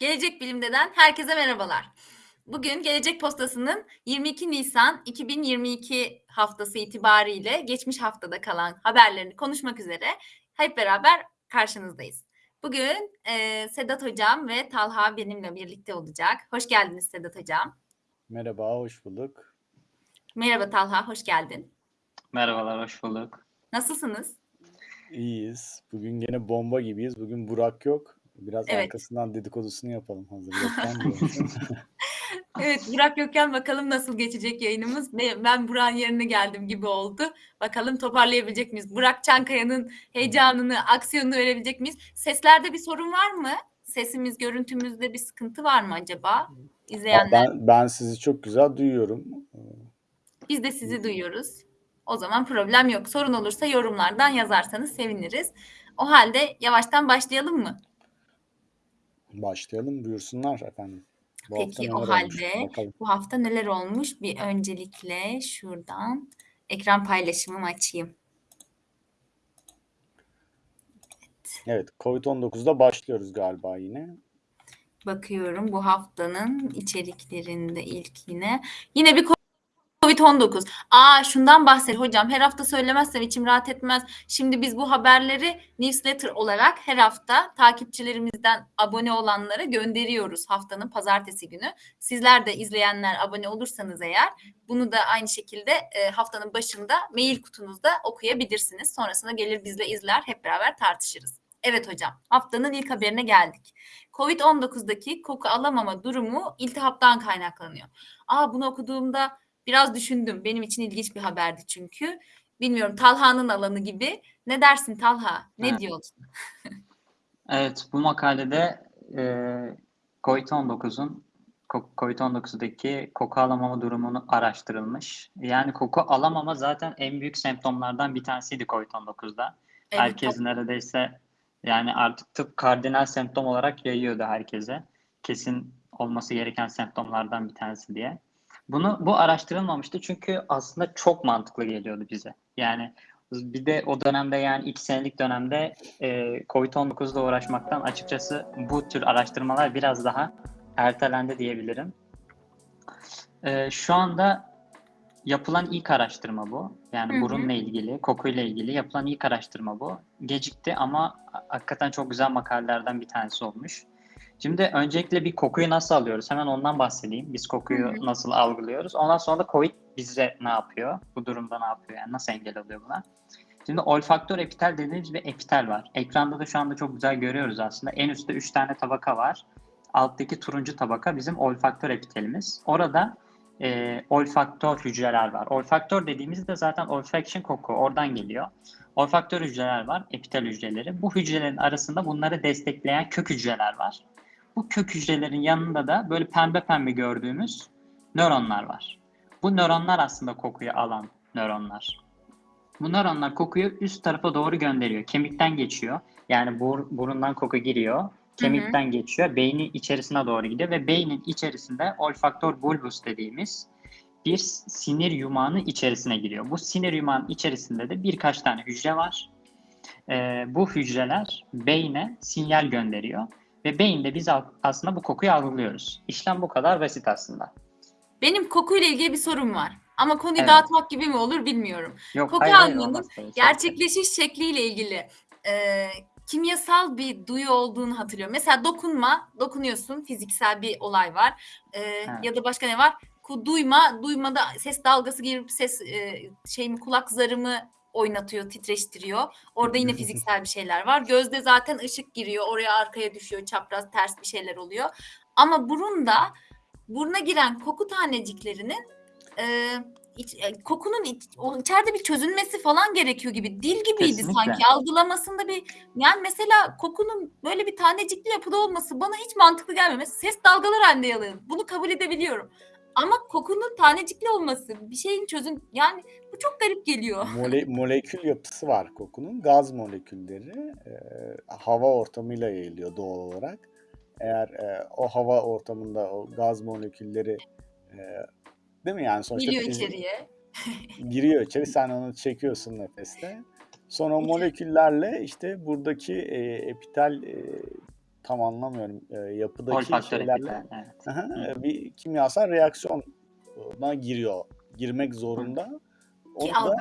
Gelecek Bilim'den herkese merhabalar. Bugün Gelecek Postası'nın 22 Nisan 2022 haftası itibariyle geçmiş haftada kalan haberlerini konuşmak üzere hep beraber karşınızdayız. Bugün e, Sedat Hocam ve Talha benimle birlikte olacak. Hoş geldiniz Sedat Hocam. Merhaba, hoş bulduk. Merhaba Talha, hoş geldin. Merhabalar, hoş bulduk. Nasılsınız? İyiyiz. Bugün gene bomba gibiyiz. Bugün Burak yok. Biraz Evet. arkasından dedikodusunu yapalım hazır. Evet Burak yokken bakalım nasıl geçecek yayınımız. Ben Burak'ın yerine geldim gibi oldu. Bakalım toparlayabilecek miyiz? Burak Çankaya'nın heyecanını, aksiyonunu verebilecek miyiz? Seslerde bir sorun var mı? Sesimiz, görüntümüzde bir sıkıntı var mı acaba? İzleyenler, ben, ben sizi çok güzel duyuyorum. biz de sizi duyuyoruz. O zaman problem yok. Sorun olursa yorumlardan yazarsanız seviniriz. O halde yavaştan başlayalım mı? Başlayalım, buyursunlar efendim. Bu Peki o olmuş? halde Bakalım. bu hafta neler olmuş? Bir öncelikle şuradan ekran paylaşımımı açayım. Evet, Covid-19'da başlıyoruz galiba yine. Bakıyorum bu haftanın içeriklerinde ilk yine. Yine bir Covid-19. Aa şundan bahset hocam. Her hafta söylemezsem içim rahat etmez. Şimdi biz bu haberleri newsletter olarak her hafta takipçilerimizden abone olanlara gönderiyoruz haftanın pazartesi günü. Sizler de izleyenler abone olursanız eğer bunu da aynı şekilde e, haftanın başında mail kutunuzda okuyabilirsiniz. Sonrasında gelir bizle izler hep beraber tartışırız. Evet hocam haftanın ilk haberine geldik. Covid-19'daki koku alamama durumu iltihaptan kaynaklanıyor. Aa bunu okuduğumda biraz düşündüm. Benim için ilginç bir haberdi çünkü. Bilmiyorum Talha'nın alanı gibi. Ne dersin Talha? Ne Evet. diyorsun? Evet, bu makalede e, COVID-19'un ko- COVID-19'daki koku alamama durumunu araştırılmış. Yani koku alamama zaten en büyük semptomlardan bir tanesiydi COVID-19'da. Evet, Herkes neredeyse yani artık tıp kardinal semptom olarak yayıyordu herkese. Kesin olması gereken semptomlardan bir tanesi diye. Bunu bu araştırılmamıştı çünkü aslında çok mantıklı geliyordu bize. Yani bir de o dönemde yani iki senelik dönemde e, Covid-19'la uğraşmaktan açıkçası bu tür araştırmalar biraz daha ertelendi diyebilirim. E, şu anda yapılan ilk araştırma bu. Yani Hı hı. burunla ilgili, kokuyla ilgili yapılan ilk araştırma bu. Gecikti ama hakikaten çok güzel makalelerden bir tanesi olmuş. Şimdi öncelikle bir kokuyu nasıl alıyoruz? Hemen ondan bahsedeyim. Biz kokuyu Hı hı. nasıl algılıyoruz? Ondan sonra da COVID bize ne yapıyor? Bu durumda ne yapıyor? Yani nasıl engel oluyor buna? Şimdi olfaktör epitel dediğimiz bir epitel var. Ekranda da şu anda çok güzel görüyoruz aslında. En üstte 3 tane tabaka var. Alttaki turuncu tabaka bizim olfaktör epitelimiz. Orada e, olfaktör hücreler var. Olfaktör dediğimizde zaten olfaction koku oradan geliyor. Olfaktör hücreler var, epitel hücreleri. Bu hücrelerin arasında bunları destekleyen kök hücreler var. Bu kök hücrelerin yanında da böyle pembe pembe gördüğümüz nöronlar var. Bu nöronlar aslında kokuyu alan nöronlar. Bu nöronlar kokuyu üst tarafa doğru gönderiyor. Kemikten geçiyor. Yani bur, burundan koku giriyor. Kemikten geçiyor. Beynin içerisine doğru gidiyor ve beynin içerisinde olfaktör bulbus dediğimiz bir sinir yumağının içerisine giriyor. Bu sinir yumağının içerisinde de birkaç tane hücre var. Ee, bu hücreler beyne sinyal gönderiyor ve beyinde biz aslında bu kokuyu algılıyoruz. İşlem bu kadar basit aslında. Benim kokuyla ilgili bir sorum var. Ama konuyu Evet. dağıtmak gibi mi olur bilmiyorum. Yok Koku hayır, hayır, olmaz tabii. Gerçekleşiş şekliyle ilgili e, kimyasal bir duyu olduğunu hatırlıyorum. Mesela dokunma, dokunuyorsun, fiziksel bir olay var. E, Ya da başka ne var? Duyma, duymada ses dalgası girip ses e, şeyimi kulak zarımı oynatıyor, titreştiriyor. Orada yine fiziksel bir şeyler var. Gözde zaten ışık giriyor, oraya arkaya düşüyor, çapraz ters bir şeyler oluyor. Ama burunda buruna giren koku taneciklerinin e, iç- e, kokunun iç- o içeride bir çözülmesi falan gerekiyor gibi. Dil gibiydi Kesinlikle. sanki. Algılamasında bir yani mesela kokunun böyle bir tanecikli yapıda olması bana hiç mantıklı gelmiyor. Mesela ses dalgalar halinde yalıyor. Bunu kabul edebiliyorum. Ama kokunun tanecikli olması, bir şeyin çözün yani bu çok garip geliyor. Mole, molekül yapısı var kokunun. Gaz molekülleri e, hava ortamıyla yayılıyor doğal olarak. Eğer e, o hava ortamında o gaz molekülleri e, değil mi yani sonuçta fizik- içeriye. giriyor içeri sen onu çekiyorsun nefeste. Sonra o moleküllerle işte buradaki e, epitel e, tam anlamıyorum. E, yapıdaki Olfaktör şeylerle. Evet. Aha, e, bir kimyasal reaksiyona giriyor. Girmek zorunda. Onu Ki da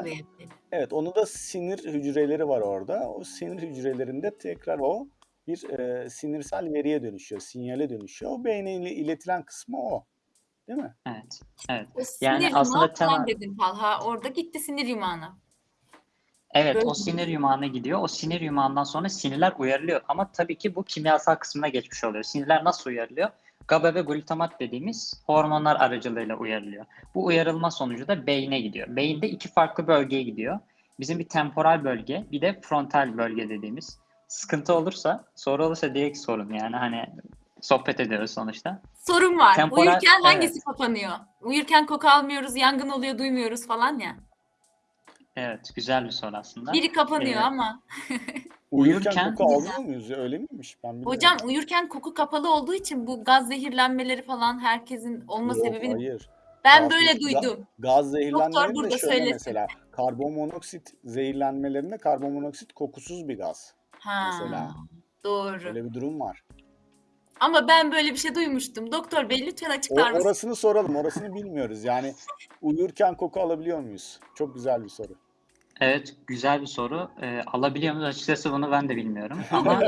evet onu da sinir hücreleri var orada. O sinir hücrelerinde tekrar o bir e, sinirsel veriye dönüşüyor, sinyale dönüşüyor. O beyne ile- iletilen kısmı o. Değil mi? Evet. Evet. O Yani sinir aslında yumağı falan temel- dedin Talha. Orada gitti sinir yumağına. Evet, Böyle o sinir yumağına gidiyor. O sinir yumağından sonra sinirler uyarılıyor. Ama tabii ki bu kimyasal kısmına geçmiş oluyor. Sinirler nasıl uyarılıyor? GABA ve glutamat dediğimiz hormonlar aracılığıyla uyarılıyor. Bu uyarılma sonucu da beyne gidiyor. Beyinde iki farklı bölgeye gidiyor. Bizim bir temporal bölge, bir de frontal bölge dediğimiz. Sıkıntı olursa, soru olursa direkt sorun. Yani hani sohbet ediyoruz sonuçta. Sorun var. Temporal- Uyurken hangisi evet. kapanıyor? Uyurken koku almıyoruz, yangın oluyor, duymuyoruz falan ya. Evet, güzel bir soru aslında. Biri kapanıyor Evet. ama. Uyurken Uyurken- koku almıyor muyuz? Öyle miymiş? Ben bilmiyorum. Hocam uyurken koku kapalı olduğu için bu gaz zehirlenmeleri falan herkesin olma Yok, sebebini hayır. ben Gaz- böyle duydum. Gaz zehirlenmeleri burada de şöyle söylesin. mesela. Karbonmonoksit zehirlenmelerinde karbonmonoksit kokusuz bir gaz. Ha. Mesela. Doğru. Öyle bir durum var. Ama ben böyle bir şey duymuştum. Doktor bey lütfen O, açıklar mısın? orasını soralım. Orasını bilmiyoruz. Yani uyurken koku alabiliyor muyuz? Çok güzel bir soru. Evet, güzel bir soru. Ee, alabiliyor muyuz? Açıkçası bunu ben de bilmiyorum. Ama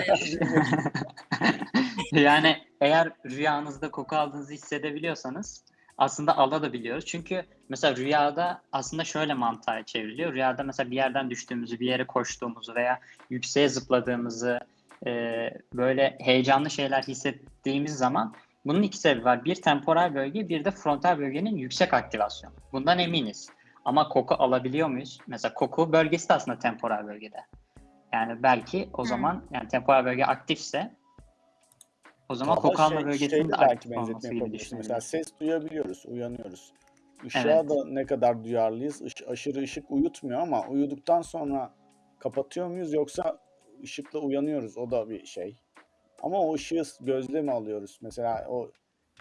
yani eğer rüyanızda koku aldığınızı hissedebiliyorsanız aslında alabiliyoruz. Çünkü mesela rüyada aslında şöyle mantığa çevriliyor. Rüyada mesela bir yerden düştüğümüzü, bir yere koştuğumuzu veya yükseğe zıpladığımızı, e, böyle heyecanlı şeyler hissettiğimiz zaman bunun iki sebebi var. Bir temporal bölge, bir de frontal bölgenin yüksek aktivasyonu. Bundan eminiz. Ama koku alabiliyor muyuz? Mesela koku bölgesi de aslında temporal bölgede. Yani belki o Hmm. zaman yani temporal bölge aktifse o zaman Daha koku alma şey- bölgesinin de belki aktif olması benzetme gibi yapabilirsin. Mesela ses duyabiliyoruz, uyanıyoruz. Işığa Evet. da ne kadar duyarlıyız? Iş- aşırı ışık uyutmuyor ama uyuduktan sonra kapatıyor muyuz yoksa ışıkla uyanıyoruz? O da bir şey. Ama o ışığı gözle mi alıyoruz? Mesela o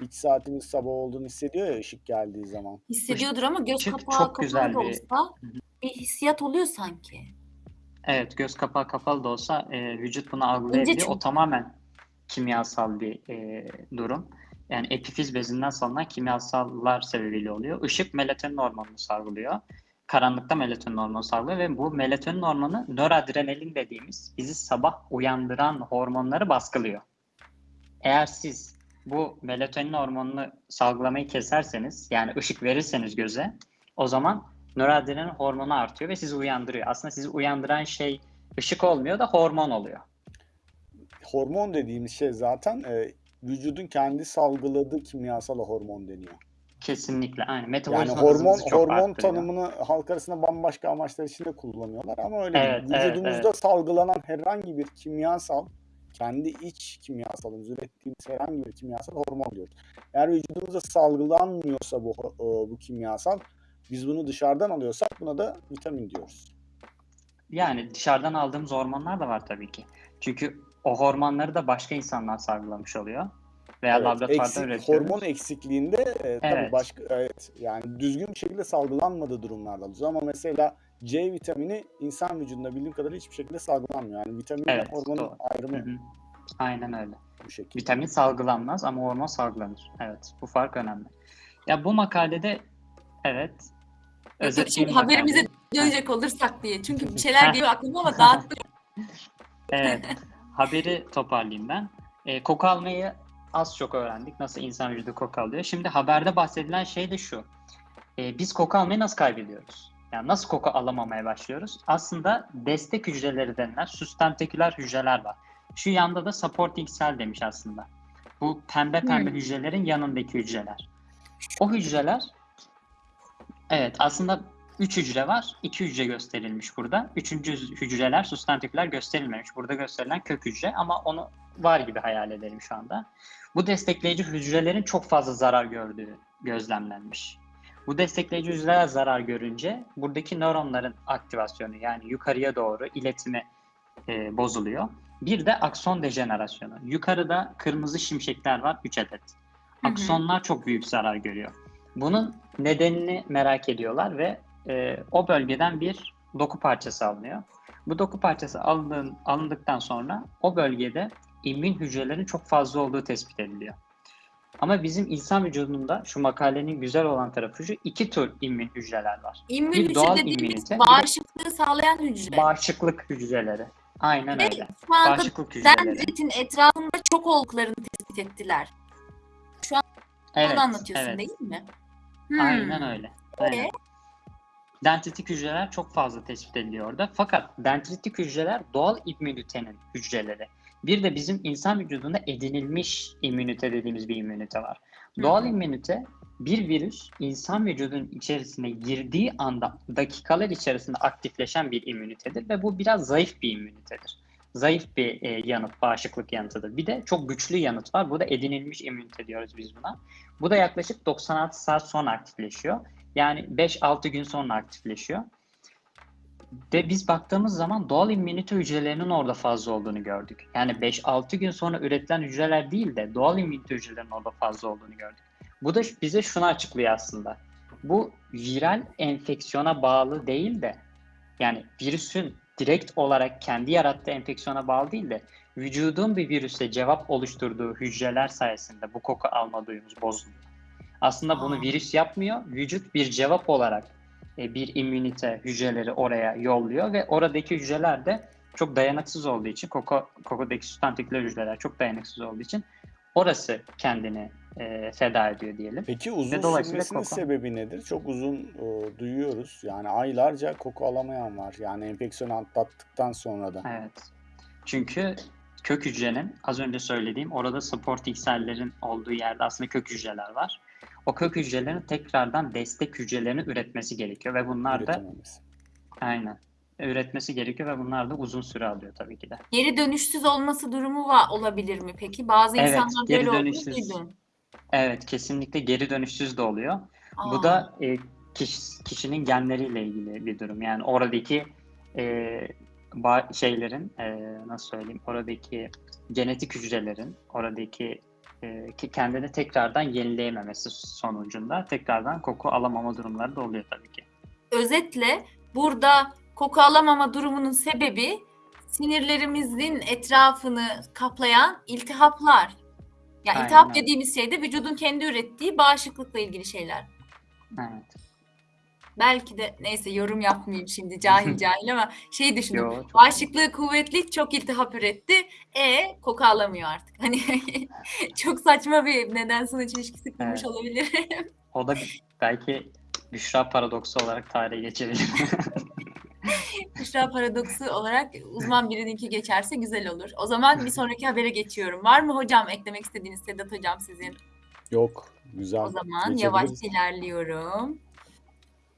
iç saatimiz sabah olduğunu hissediyor ya ışık geldiği zaman. Hissediyordur ama göz Işık kapağı çok kapalı güzel da bir- olsa bir hissiyat oluyor sanki. Evet, göz kapağı kapalı da olsa e, vücut bunu algılayabiliyor. O çünkü. tamamen kimyasal bir e, durum. Yani epifiz bezinden salınan kimyasallar sebebiyle oluyor. Işık melatonin hormonunu salgılıyor. Karanlıkta melatonin hormonu salgılıyor ve bu melatonin hormonu noradrenalin dediğimiz bizi sabah uyandıran hormonları baskılıyor. Eğer siz bu melatonin hormonunu salgılamayı keserseniz yani ışık verirseniz göze o zaman noradrenalin hormonu artıyor ve sizi uyandırıyor. Aslında sizi uyandıran şey ışık olmuyor da hormon oluyor. Hormon dediğimiz şey zaten e, vücudun kendi salgıladığı kimyasal hormon deniyor. Kesinlikle aynı. Yani Metabolizma hormon hızımızı çok hormon arttırıyor. tanımını halk arasında bambaşka amaçlar için de kullanıyorlar ama öyle Evet, değil. evet, Vücudumuzda salgılanan herhangi bir kimyasal, kendi iç kimyasalımız, ürettiğimiz herhangi bir kimyasal hormon diyoruz. Eğer vücudumuzda salgılanmıyorsa bu o- bu kimyasal, biz bunu dışarıdan alıyorsak buna da vitamin diyoruz. Yani dışarıdan aldığımız hormonlar da var tabii ki. Çünkü o hormonları da başka insanlar salgılamış oluyor. Veya Evet, laboratuvarda eksik- üretiyoruz. hormon eksikliğinde e, tabii Evet. başka evet yani düzgün bir şekilde salgılanmadığı durumlarda alıyoruz. Ama mesela C vitamini insan vücudunda bildiğim kadarıyla hiçbir şekilde salgılanmıyor. Yani vitamin ve Evet, hormonun doğru. ayrımı Hı hı. Aynen öyle. bu şekilde. Vitamin salgılanmaz ama hormon salgılanır. Evet, bu fark önemli. Ya bu makalede evet özetleyeyim haberimize dönecek olursak diye. Çünkü bir şeyler geliyor aklıma ama dağıttım. Evet, haberi toparlayayım ben. E, koku almayı az çok öğrendik. Nasıl insan vücudu koku alıyor. Şimdi haberde bahsedilen şey de şu. E, biz koku almayı nasıl kaybediyoruz? Yani nasıl koku alamamaya başlıyoruz? Aslında destek hücreleri denilen süstentiküler hücreler var. Şu yanda da supporting cell demiş aslında. Bu pembe pembe Hmm. hücrelerin yanındaki hücreler. O hücreler evet aslında 3 hücre var. 2 hücre gösterilmiş burada. Üçüncü hücreler sustantikler gösterilmemiş. Burada gösterilen kök hücre ama onu var gibi hayal edelim şu anda. Bu destekleyici hücrelerin çok fazla zarar gördüğü gözlemlenmiş. Bu destekleyici hücreler zarar görünce buradaki nöronların aktivasyonu yani yukarıya doğru iletimi e, bozuluyor. Bir de akson dejenerasyonu. Yukarıda kırmızı şimşekler var 3 adet. Hı hı. Aksonlar çok büyük zarar görüyor. Bunun nedenini merak ediyorlar ve e, o bölgeden bir doku parçası alınıyor. Bu doku parçası alındığın, alındıktan sonra o bölgede immün hücrelerin çok fazla olduğu tespit ediliyor. Ama bizim insan vücudunda şu makalenin güzel olan tarafı şu iki tür immün hücreler var. İmmün Bir hücre doğal dediğimiz de- bağışıklığı sağlayan hücre. Bağışıklık hücreleri. Aynen Ve öyle. şu anda Bağışıklık hücreleri. dendritin etrafında çok olduklarını tespit ettiler. Evet, Onu anlatıyorsun evet. değil mi? Hmm. Aynen öyle. Aynen. Dendritik hücreler çok fazla tespit ediliyor orada. Fakat dendritik hücreler doğal immünitenin hücreleri. Bir de bizim insan vücudunda edinilmiş immünite dediğimiz bir immünite var. Hı Doğal immünite bir virüs insan vücudunun içerisine girdiği anda dakikalar içerisinde aktifleşen bir immünitedir ve bu biraz zayıf bir immünitedir. Zayıf bir e, yanıt, bağışıklık yanıtıdır. Bir de çok güçlü yanıt var. Bu da edinilmiş immünite diyoruz biz buna. Bu da yaklaşık 96 saat sonra aktifleşiyor. Yani 5-6 gün sonra aktifleşiyor. Ve biz baktığımız zaman doğal immünite hücrelerinin orada fazla olduğunu gördük. Yani 5-6 gün sonra üretilen hücreler değil de doğal immünite hücrelerinin orada fazla olduğunu gördük. Bu da bize şunu açıklıyor aslında. Bu viral enfeksiyona bağlı değil de yani virüsün direkt olarak kendi yarattığı enfeksiyona bağlı değil de vücudun bir virüse cevap oluşturduğu hücreler sayesinde bu koku alma duyumuz bozuluyor. Aslında bunu virüs yapmıyor. Vücut bir cevap olarak bir immünite hücreleri oraya yolluyor ve oradaki hücreler de çok dayanıksız olduğu için koku, kokudaki süstantikler hücreler çok dayanıksız olduğu için orası kendini e, feda ediyor diyelim. Peki uzun sürmesinin sebebi nedir? Çok uzun e, duyuyoruz. Yani aylarca koku alamayan var. Yani enfeksiyonu atlattıktan sonra da. Evet. Çünkü kök hücrenin az önce söylediğim orada support T sellerin olduğu yerde aslında kök hücreler var. O kök hücrelerin tekrardan destek hücrelerini üretmesi gerekiyor ve bunlar da aynen üretmesi gerekiyor ve bunlar da uzun süre alıyor tabii ki de. Geri dönüşsüz olması durumu var, olabilir mi peki? Bazı Evet, insanlar geri böyle dönüşsüz. Evet, kesinlikle geri dönüşsüz de oluyor. Aa, Bu da e, kiş- kişinin genleriyle ilgili bir durum. Yani oradaki e, ba- şeylerin e, nasıl söyleyeyim oradaki genetik hücrelerin oradaki e, ki kendini tekrardan yenileyememesi sonucunda tekrardan koku alamama durumları da oluyor tabii ki. özetle burada koku alamama durumunun sebebi sinirlerimizin etrafını kaplayan iltihaplar. Yani Aynen iltihap dediğimiz şey de vücudun kendi ürettiği bağışıklıkla ilgili şeyler. Evet. Belki de neyse yorum yapmayayım şimdi cahil cahil ama şey düşündüm. Yo, çok- Bağışıklığı kuvvetli, çok iltihap üretti. E koku alamıyor artık. Hani çok saçma bir neden sonuç ilişkisi kurmuş Evet. olabilir. O da belki Büşra paradoksu olarak tarihe geçebilir. Büşra paradoksu olarak uzman birininki geçerse güzel olur. O zaman bir sonraki habere geçiyorum. Var mı hocam eklemek istediğiniz Sedat hocam sizin? Yok. Güzel. O zaman yavaş ilerliyorum.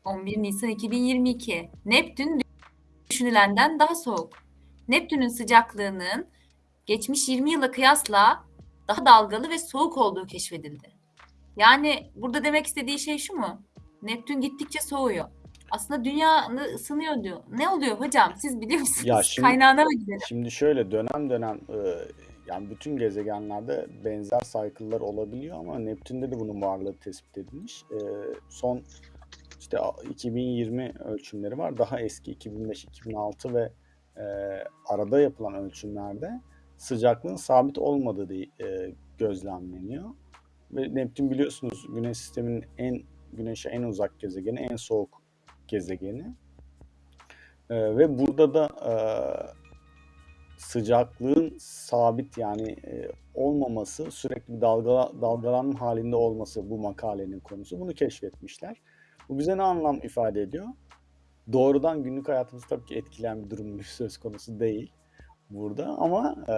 11 Nisan 2022. Neptün düşünülenden daha soğuk. Neptünün sıcaklığının geçmiş 20 yıla kıyasla daha dalgalı ve soğuk olduğu keşfedildi. Yani burada demek istediği şey şu mu? Neptün gittikçe soğuyor. Aslında dünya ısınıyor diyor. Ne oluyor hocam? Siz biliyor musunuz? Ya şimdi- Kaynağına mı gidelim? Şimdi şöyle dönem dönem e, yani bütün gezegenlerde benzer cycle'lar olabiliyor ama Neptün'de de bunun varlığı tespit edilmiş. E, son işte a- 2020 ölçümleri var. Daha eski 2005, 2006 ve e, arada yapılan ölçümlerde sıcaklığın sabit olmadığı da, e, gözlemleniyor. Ve Neptün biliyorsunuz Güneş sisteminin en Güneş'e en uzak gezegeni, en soğuk gezegeni. E, ve burada da e, sıcaklığın sabit yani e, olmaması, sürekli dalga, dalgalanma halinde olması bu makalenin konusu. Bunu keşfetmişler. Bu bize ne anlam ifade ediyor? Doğrudan günlük hayatımızı tabii ki etkileyen bir durum söz konusu değil burada ama e,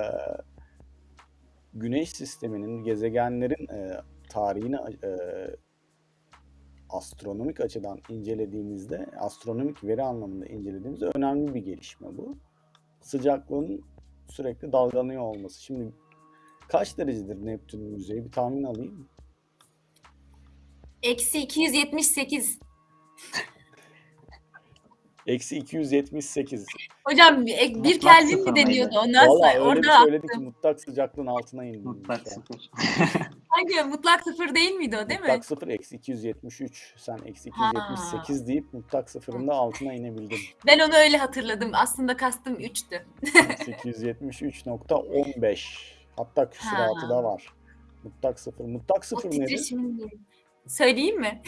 Güneş sisteminin, gezegenlerin e, tarihini e, astronomik açıdan incelediğimizde, astronomik veri anlamında incelediğimizde önemli bir gelişme bu sıcaklığın sürekli dalgalanıyor olması. Şimdi kaç derecedir Neptün'ün yüzeyi? Bir tahmin alayım. Eksi 278. Eksi 278. Hocam bir, bir Mutlak Kelvin mi deniyordu? Ondan Valla sonra öyle bir orada söyledi ki mutlak sıcaklığın altına indi. Mutlak sıfır. hangi mutlak sıfır değil miydi o değil mi? Mutlak sıfır eksi 273. Sen eksi 278 deyip mutlak sıfırın da altına inebildin. Ben onu öyle hatırladım. Aslında kastım 3'tü. Eksi 273.15. Hatta küsuratı Ha. da var. Mutlak sıfır. Mutlak O sıfır nedir? titreşimin söyleyeyim mi?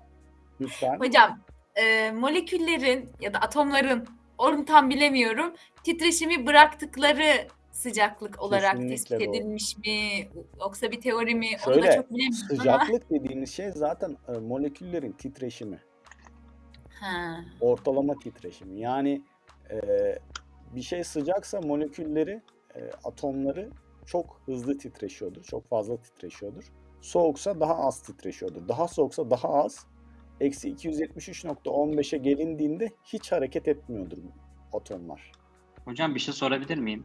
Lütfen. Hocam e, moleküllerin ya da atomların onu tam bilemiyorum. Titreşimi bıraktıkları sıcaklık olarak Kesinlikle tespit doğru. edilmiş mi? Yoksa bir teori mi? Onu da Şöyle çok bilemiyorum ama. sıcaklık dediğimiz şey zaten e, moleküllerin titreşimi. Ha. Ortalama titreşimi. Yani e, bir şey sıcaksa molekülleri, e, atomları çok hızlı titreşiyordur. Çok fazla titreşiyordur. Soğuksa daha az titreşiyordur. Daha soğuksa daha az. Eksi 273.15'e gelindiğinde hiç hareket etmiyordur bu atomlar. Hocam bir şey sorabilir miyim?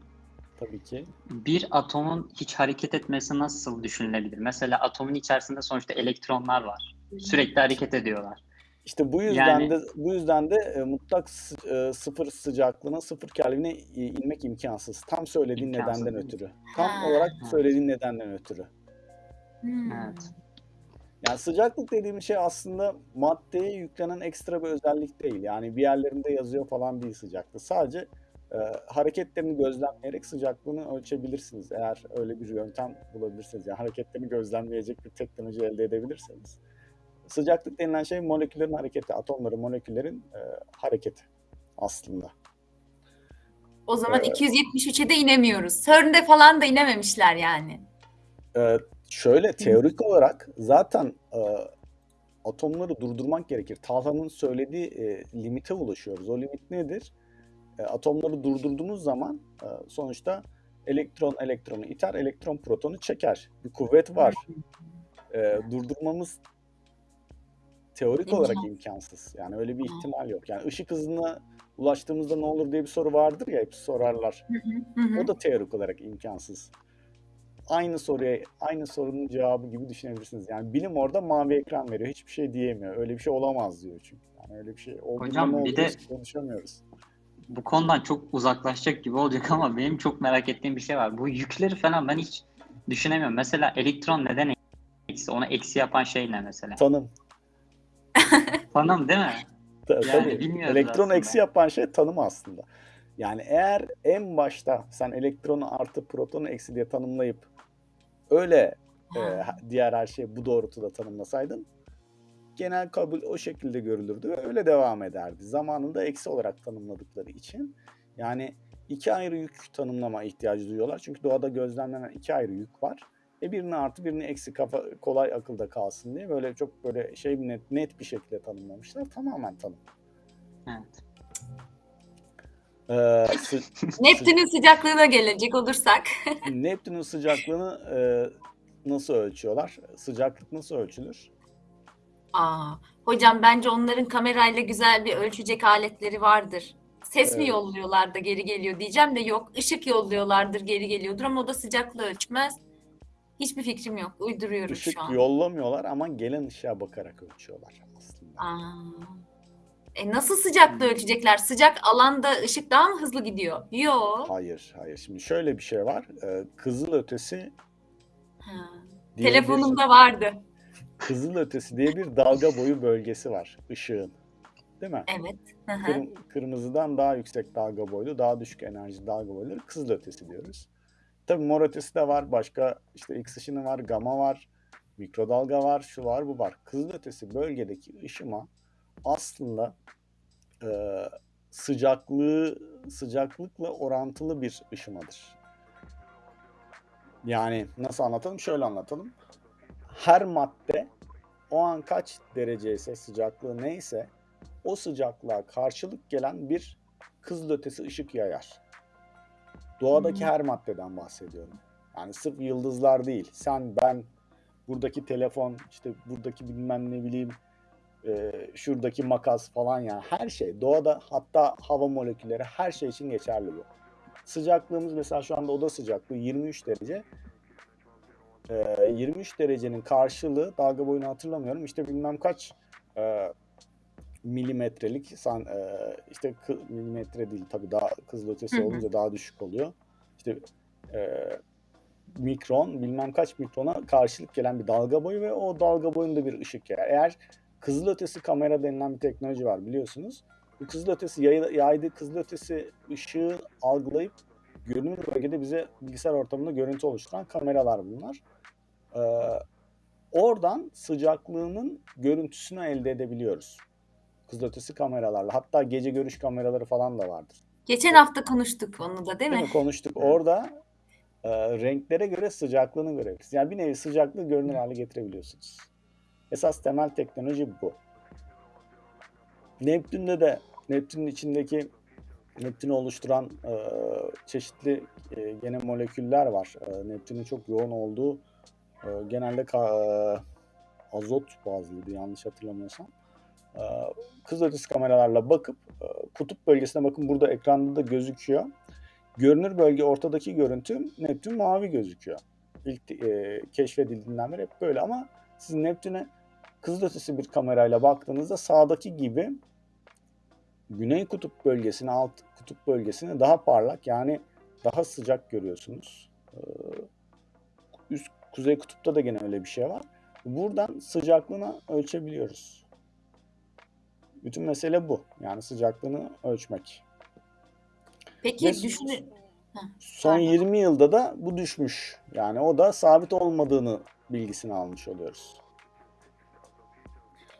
Tabii ki. Bir atomun hiç hareket etmesi nasıl düşünülebilir? Mesela atomun içerisinde sonuçta elektronlar var. Sürekli hareket ediyorlar. İşte bu yüzden Yani- de bu yüzden de e, mutlak sı- e, sıfır sıcaklığına, sıfır Kelvin'e e, inmek imkansız. Tam söylediğin İmkansız nedenden ötürü. Tam olarak söylediğin nedenden ötürü. Hmm. Evet. Yani sıcaklık dediğimiz şey aslında maddeye yüklenen ekstra bir özellik değil. Yani bir yerlerinde yazıyor falan değil sıcaklık. Sadece e, hareketlerini gözlemleyerek sıcaklığını ölçebilirsiniz. Eğer öyle bir yöntem bulabilirseniz. Yani hareketlerini gözlemleyecek bir teknoloji elde edebilirseniz. Sıcaklık denilen şey moleküllerin hareketi, atomların, moleküllerin e, hareketi aslında. O zaman Ee, 273'e de inemiyoruz. CERN'de falan da inememişler yani. Ee, şöyle teorik olarak zaten e, atomları durdurmak gerekir. Talha'nın söylediği e, limite ulaşıyoruz. O limit nedir? E, atomları durdurduğunuz zaman e, sonuçta elektron elektronu iter, elektron protonu çeker. Bir kuvvet var. E, durdurmamız teorik olarak İmkansız. Yani öyle bir ihtimal yok. Yani ışık hızına ulaştığımızda ne olur diye bir soru vardır ya, hep sorarlar. Hı, hı hı. O da teorik olarak imkansız. Aynı soruya, aynı sorunun cevabı gibi düşünebilirsiniz. Yani bilim orada mavi ekran veriyor. Hiçbir şey diyemiyor. Öyle bir şey olamaz diyor çünkü. Yani öyle bir şey olduğunda Hocam, bir de- konuşamıyoruz. Bu konudan çok uzaklaşacak gibi olacak ama benim çok merak ettiğim bir şey var. Bu yükleri falan ben hiç düşünemiyorum. Mesela elektron neden eksi? Onu eksi yapan şey ne mesela? Tanım. Tanım değil mi? Ta- Yani tabii. Elektron aslında. eksi yapan şey tanım aslında. Yani eğer en başta sen elektronu artı protonu eksi diye tanımlayıp öyle e, diğer her şeyi bu doğrultuda tanımlasaydın genel kabul o şekilde görülürdü ve öyle devam ederdi. Zamanında eksi olarak tanımladıkları için yani iki ayrı yük tanımlama ihtiyacı duyuyorlar. Çünkü doğada gözlemlenen iki ayrı yük var. E birini artı birini eksi kafa kolay akılda kalsın diye böyle çok böyle şey net, net bir şekilde tanımlamışlar. Tamamen tanım. Evet. Ee, sı- Neptün'ün sıcaklığına gelecek olursak. Neptün'ün sıcaklığını e, nasıl ölçüyorlar? Sıcaklık nasıl ölçülür? Aa, hocam bence onların kamerayla güzel bir ölçecek aletleri vardır. Ses mi Evet. yolluyorlar da geri geliyor diyeceğim de yok. Işık yolluyorlardır geri geliyordur ama o da sıcaklığı ölçmez. Hiçbir fikrim yok. Uyduruyorum Işık şu an. yollamıyorlar ama gelen ışığa bakarak ölçüyorlar aslında. Aa. E nasıl sıcaklığı ölçecekler? Sıcak alanda ışık daha mı hızlı gidiyor? Yok. Hayır, hayır. Şimdi şöyle bir şey var. Ee, kızıl ötesi Ha. diye bir, Telefonumda vardı. kızıl ötesi diye bir dalga boyu bölgesi var ışığın. Değil mi? Evet. Hı hı. Kırm- kırmızıdan daha yüksek dalga boylu, daha düşük enerji dalga boyları kızıl ötesi diyoruz. Tabii mor ötesi de var. Başka işte X ışını var, gama var, mikrodalga var, şu var, bu var. Kızıl ötesi bölgedeki ışıma aslında e, sıcaklığı sıcaklıkla orantılı bir ışımadır. Yani nasıl anlatalım? Şöyle anlatalım. Her madde o an kaç derece ise sıcaklığı neyse o sıcaklığa karşılık gelen bir kızılötesi ışık yayar. Doğadaki Hmm. her maddeden bahsediyorum. Yani sırf yıldızlar değil. Sen, ben, buradaki telefon, işte buradaki bilmem ne bileyim, e, şuradaki makas falan yani her şey. Doğada hatta hava molekülleri her şey için geçerli bu. Sıcaklığımız mesela şu anda oda sıcaklığı 23 derece. E, 23 derecenin karşılığı dalga boyunu hatırlamıyorum. İşte bilmem kaç e, milimetrelik san, e, işte kı- milimetre değil tabii daha kızılötesi Hı hı. olunca daha düşük oluyor. İşte e, mikron bilmem kaç mikrona karşılık gelen bir dalga boyu ve o dalga boyunda bir ışık yayar. Eğer kızılötesi kamera denilen bir teknoloji var biliyorsunuz. Bu kızılötesi yay, yaydığı kızılötesi ışığı algılayıp görünür bölgede bize bilgisayar ortamında görüntü oluşturan kameralar bunlar. Ee, oradan sıcaklığının görüntüsünü elde edebiliyoruz. Kızılötesi kameralarla. Hatta gece görüş kameraları falan da vardır. Geçen hafta konuştuk onu da değil Değil mi? mi? Konuştuk. Orada e, renklere göre sıcaklığını görebilirsiniz. Yani bir nevi sıcaklığı görünür hale getirebiliyorsunuz. Esas temel teknoloji bu. Neptün'de de Neptün'ün içindeki Neptün'ü oluşturan e, çeşitli e, gene moleküller var. E, Neptün'ün çok yoğun olduğu e, genelde ka- e, azot bazlıydı yanlış hatırlamıyorsam. E, kızılötesi kameralarla bakıp e, kutup bölgesine bakın burada ekranda da gözüküyor. Görünür bölge ortadaki görüntü Neptün mavi gözüküyor. İlk e, keşfedildiğinden beri hep böyle ama siz Neptün'e kızılötesi bir kamerayla baktığınızda sağdaki gibi güney kutup bölgesini, alt kutup bölgesini daha parlak yani daha sıcak görüyorsunuz. Ee, üst kuzey kutupta da gene öyle bir şey var. Buradan sıcaklığını ölçebiliyoruz. Bütün mesele bu. Yani sıcaklığını ölçmek. Peki Ve son Pardon. 20 yılda da bu düşmüş. Yani o da sabit olmadığını bilgisini almış oluyoruz.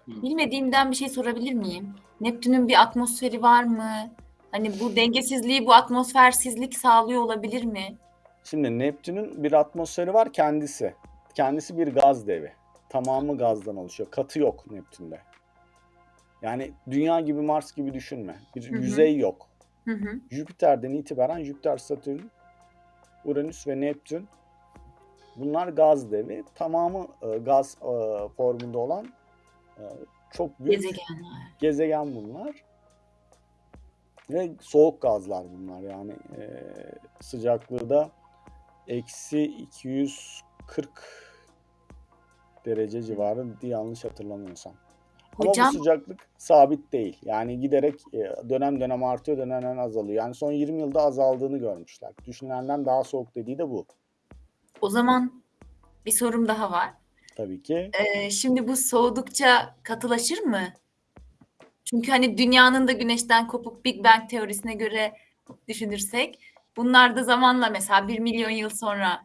Bilmediğimden bir şey sorabilir miyim? Neptün'ün bir atmosferi var mı? Hani bu dengesizliği, bu atmosfersizlik sağlıyor olabilir mi? Şimdi Neptün'ün bir atmosferi var kendisi. Kendisi bir gaz devi. Tamamı gazdan oluşuyor. Katı yok Neptün'de. Yani dünya gibi Mars gibi düşünme. Bir Hı hı. yüzey yok. Hı hı. Jüpiter'den itibaren Jüpiter, Satürn, Uranüs ve Neptün bunlar gaz devi. Tamamı e, gaz e, formunda olan çok büyük Gezegenler. gezegen bunlar. Ve soğuk gazlar bunlar yani e, sıcaklığı da eksi 240 derece civarı diye yanlış hatırlamıyorsam. Ama Hocam bu sıcaklık sabit değil. Yani giderek e, dönem dönem artıyor, dönem dönem azalıyor. Yani son 20 yılda azaldığını görmüşler. Düşünülenden daha soğuk dediği de bu. o zaman bir sorum daha var. Tabii ki. Ee, şimdi bu soğudukça katılaşır mı? Çünkü hani dünyanın da güneşten kopuk Big Bang teorisine göre düşünürsek bunlar da zamanla mesela bir milyon yıl sonra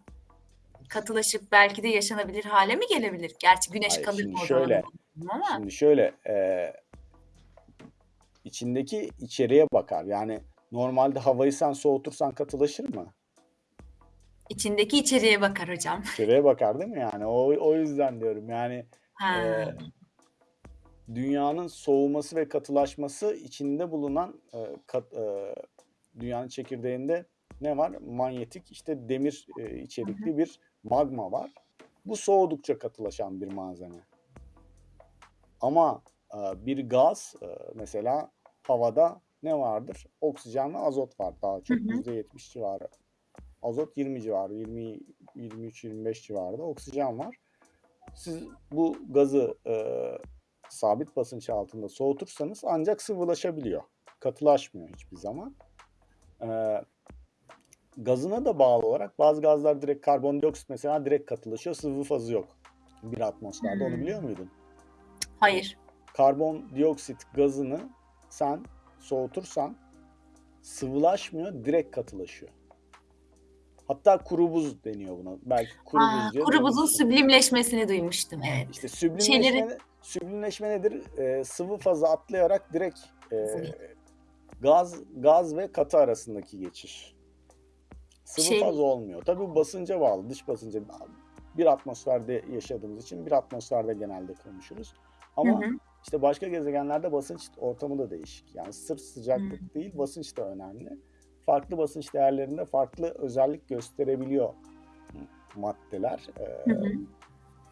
katılaşıp belki de yaşanabilir hale mi gelebilir? Gerçi güneş Hayır, kalır şimdi mı o şöyle, bilmiyorum ama Şimdi şöyle e, içindeki içeriğe bakar. Yani normalde havayı sen soğutursan katılaşır mı? İçindeki içeriğe bakar hocam. İçeriye bakar değil mi yani? O, o yüzden diyorum yani Ha. e, dünyanın soğuması ve katılaşması içinde bulunan e, kat- e, dünyanın çekirdeğinde ne var? Manyetik işte demir e, içerikli bir magma var. Bu soğudukça katılaşan bir malzeme. Ama e, bir gaz e, mesela havada ne vardır? Oksijen ve azot var daha çok Hı hı. %70 civarı. Azot 20 civarı, 20 23-25 civarında oksijen var. Siz bu gazı e, sabit basınç altında soğutursanız ancak sıvılaşabiliyor. Katılaşmıyor hiçbir zaman. E, gazına da bağlı olarak bazı gazlar direkt karbondioksit mesela direkt katılaşıyor. Sıvı fazı yok bir atmosferde. Onu Hmm. biliyor muydun? Hayır. Karbondioksit gazını sen soğutursan sıvılaşmıyor, direkt katılaşıyor. Hatta kuru buz deniyor buna. Belki kuru Aa, buz diye kuru buzun süblimleşmesini duymuştum. Evet. İşte süblimleşme, Şeyleri- süblimleşme nedir? Ee, sıvı fazı atlayarak direkt e, gaz gaz ve katı arasındaki geçiş. Sıvı Şey- faz olmuyor. Tabii bu basınca bağlı, dış basınca. Bir atmosferde yaşadığımız için bir atmosferde genelde konuşuruz. Ama Hı hı. işte başka gezegenlerde basınç ortamı da değişik. Yani sırf sıcaklık Hı. değil, basınç da önemli. Farklı basınç değerlerinde farklı özellik gösterebiliyor maddeler. Ee, Hı hı.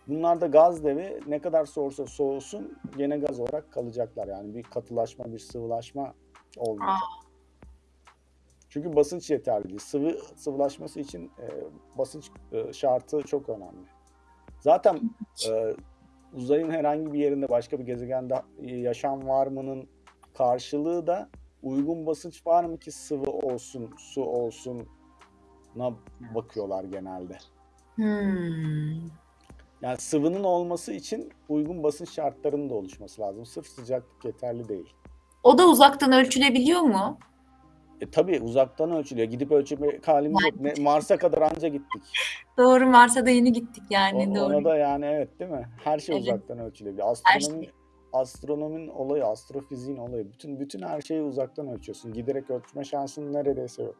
Bunlar da gaz devi ne kadar soğursa soğusun gene gaz olarak kalacaklar. Yani bir katılaşma, bir sıvılaşma olmayacak. Çünkü basınç yeterli değil. Sıvı sıvılaşması için e, basınç e, şartı çok önemli. Zaten e, uzayın herhangi bir yerinde başka bir gezegende yaşam var mı'nın karşılığı da uygun basınç var mı ki sıvı olsun, su olsun na bakıyorlar genelde. Hmm. Yani sıvının olması için uygun basınç şartlarının da oluşması lazım. Sırf sıcaklık yeterli değil. O da uzaktan ölçülebiliyor mu? E tabii uzaktan ölçülüyor. Gidip ölçmek halimiz yok. Ne- Mars'a kadar anca gittik. Doğru Mars'a da yeni gittik O- yani doğru. ona da yani evet değil mi? Her şey Evet. uzaktan ölçülebiliyor. Astronomi, şey. Astronominin olayı, astrofiziğin olayı. Bütün bütün her şeyi uzaktan ölçüyorsun. Giderek ölçme şansın neredeyse yok.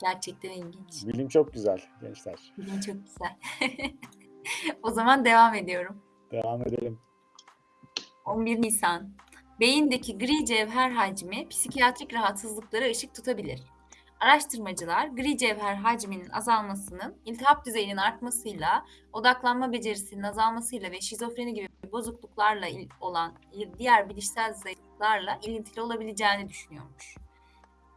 Gerçekten ilginç. Bilim çok güzel gençler. Bilim çok güzel. o zaman devam ediyorum. Devam edelim. 11 Nisan. Beyindeki gri cevher hacmi psikiyatrik rahatsızlıklara ışık tutabilir. Araştırmacılar gri cevher hacminin azalmasının iltihap düzeyinin artmasıyla, odaklanma becerisinin azalmasıyla ve şizofreni gibi bozukluklarla olan diğer bilişsel zayıflıklarla ilintili olabileceğini düşünüyormuş.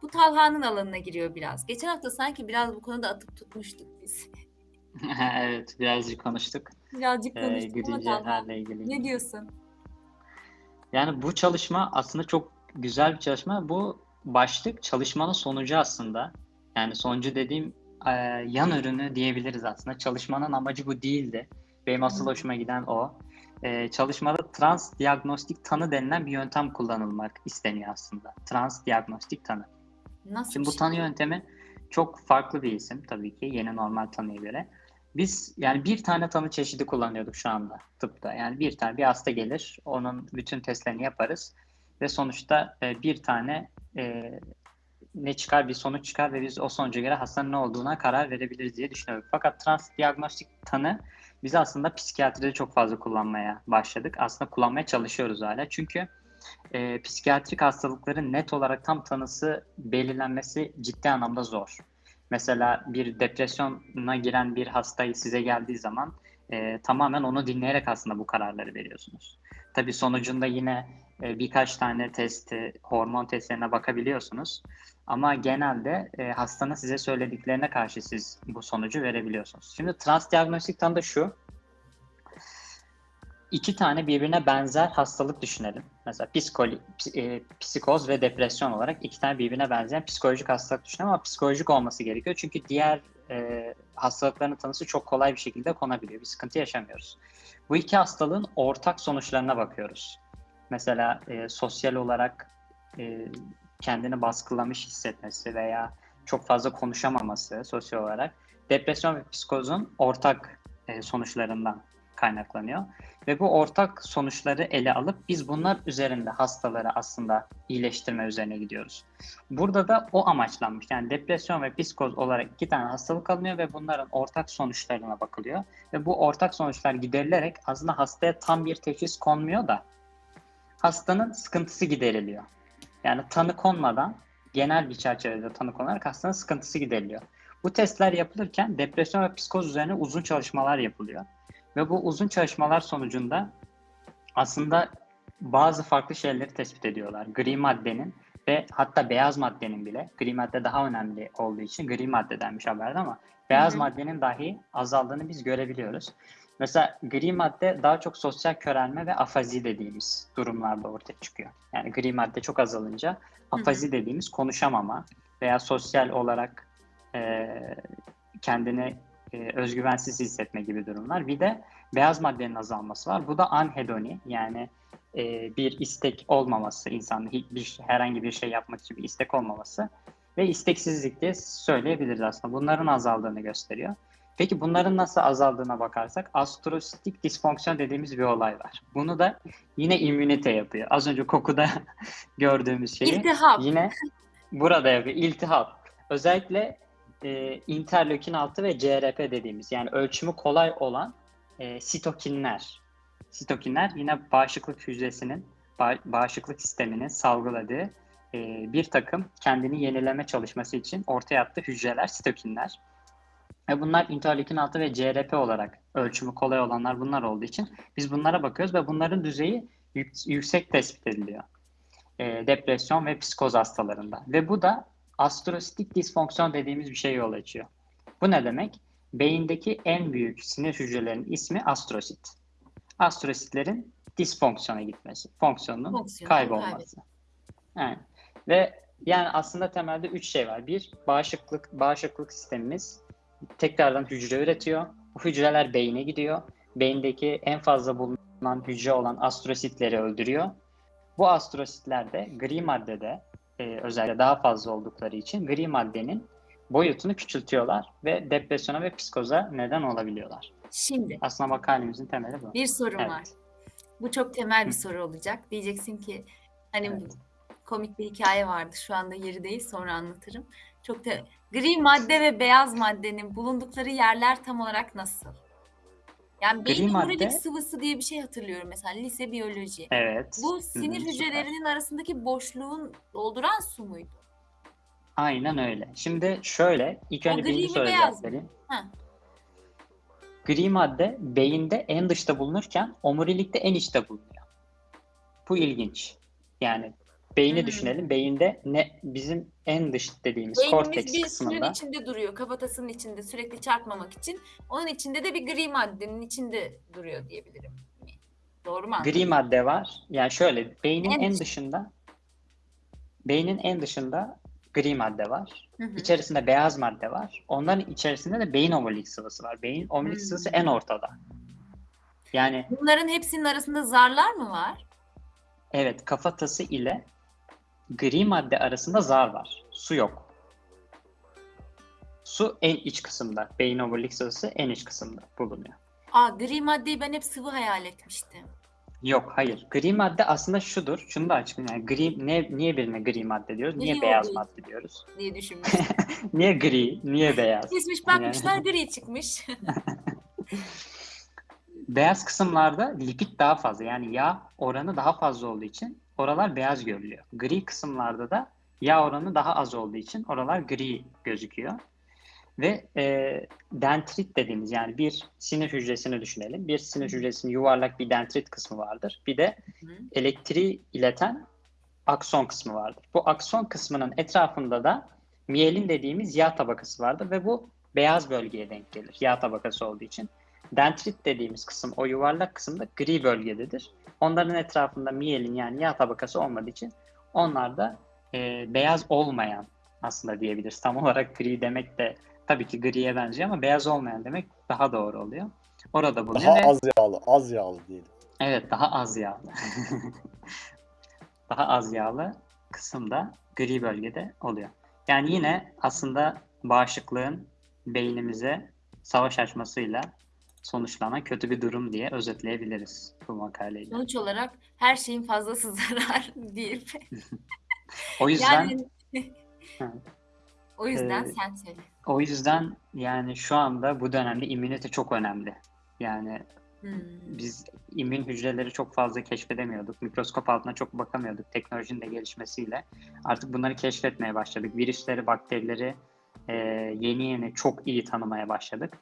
Bu Talha'nın alanına giriyor biraz. Geçen hafta sanki biraz bu konuda atıp tutmuştuk biz. evet birazcık konuştuk. Birazcık Ee, konuştuk ama Talha cevherle ilgili. ne diyorsun? Yani bu çalışma aslında çok güzel bir çalışma. Bu başlık çalışmanın sonucu aslında. Yani sonucu dediğim e, yan ürünü diyebiliriz aslında. Çalışmanın amacı bu değildi. Benim asıl hoşuma giden o. E, çalışmada trans diagnostik tanı denilen bir yöntem kullanılmak isteniyor aslında. Trans diagnostik tanı. Nasıl Şimdi bu şey? tanı yöntemi çok farklı bir isim tabii ki yeni normal tanıya göre. Biz yani bir tane tanı çeşidi kullanıyorduk şu anda tıpta. Yani bir tane bir hasta gelir, onun bütün testlerini yaparız ve sonuçta e, bir tane e, ne çıkar bir sonuç çıkar ve biz o sonuca göre hastanın ne olduğuna karar verebiliriz diye düşünüyorum. Fakat trans diagnostik tanı biz aslında psikiyatride çok fazla kullanmaya başladık. Aslında kullanmaya çalışıyoruz hala. Çünkü e, psikiyatrik hastalıkların net olarak tam tanısı belirlenmesi ciddi anlamda zor. Mesela bir depresyona giren bir hastayı size geldiği zaman e, tamamen onu dinleyerek aslında bu kararları veriyorsunuz. Tabii sonucunda yine e, birkaç tane testi, hormon testlerine bakabiliyorsunuz. Ama genelde e, hastanın size söylediklerine karşı siz bu sonucu verebiliyorsunuz. Şimdi transdiagnostik tanı da şu. İki tane birbirine benzer hastalık düşünelim. Mesela psikoli, e, psikoz ve depresyon olarak iki tane birbirine benzeyen psikolojik hastalık düşünelim ama psikolojik olması gerekiyor. Çünkü diğer e, hastalıkların tanısı çok kolay bir şekilde konabiliyor. Bir sıkıntı yaşamıyoruz. Bu iki hastalığın ortak sonuçlarına bakıyoruz. Mesela e, sosyal olarak e, kendini baskılamış hissetmesi veya çok fazla konuşamaması sosyal olarak depresyon ve psikozun ortak e, sonuçlarından kaynaklanıyor. Ve bu ortak sonuçları ele alıp biz bunlar üzerinde hastaları aslında iyileştirme üzerine gidiyoruz. Burada da o amaçlanmış. Yani depresyon ve psikoz olarak iki tane hastalık alınıyor ve bunların ortak sonuçlarına bakılıyor. Ve bu ortak sonuçlar giderilerek aslında hastaya tam bir teşhis konmuyor da hastanın sıkıntısı gideriliyor. Yani tanı konmadan genel bir çerçevede tanı konarak hastanın sıkıntısı gideriliyor. Bu testler yapılırken depresyon ve psikoz üzerine uzun çalışmalar yapılıyor. Ve bu uzun çalışmalar sonucunda aslında bazı farklı şeyleri tespit ediyorlar. Gri maddenin ve hatta beyaz maddenin bile, gri madde daha önemli olduğu için gri madde denmiş haberde ama beyaz Hı hı. maddenin dahi azaldığını biz görebiliyoruz. Mesela gri madde daha çok sosyal körelme ve afazi dediğimiz durumlarda ortaya çıkıyor. Yani gri madde çok azalınca afazi dediğimiz konuşamama veya sosyal olarak e, kendini e, özgüvensiz hissetme gibi durumlar. Bir de beyaz maddenin azalması var. Bu da anhedoni yani e, bir istek olmaması, insanın hiçbir herhangi bir şey yapmak için bir istek olmaması ve isteksizlik diye söyleyebiliriz aslında. Bunların azaldığını gösteriyor. Peki bunların nasıl azaldığına bakarsak astrositik disfonksiyon dediğimiz bir olay var. Bunu da yine immünite yapıyor. Az önce kokuda gördüğümüz şeyi İltihap. yine burada yapıyor. İltihap. Özellikle e, interleukin 6 ve CRP dediğimiz yani ölçümü kolay olan e, sitokinler. Sitokinler yine bağışıklık hücresinin, ba- bağışıklık sisteminin salgıladığı e, bir takım kendini yenileme çalışması için ortaya attığı hücreler, sitokinler. Ve bunlar interleukin 6 ve CRP olarak ölçümü kolay olanlar bunlar olduğu için biz bunlara bakıyoruz ve bunların düzeyi yük- yüksek tespit ediliyor. E, depresyon ve psikoz hastalarında. Ve bu da astrositik disfonksiyon dediğimiz bir şey yol açıyor. Bu ne demek? Beyindeki en büyük sinir hücrelerinin ismi astrosit. Astrositlerin disfonksiyona gitmesi, fonksiyonunun Fonksiyonu kaybolması. Evet. Ve yani aslında temelde üç şey var. Bir, bağışıklık bağışıklık sistemimiz tekrardan hücre üretiyor. Bu hücreler beyine gidiyor. Beyindeki en fazla bulunan hücre olan astrositleri öldürüyor. Bu astrositler de gri maddede e, özellikle daha fazla oldukları için gri maddenin boyutunu küçültüyorlar ve depresyona ve psikoza neden olabiliyorlar. Şimdi Aslında makalemizin temeli bu. bir sorum Evet. var. Bu çok temel bir soru olacak. Diyeceksin ki hani Evet. komik bir hikaye vardı. Şu anda yeri değil sonra anlatırım. Çok da gri madde ve beyaz maddenin bulundukları yerler tam olarak nasıl? Yani beyin madde- omurilik sıvısı diye bir şey hatırlıyorum mesela lise biyoloji. Evet. Bu Hı hı, sinir süper. hücrelerinin arasındaki boşluğun dolduran su muydu? Aynen öyle. Şimdi şöyle, ilk O önce gri birinci mi, soruya beyaz cevap mı? vereyim. Ha. Gri madde beyinde en dışta bulunurken omurilikte en içte bulunuyor. Bu ilginç. Yani beyni Hmm. düşünelim. Beyinde ne bizim en dış dediğimiz Beynimiz korteks bir kısmında. içinde duruyor. Kafatasının içinde sürekli çarpmamak için. Onun içinde de bir gri maddenin içinde duruyor diyebilirim. Doğru mu? Gri madde var. Yani şöyle beynin En en, dış- dışında beynin en dışında gri madde var. Hı hı. İçerisinde beyaz madde var. Onların içerisinde de beyin omurilik sıvısı var. Beyin omurilik sıvısı en ortada. Yani Bunların hepsinin arasında zarlar mı var? evet kafatası ile gri madde arasında zar var. Su yok. Su en iç kısımda. Beyin omurilik sıvısı en iç kısımda bulunuyor. Aa gri maddeyi ben hep sıvı hayal etmiştim. Yok hayır. Gri madde aslında şudur. Şunu da açıklayayım. Yani gri, ne, niye birine gri madde diyoruz? Niye Gri beyaz madde diyoruz? diye düşünmüştüm. Niye gri? Niye beyaz? Kesmiş bakmışlar gri çıkmış. Beyaz kısımlarda lipid daha fazla yani yağ oranı daha fazla olduğu için oralar beyaz görülüyor. Gri kısımlarda da yağ oranı daha az olduğu için oralar gri gözüküyor. Ve e, dendrit dediğimiz yani bir sinir hücresini düşünelim. Bir sinir hücresinin yuvarlak bir dendrit kısmı vardır. Bir de elektriği ileten akson kısmı vardır. Bu akson kısmının etrafında da miyelin dediğimiz yağ tabakası vardır ve bu beyaz bölgeye denk gelir yağ tabakası olduğu için. Dendrit dediğimiz kısım o yuvarlak kısımda gri bölgededir. Onların etrafında miyelin yani yağ tabakası olmadığı için onlar da e, beyaz olmayan aslında diyebiliriz. Tam olarak gri demek de tabii ki griye benziyor ama beyaz olmayan demek daha doğru oluyor. Orada bulunuyor Daha ve az yağlı, az yağlı diyelim. Evet, daha az yağlı. daha az yağlı kısımda gri bölgede oluyor. Yani yine aslında bağışıklığın beynimize savaş açmasıyla sonuçlanan kötü bir durum diye özetleyebiliriz bu makaleyi. Sonuç olarak her şeyin fazlası zarar deyip. O yüzden Yani o yüzden Ee, sen söyle. o yüzden yani şu anda bu dönemde immünite çok önemli. Yani Hmm. biz immün hücreleri çok fazla keşfedemiyorduk. Mikroskop altına çok bakamıyorduk teknolojinin de gelişmesiyle. Artık bunları keşfetmeye başladık. Virüsleri, bakterileri e, yeni yeni çok iyi tanımaya başladık.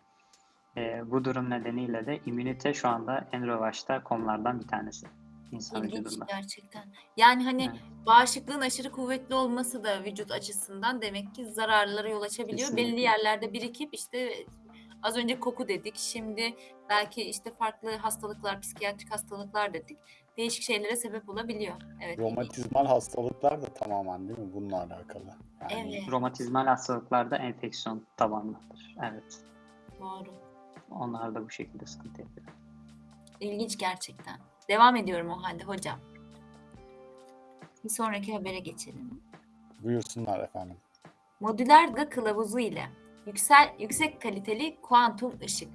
E, bu durum nedeniyle de immünite şu anda en revaçta konulardan bir tanesi insan İlginç vücudunda. gerçekten. Yani hani Evet. bağışıklığın aşırı kuvvetli olması da vücut açısından demek ki zararlara yol açabiliyor. Kesinlikle. Belli yerlerde birikip işte az önce koku dedik. Şimdi belki işte farklı hastalıklar, psikiyatrik hastalıklar dedik. Değişik şeylere sebep olabiliyor. Evet. Romatizmal hastalıklar da tamamen değil mi bununla alakalı? Yani Evet. Romatizmal hastalıklarda enfeksiyon tabanlıdır. Evet. Doğru. Onlar da bu şekilde sıkıntı yapıyor. İlginç gerçekten. Devam ediyorum o halde hocam. Bir sonraki habere geçelim. buyursunlar efendim. Modüler dalga kılavuzu ile yüksel, yüksek kaliteli kuantum ışık.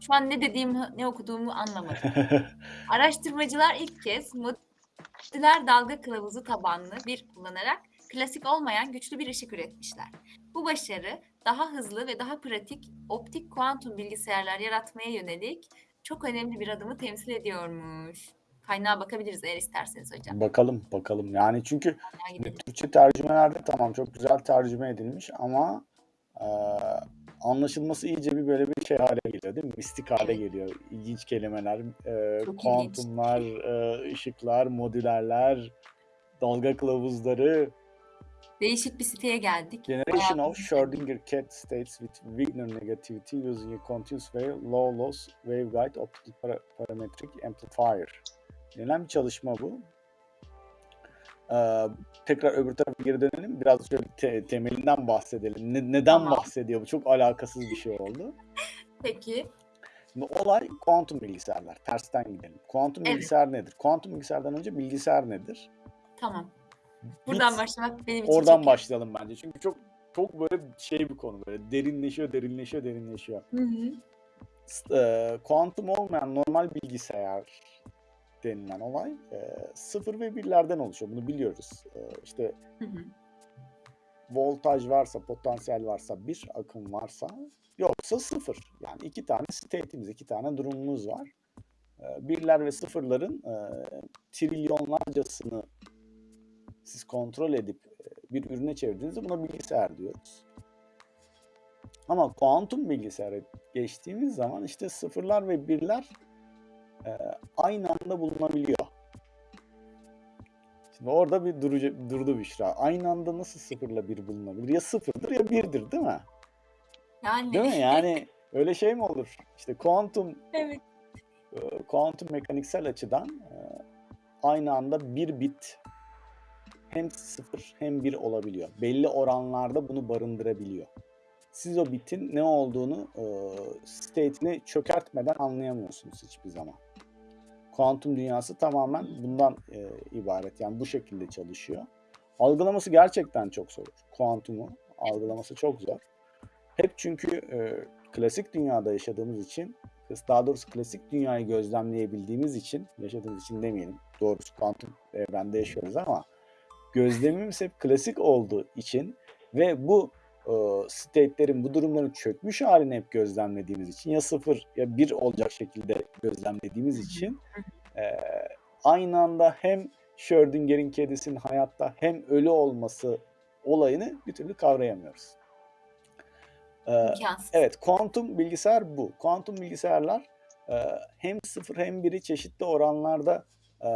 Şu an ne dediğimi, ne okuduğumu anlamadım. Araştırmacılar ilk kez modüler dalga kılavuzu tabanlı bir kullanarak klasik olmayan güçlü bir ışık üretmişler. Bu başarı daha hızlı ve daha pratik optik kuantum bilgisayarlar yaratmaya yönelik çok önemli bir adımı temsil ediyormuş. Kaynağa bakabiliriz eğer isterseniz hocam. bakalım bakalım. Yani çünkü. Türkçe tercümelerde tamam çok güzel tercüme edilmiş ama e, anlaşılması iyice bir böyle bir şey hale geliyor değil mi? Mistik hale Evet. geliyor. İlginç kelimeler, e, Çok kuantumlar, e, ışıklar, modülerler, dalga kılavuzları. Değişik bir siteye geldik. Generation of Schrödinger cat states with Wigner negativity using a continuous wave low loss waveguide optical para- parametric amplifier. Denilen bir çalışma bu. Ee, tekrar öbür tarafa geri dönelim. Biraz şöyle te- temelinden bahsedelim. Ne- neden Tamam. bahsediyor? Bu çok alakasız bir şey oldu. Peki. Şimdi olay kuantum bilgisayarlar. Tersten gidelim. Kuantum Evet. bilgisayar nedir? Kuantum bilgisayardan önce bilgisayar nedir? Tamam. Buradan Bit- başlamak benim için Oradan çok başlayalım bence. Çünkü çok çok böyle şey bir konu böyle derinleşiyor, derinleşiyor, derinleşiyor. Hı hı. E, kuantum olmayan normal bilgisayar denilen olay e, sıfır ve birlerden oluşuyor. Bunu biliyoruz. E, işte Hı hı. voltaj varsa, potansiyel varsa bir, akım varsa yoksa sıfır. Yani iki tane state'imiz, iki tane durumumuz var. E, birler ve sıfırların e, trilyonlarcasını siz kontrol edip e, bir ürüne çevirdiğinizde buna bilgisayar diyoruz. Ama kuantum bilgisayara geçtiğimiz zaman işte sıfırlar ve birler e, aynı anda bulunabiliyor. Şimdi orada bir durucu, durdu Büşra. Aynı anda nasıl sıfırla bir bulunabilir? Ya sıfırdır ya birdir değil mi? Yani. Değil mi? Yani öyle şey mi olur? İşte kuantum evet. e, kuantum mekaniksel açıdan aynı anda bir bit hem sıfır hem bir olabiliyor. Belli oranlarda bunu barındırabiliyor. Siz o bitin ne olduğunu e, state'ini çökertmeden anlayamıyorsunuz hiçbir zaman. Kuantum dünyası tamamen bundan e, ibaret. Yani bu şekilde çalışıyor. Algılaması gerçekten çok zor. Kuantumu algılaması çok zor. Hep çünkü e, klasik dünyada yaşadığımız için daha doğrusu klasik dünyayı gözlemleyebildiğimiz için, yaşadığımız için demeyelim. Doğrusu kuantum evrende yaşıyoruz ama gözlemimiz hep klasik olduğu için ve bu e, state'lerin, bu durumların çökmüş halini hep gözlemlediğimiz için ya sıfır ya bir olacak şekilde gözlemlediğimiz için e, aynı anda hem Schrödinger'in kedisinin hayatta hem ölü olması olayını bir türlü kavrayamıyoruz. E. Evet, kuantum bilgisayar bu. Kuantum bilgisayarlar e, hem sıfır hem biri çeşitli oranlarda e,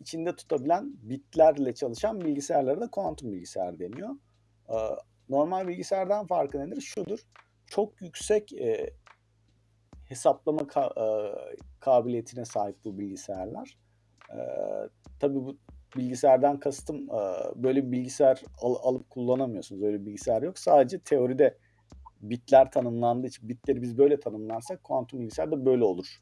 içinde tutabilen bitlerle çalışan bilgisayarlara da kuantum bilgisayar deniyor. E, normal bilgisayardan farkı nedir? Şudur. Çok yüksek e, hesaplama ka- e, kabiliyetine sahip bu bilgisayarlar. E, tabii bu bilgisayardan kastım e, böyle bir bilgisayar al- alıp kullanamıyorsunuz. Öyle bir bilgisayar yok. Sadece teoride bitler tanımlandığı için bitleri biz böyle tanımlarsak kuantum bilgisayar da böyle olur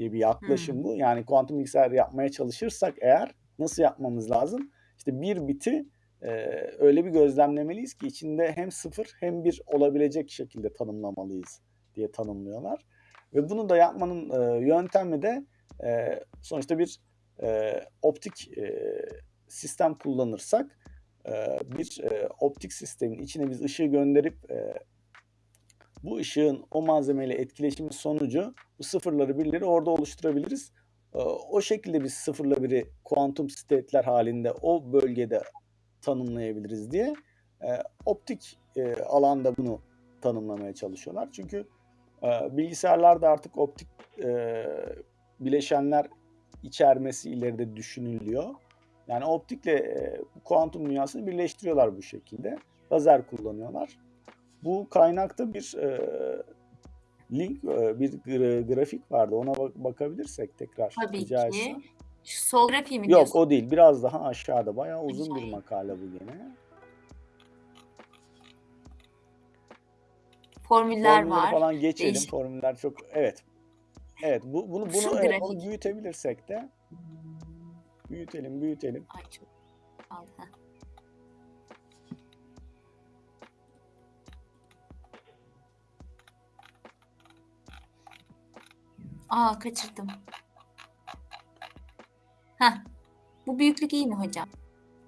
diye bir yaklaşım Hmm. bu. Yani kuantum bilgisayar yapmaya çalışırsak eğer nasıl yapmamız lazım? İşte bir biti e, öyle bir gözlemlemeliyiz ki içinde hem sıfır hem bir olabilecek şekilde tanımlamalıyız diye tanımlıyorlar. Ve bunu da yapmanın e, yöntemi de e, sonuçta bir e, optik e, sistem kullanırsak e, bir e, optik sistemin içine biz ışığı gönderip e, bu ışığın o malzemeyle etkileşimi sonucu bu sıfırları birleri orada oluşturabiliriz. Ee, O şekilde biz sıfırla biri kuantum state'ler halinde o bölgede tanımlayabiliriz diye e, optik e, alanda bunu tanımlamaya çalışıyorlar. Çünkü e, bilgisayarlarda artık optik bileşenler içermesi ileride düşünülüyor. Yani optikle kuantum dünyasını birleştiriyorlar bu şekilde. Lazer kullanıyorlar. Bu kaynakta bir e, link, e, bir gra- grafik vardı. Ona bak- bakabilirsek tekrar Tabii rica ki. etsem. Şu sol grafiği mi Yok diyorsun? o değil. Biraz daha aşağıda. Bayağı uzun bir makale bu gene. Formüller Formülleri var. falan geçelim. Değişik. Formüller çok evet. Evet bu bunu Şu bunu evet, büyütebilirsek de büyütelim, büyütelim. Ay çok al. Aa kaçırdım. Heh. Bu büyüklük iyi mi hocam?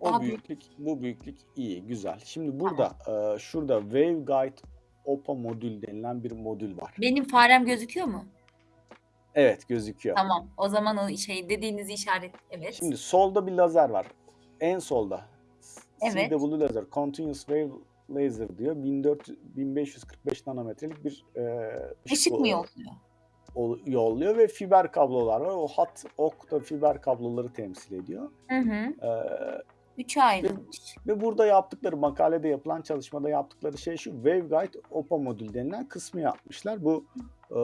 O Daha büyük. büyüklük, bu büyüklük iyi, güzel. Şimdi burada e, şurada waveguide OPA modül denilen bir modül var. Benim farem gözüküyor mu? Evet gözüküyor. Tamam. O zaman o şey dediğiniz işaret evet. Şimdi solda bir lazer var. En solda. Evet. CW lazer, Continuous Wave Laser diyor. 1400, 1545 nanometrelik bir e, Işık mı o- yolluyor? Yolluyor ve fiber kablolar var. O hat ok da fiber kabloları temsil ediyor. Hı hı. E, Üçe ayrılmış. ve burada yaptıkları makalede yapılan çalışmada yaptıkları şey şu waveguide OPA modül denilen kısmı yapmışlar. Bu e,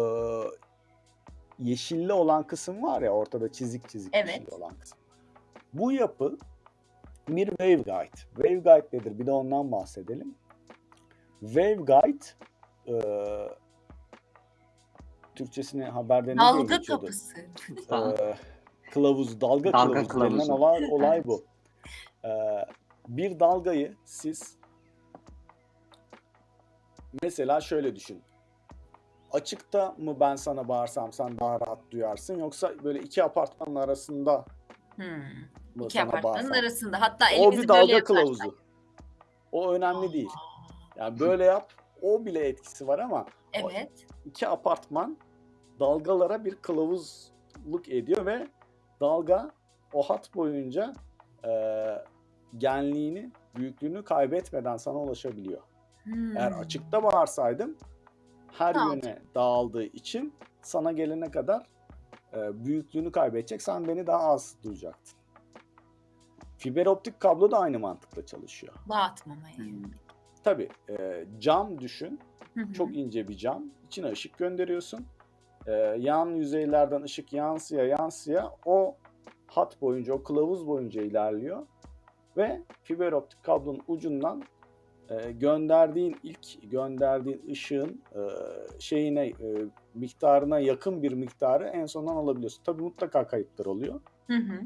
yeşilli olan kısım var ya ortada çizik çizik Evet. yeşilli olan kısım. Bu yapı bir waveguide. Waveguide nedir? Bir de ondan bahsedelim. Waveguide e, Türkçesini haberde ne diye Dalga geçiyordu? kapısı. E, kılavuz, dalga, Dalga kılavuzu denilen kılavuzu. olay, olay bu. E, bir dalgayı siz mesela şöyle düşün. Açıkta mı ben sana bağırsam sen daha rahat duyarsın yoksa böyle iki apartmanın arasında Hmm. mı İki sana apartmanın bağırsam? arasında. Hatta O elimizi bir böyle dalga yaparsak. kılavuzu. O önemli değil. Yani böyle yap. O bile etkisi var ama Evet. iki apartman dalgalara bir kılavuzluk ediyor ve dalga o hat boyunca e, genliğini, büyüklüğünü kaybetmeden sana ulaşabiliyor. Eğer Hmm. açıkta bağırsaydım her Ne yöne dağıldığı için sana gelene kadar e, büyüklüğünü kaybedecek. Sen beni daha az duyacaktın. Fiber optik kablo da aynı mantıkla çalışıyor. Dağıtmamaya. Hmm. Tabii e, cam düşün. Hı hı. Çok ince bir cam. İçine ışık gönderiyorsun. Ee, yan yüzeylerden ışık yansıya yansıya o hat boyunca, o kılavuz boyunca ilerliyor. Ve fiber optik kablonun ucundan e, gönderdiğin ilk gönderdiğin ışığın e, şeyine e, miktarına yakın bir miktarı en sondan alabiliyorsun. Tabii mutlaka kayıplar oluyor. Hı hı.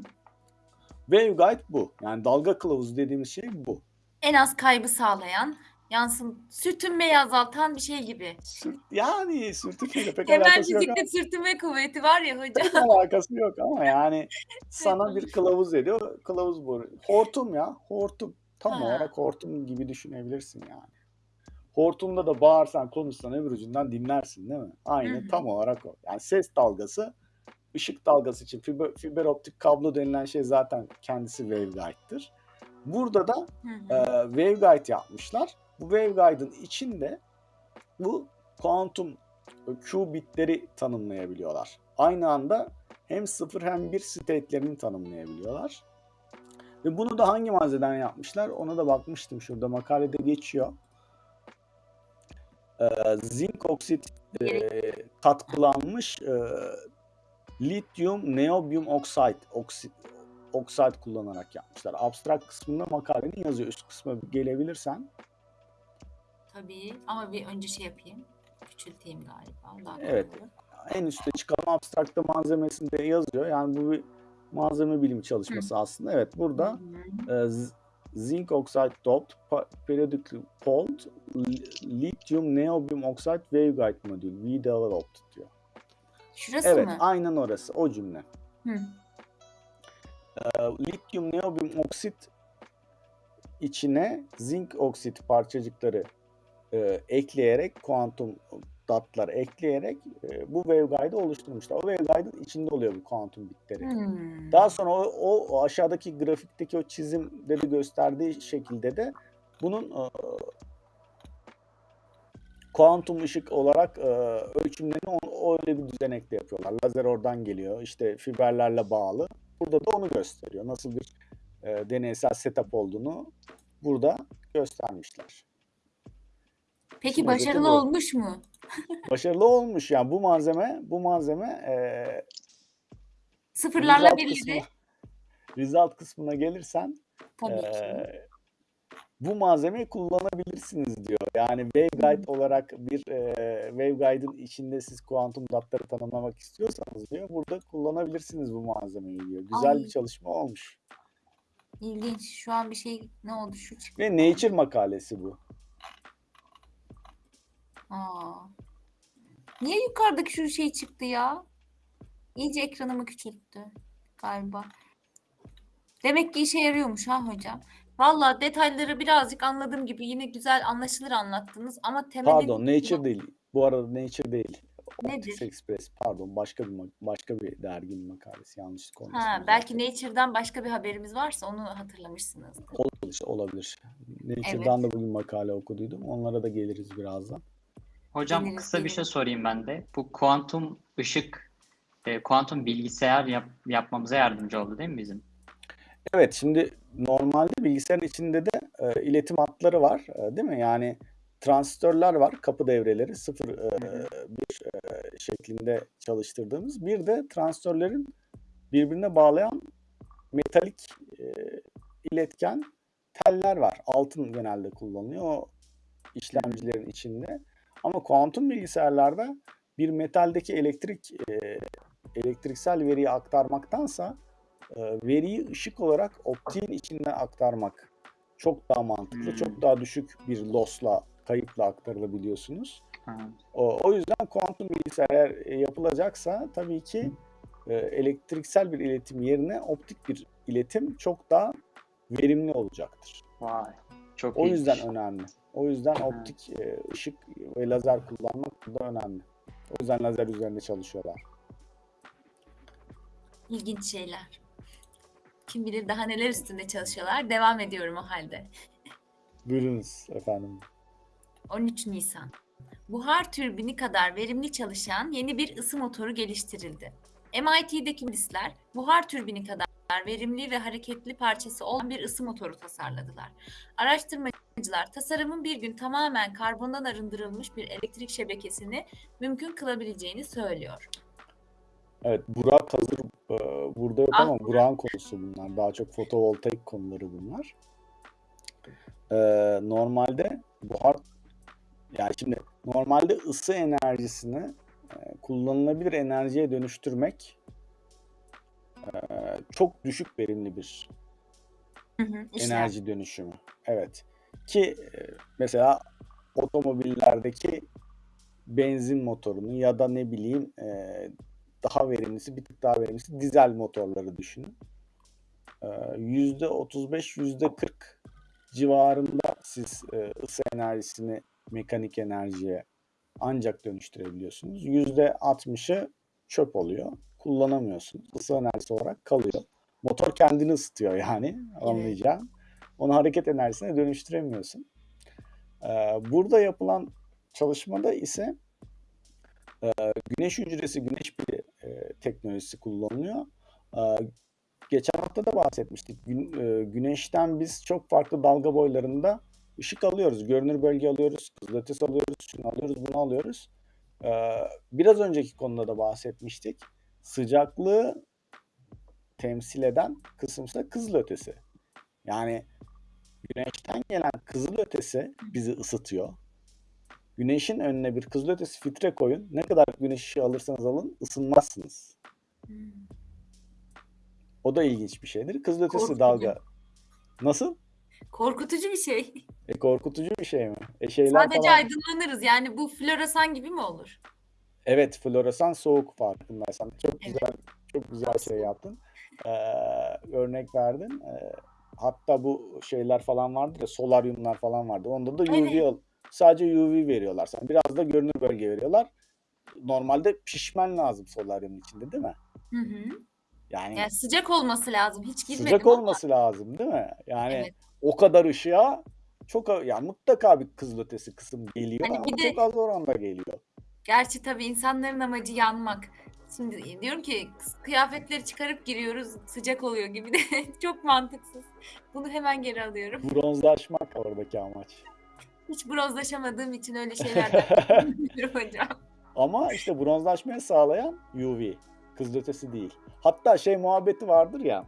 Waveguide bu. Yani dalga kılavuzu dediğimiz şey bu. En az kaybı sağlayan, yansın sürtünmeyi azaltan bir şey gibi. Sürt, yani sürtükle pek alakası yok Hemencikte sürtünme kuvveti var ya hocam. Pek alakası yok ama yani sana bir kılavuz ediyor. Kılavuz bu. Hortum ya. Hortum. Tam Ha. olarak hortum gibi düşünebilirsin yani. Hortumda da bağırsan konuşsan öbür ucundan dinlersin değil mi? Aynı Hı hı. tam olarak o. Yani ses dalgası, ışık dalgası için fiber, fiber optik kablo denilen şey zaten kendisi waveguide'dır. Burada da Hı e, waveguide yapmışlar. Bu waveguide'ın içinde bu kuantum Q bitleri tanımlayabiliyorlar. Aynı anda hem 0 hem 1 state'lerini tanımlayabiliyorlar. Ve bunu da hangi malzemeden yapmışlar? Ona da bakmıştım şurada makalede geçiyor. Ee, zinc oksit e, katkılanmış e, lityum neobium oxide oksit oksit kullanarak yapmışlar. Abstrakt kısmında makalenin yazıyor. Üst kısma gelebilirsen. Tabii ama bir önce şey yapayım. Küçülteyim galiba. Daha Evet. olur. en üstte çıkan abstrakta malzemesinde yazıyor. Yani bu bir malzeme bilimi çalışması aslında. Evet burada Hı hı. e, zinc oxide doped polled li- lithium neobium oxide waveguide modül we developed diyor. Şurası Evet mı? aynen orası o cümle. Hı. E, lityum neobium oksit içine zinc oksit parçacıkları e, ekleyerek kuantum datlar ekleyerek e, bu waveguide'ı oluşturmuşlar. O waveguide'ın içinde oluyor bu kuantum bitleri. Hmm. Daha sonra o, o, o aşağıdaki grafikteki o çizimde de gösterdiği şekilde de bunun e, kuantum ışık olarak e, ölçümlerini o, öyle bir düzenekte yapıyorlar. Lazer oradan geliyor. işte fiberlerle bağlı. Burada da onu gösteriyor. Nasıl bir e, deneysel setup olduğunu burada göstermişler. Peki özeti başarılı olmuş mu? Başarılı olmuş yani bu malzeme bu malzeme e, Sıfırlarla kısmına, result kısmına gelirsen Tabii ki. Ee, bu malzemeyi kullanabilirsiniz diyor. Yani waveguide olarak bir e, waveguide'ın içinde siz kuantum datları tanımlamak istiyorsanız diyor. Burada kullanabilirsiniz bu malzemeyi diyor. Güzel Ay. bir çalışma olmuş. İlginç. Şu an bir şey ne oldu? Şu çıktı. Ve Nature makalesi bu. Aa. Niye yukarıdaki şu şey çıktı ya? İyice ekranımı küçülttü galiba. Demek ki işe yarıyormuş ha hocam. Valla detayları birazcık anladığım gibi yine güzel anlaşılır anlattınız ama temeli Pardon Nature değil. Bu arada Nature değil. Nedir? Express pardon başka bir başka bir derginin makalesi yanlış konuştum. Ha, belki Nature'dan başka bir haberimiz varsa onu hatırlamışsınız. olabilir, olabilir. Nature'dan da bugün makale okuduydum. Onlara da geliriz birazdan. Hocam Geliriz, kısa bir şey sorayım ben de. Bu kuantum ışık, e, kuantum bilgisayar yap- yapmamıza yardımcı oldu değil mi bizim? Evet şimdi normalde bilgisayarın içinde de e, iletim hatları var e, değil mi? Yani transistörler var kapı devreleri 0 e. 1 e, şeklinde çalıştırdığımız. Bir de transistörlerin birbirine bağlayan metalik e, iletken teller var. Altın genelde kullanılıyor o işlemcilerin içinde. Ama kuantum bilgisayarlarda bir metaldeki elektrik e, elektriksel veriyi aktarmaktansa e, veriyi ışık olarak optiğin içinden aktarmak çok daha mantıklı, Hmm. çok daha düşük bir loss'la, kayıpla aktarılabiliyorsunuz. O, o yüzden kuantum bilgisayar e, yapılacaksa tabii ki e, elektriksel bir iletim yerine optik bir iletim çok daha verimli olacaktır. Vay. Çok O iyi. yüzden önemli. O yüzden optik e, ışık ve lazer kullanmak burada önemli. O yüzden lazer üzerinde çalışıyorlar. İlginç şeyler. Kim bilir daha neler üstünde çalışıyorlar. Devam ediyorum o halde. Buyurunuz efendim. 13 Nisan. Buhar türbini kadar verimli çalışan yeni bir ısı motoru geliştirildi. MIT'deki mühendisler buhar türbini kadar verimli ve hareketli parçası olan bir ısı motoru tasarladılar. Araştırmacılar tasarımın bir gün tamamen karbondan arındırılmış bir elektrik şebekesini mümkün kılabileceğini söylüyor. Evet Burak hazır e, burada yok Ah, ama Burak'ın konusu bunlar. Daha çok fotovoltaik konuları bunlar. E, normalde buhar yani şimdi normalde ısı enerjisini e, kullanılabilir enerjiye dönüştürmek e, çok düşük verimli bir Hı hı, enerji dönüşümü. Evet. Ki e, mesela otomobillerdeki benzin motorunu ya da ne bileyim e, daha verimlisi, bir tık daha verimlisi dizel motorları düşünün. E, Yüzde 35, yüzde 40 civarında siz e, ısı enerjisini mekanik enerjiye ancak dönüştürebiliyorsunuz. Yüzde 60'ı çöp oluyor. Kullanamıyorsunuz. Isı enerjisi olarak kalıyor. Motor kendini ısıtıyor yani anlayacağın. Onu hareket enerjisine dönüştüremiyorsun. Ee, burada yapılan çalışmada ise e, güneş hücresi, güneş pili e, teknolojisi kullanılıyor. Ee, geçen hafta da bahsetmiştik. E, güneşten biz çok farklı dalga boylarında ışık alıyoruz. Görünür bölge alıyoruz, kızılötesi alıyoruz, şunu alıyoruz, bunu alıyoruz. Ee, biraz önceki konuda da bahsetmiştik. Sıcaklığı temsil eden kısımsa kızılötesi. Yani güneşten gelen kızılötesi bizi ısıtıyor. Güneşin önüne bir kızılötesi filtre koyun. Ne kadar güneş ışığı alırsanız alın ısınmazsınız. Hmm. O da ilginç bir şeydir. Kızılötesi Korkutucu. dalga. Nasıl? Korkutucu bir şey. E korkutucu bir şey mi? E şeyler Sadece falan. aydınlanırız. Yani bu floresan gibi mi olur? Evet, floresan soğuk farkındaysan. Çok Evet. güzel, çok güzel şey yaptın. Ee, örnek verdin. Ee, hatta bu şeyler falan vardır ya, solaryumlar falan vardı. Onda da UV Evet. sadece UV veriyorlar sana. Biraz da görünür bölge veriyorlar. Normalde pişmen lazım solaryumun içinde değil mi? Hı hı. Yani Yani sıcak olması lazım. Hiç girmedim sıcak ama. olması lazım değil mi? Yani Evet. o kadar ışığa çok ya mutlaka bir kızılötesi kısım geliyor Hani ama de- çok az oranda geliyor. Gerçi tabii insanların amacı yanmak. Şimdi diyorum ki kıyafetleri çıkarıp giriyoruz sıcak oluyor gibi de çok mantıksız. Bunu hemen geri alıyorum. Bronzlaşmak oradaki amaç. Hiç bronzlaşamadığım için öyle şeylerden hocam. Ama işte bronzlaşmayı sağlayan UV. Kızılötesi değil. Hatta şey muhabbeti vardır ya.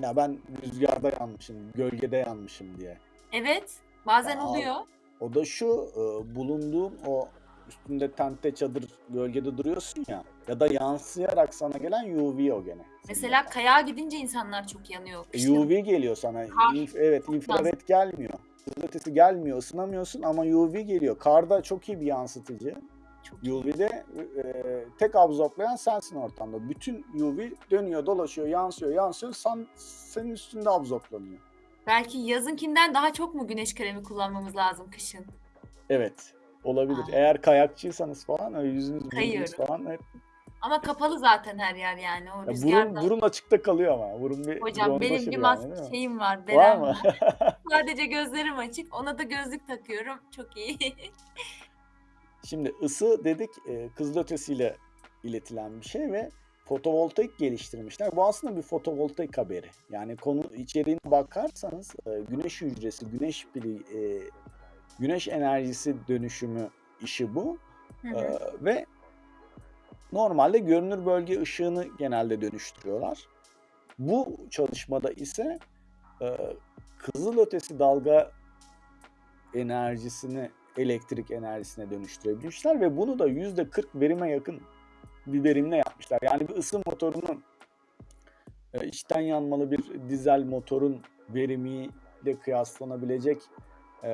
Ya ben rüzgarda yanmışım, gölgede yanmışım diye. Evet bazen Aa, oluyor. O da şu e, bulunduğun o üstünde tente çadır gölgede duruyorsun ya ya da yansıyarak sana gelen UV o gene. Mesela kayağa gidince insanlar çok yanıyor. E. UV geliyor sana. Kar. İnf- evet infrared gelmiyor. Kızılötesi gelmiyor, ısınamıyorsun ama UV geliyor. Karda çok iyi bir yansıtıcı. Çok. UV'de e, tek absorplayan sensin ortamda. Bütün UV dönüyor, dolaşıyor, yansıyor, yansıyor. Sen, senin üstünde absorplanıyor. Belki yazınkinden daha çok mu güneş kremi kullanmamız lazım kışın? Evet. Olabilir. Aa. Eğer kayakçıysanız falan öyle yüzünüz, burnunuz falan hep Ama kapalı zaten her yer yani o Ya burun, burun açıkta kalıyor ama. Burun bir Hocam benim bir yani, maske değil mi? şeyim var, Var mı? var. Sadece gözlerim açık. Ona da gözlük takıyorum. Çok iyi. Şimdi ısı dedik e, kızılötesiyle iletilen bir şey ve fotovoltaik geliştirmişler. Bu aslında bir fotovoltaik haberi. Yani konu içeriğine bakarsanız e, güneş hücresi, güneş pili, e, güneş enerjisi dönüşümü işi bu. Hı hı. ve normalde görünür bölge ışığını genelde dönüştürüyorlar. Bu çalışmada ise e, kızılötesi dalga enerjisini elektrik enerjisine dönüştürebilmişler ve bunu da yüzde 40 verime yakın bir verimle yapmışlar. Yani bir ısı motorunun e, içten yanmalı bir dizel motorun verimi elektrikle kıyaslanabilecek e,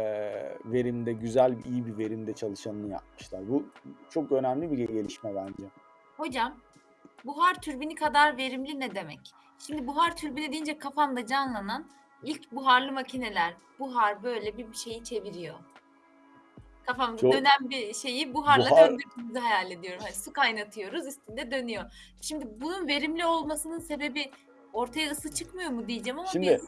verimde, güzel, iyi bir verimde çalışanını yapmışlar. Bu çok önemli bir gelişme bence. Hocam buhar türbini kadar verimli ne demek? Şimdi buhar türbini deyince kafamda canlanan ilk buharlı makineler. Buhar böyle bir şeyi çeviriyor. Kafamda Çok- dönen bir şeyi buharla Buhar- döndürdüğümüzü hayal ediyorum. Hani su kaynatıyoruz üstünde dönüyor. Şimdi bunun verimli olmasının sebebi ortaya ısı çıkmıyor mu diyeceğim ama Şimdi- bir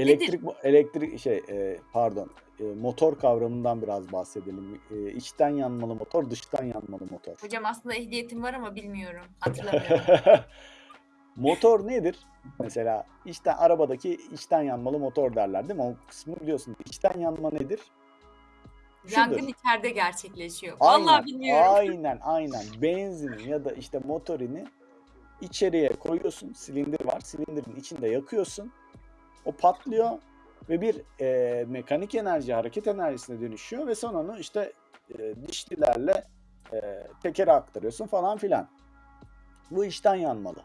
Elektrik elektrik şey e, pardon e, motor kavramından biraz bahsedelim. E, içten yanmalı motor, dıştan yanmalı motor. hocam aslında ehliyetim var ama bilmiyorum. Hatırlamıyorum. motor nedir? Mesela içten arabadaki içten yanmalı motor derler değil mi? O kısmı biliyorsun. İçten yanma nedir? Şudur. Yangın içeride gerçekleşiyor. Vallahi bilmiyorum. Aynen aynen. Benzin ya da işte motorini içeriye koyuyorsun. Silindir var. Silindirin içinde yakıyorsun. O patlıyor ve bir e, mekanik enerji, hareket enerjisine dönüşüyor ve sonra onu işte e, dişlilerle e, tekere aktarıyorsun falan filan. Bu içten yanmalı.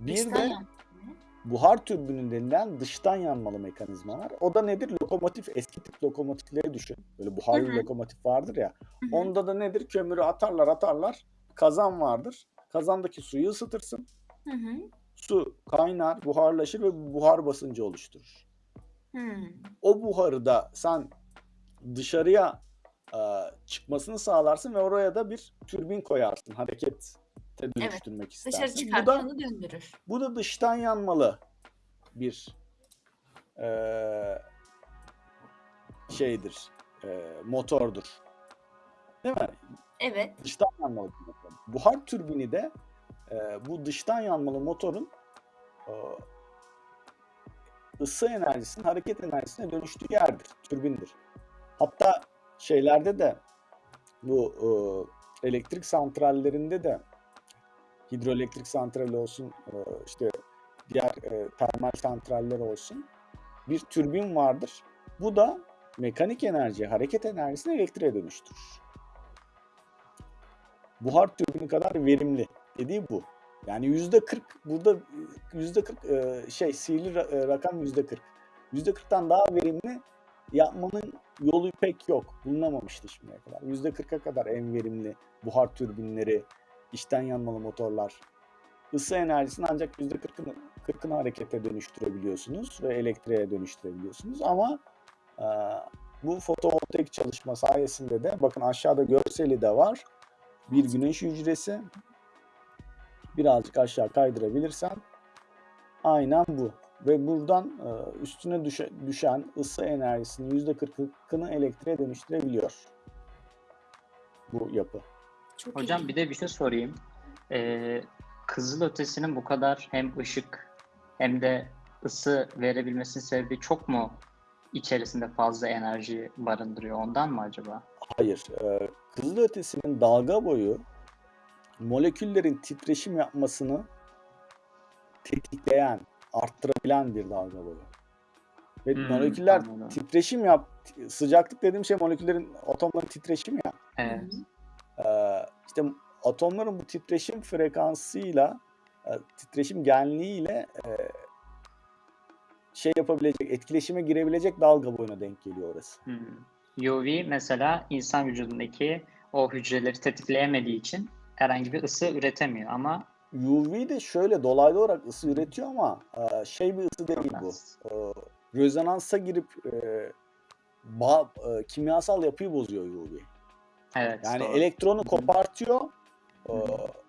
Bir İçten de yan- buhar türbünü denilen dıştan yanmalı mekanizma var. O da nedir? Lokomotif, eski tip lokomotifleri düşün. Böyle buharlı lokomotif vardır ya. Onda da nedir? Kömürü atarlar atarlar. Kazan vardır. Kazandaki suyu ısıtırsın. Hı hı. Su kaynar, buharlaşır ve buhar basıncı oluşturur. Hmm. O buharı da sen dışarıya e, çıkmasını sağlarsın ve oraya da bir türbin koyarsın. Harekete dönüştürmek istersin. Dışarı Bu çıkartıp da döndürür. Bu da dıştan yanmalı bir eee, şeydir, eee, motordur. Değil mi? Evet. Dıştan yanmalı bir motor. Buhar türbini de eee, bu dıştan yanmalı motorun eee, ısı enerjisinin hareket enerjisine dönüştüğü yerdir, türbindir. Hatta şeylerde de bu eee, elektrik santrallerinde de hidroelektrik santrali olsun, eee, işte diğer eee, termal santraller olsun bir türbin vardır. Bu da mekanik enerji, hareket enerjisini elektriğe dönüştürür. Buhar türbini kadar verimli dediği bu. Yani yüzde 40 burada yüzde 40 eee, şey sihirli eee, rakam yüzde 40. Yüzde 40'tan daha verimli yapmanın yolu pek yok. Bulunamamıştı şimdiye kadar. Yüzde 40'a kadar en verimli buhar türbinleri, içten yanmalı motorlar. Isı enerjisini ancak yüzde 40'ını 40'ını harekete dönüştürebiliyorsunuz ve elektriğe dönüştürebiliyorsunuz. Ama e, bu fotovoltaik çalışma sayesinde de bakın aşağıda görseli de var. Bir güneş hücresi. Birazcık aşağı kaydırabilirsen aynen bu. Ve buradan e, üstüne düşe- düşen ısı enerjisinin yüzde 40'ını elektriğe dönüştürebiliyor bu yapı. Çok Hocam iyi. bir de bir şey sorayım. Ee, kızılötesinin bu kadar hem ışık hem de ısı verebilmesinin sebebi çok mu içerisinde fazla enerji barındırıyor ondan mı acaba? Hayır. E, kızılötesinin dalga boyu moleküllerin titreşim yapmasını tetikleyen, arttırabilen bir dalga boyu. Ve Hmm, moleküller anladım. titreşim yap, sıcaklık dediğim şey moleküllerin, atomların titreşimi ya. Evet. Ee, işte atomların bu titreşim frekansıyla, e, titreşim genliğiyle e, şey yapabilecek, etkileşime girebilecek dalga boyuna denk geliyor orası. Hmm. UV mesela insan vücudundaki o hücreleri tetikleyemediği için herhangi bir ısı üretemiyor ama UV de şöyle dolaylı olarak ısı üretiyor ama e, şey bir ısı değil bu. E, rezonansa girip e, bağ- kimyasal yapıyı bozuyor UV. Evet. Yani doğru. elektronu kopartıyor.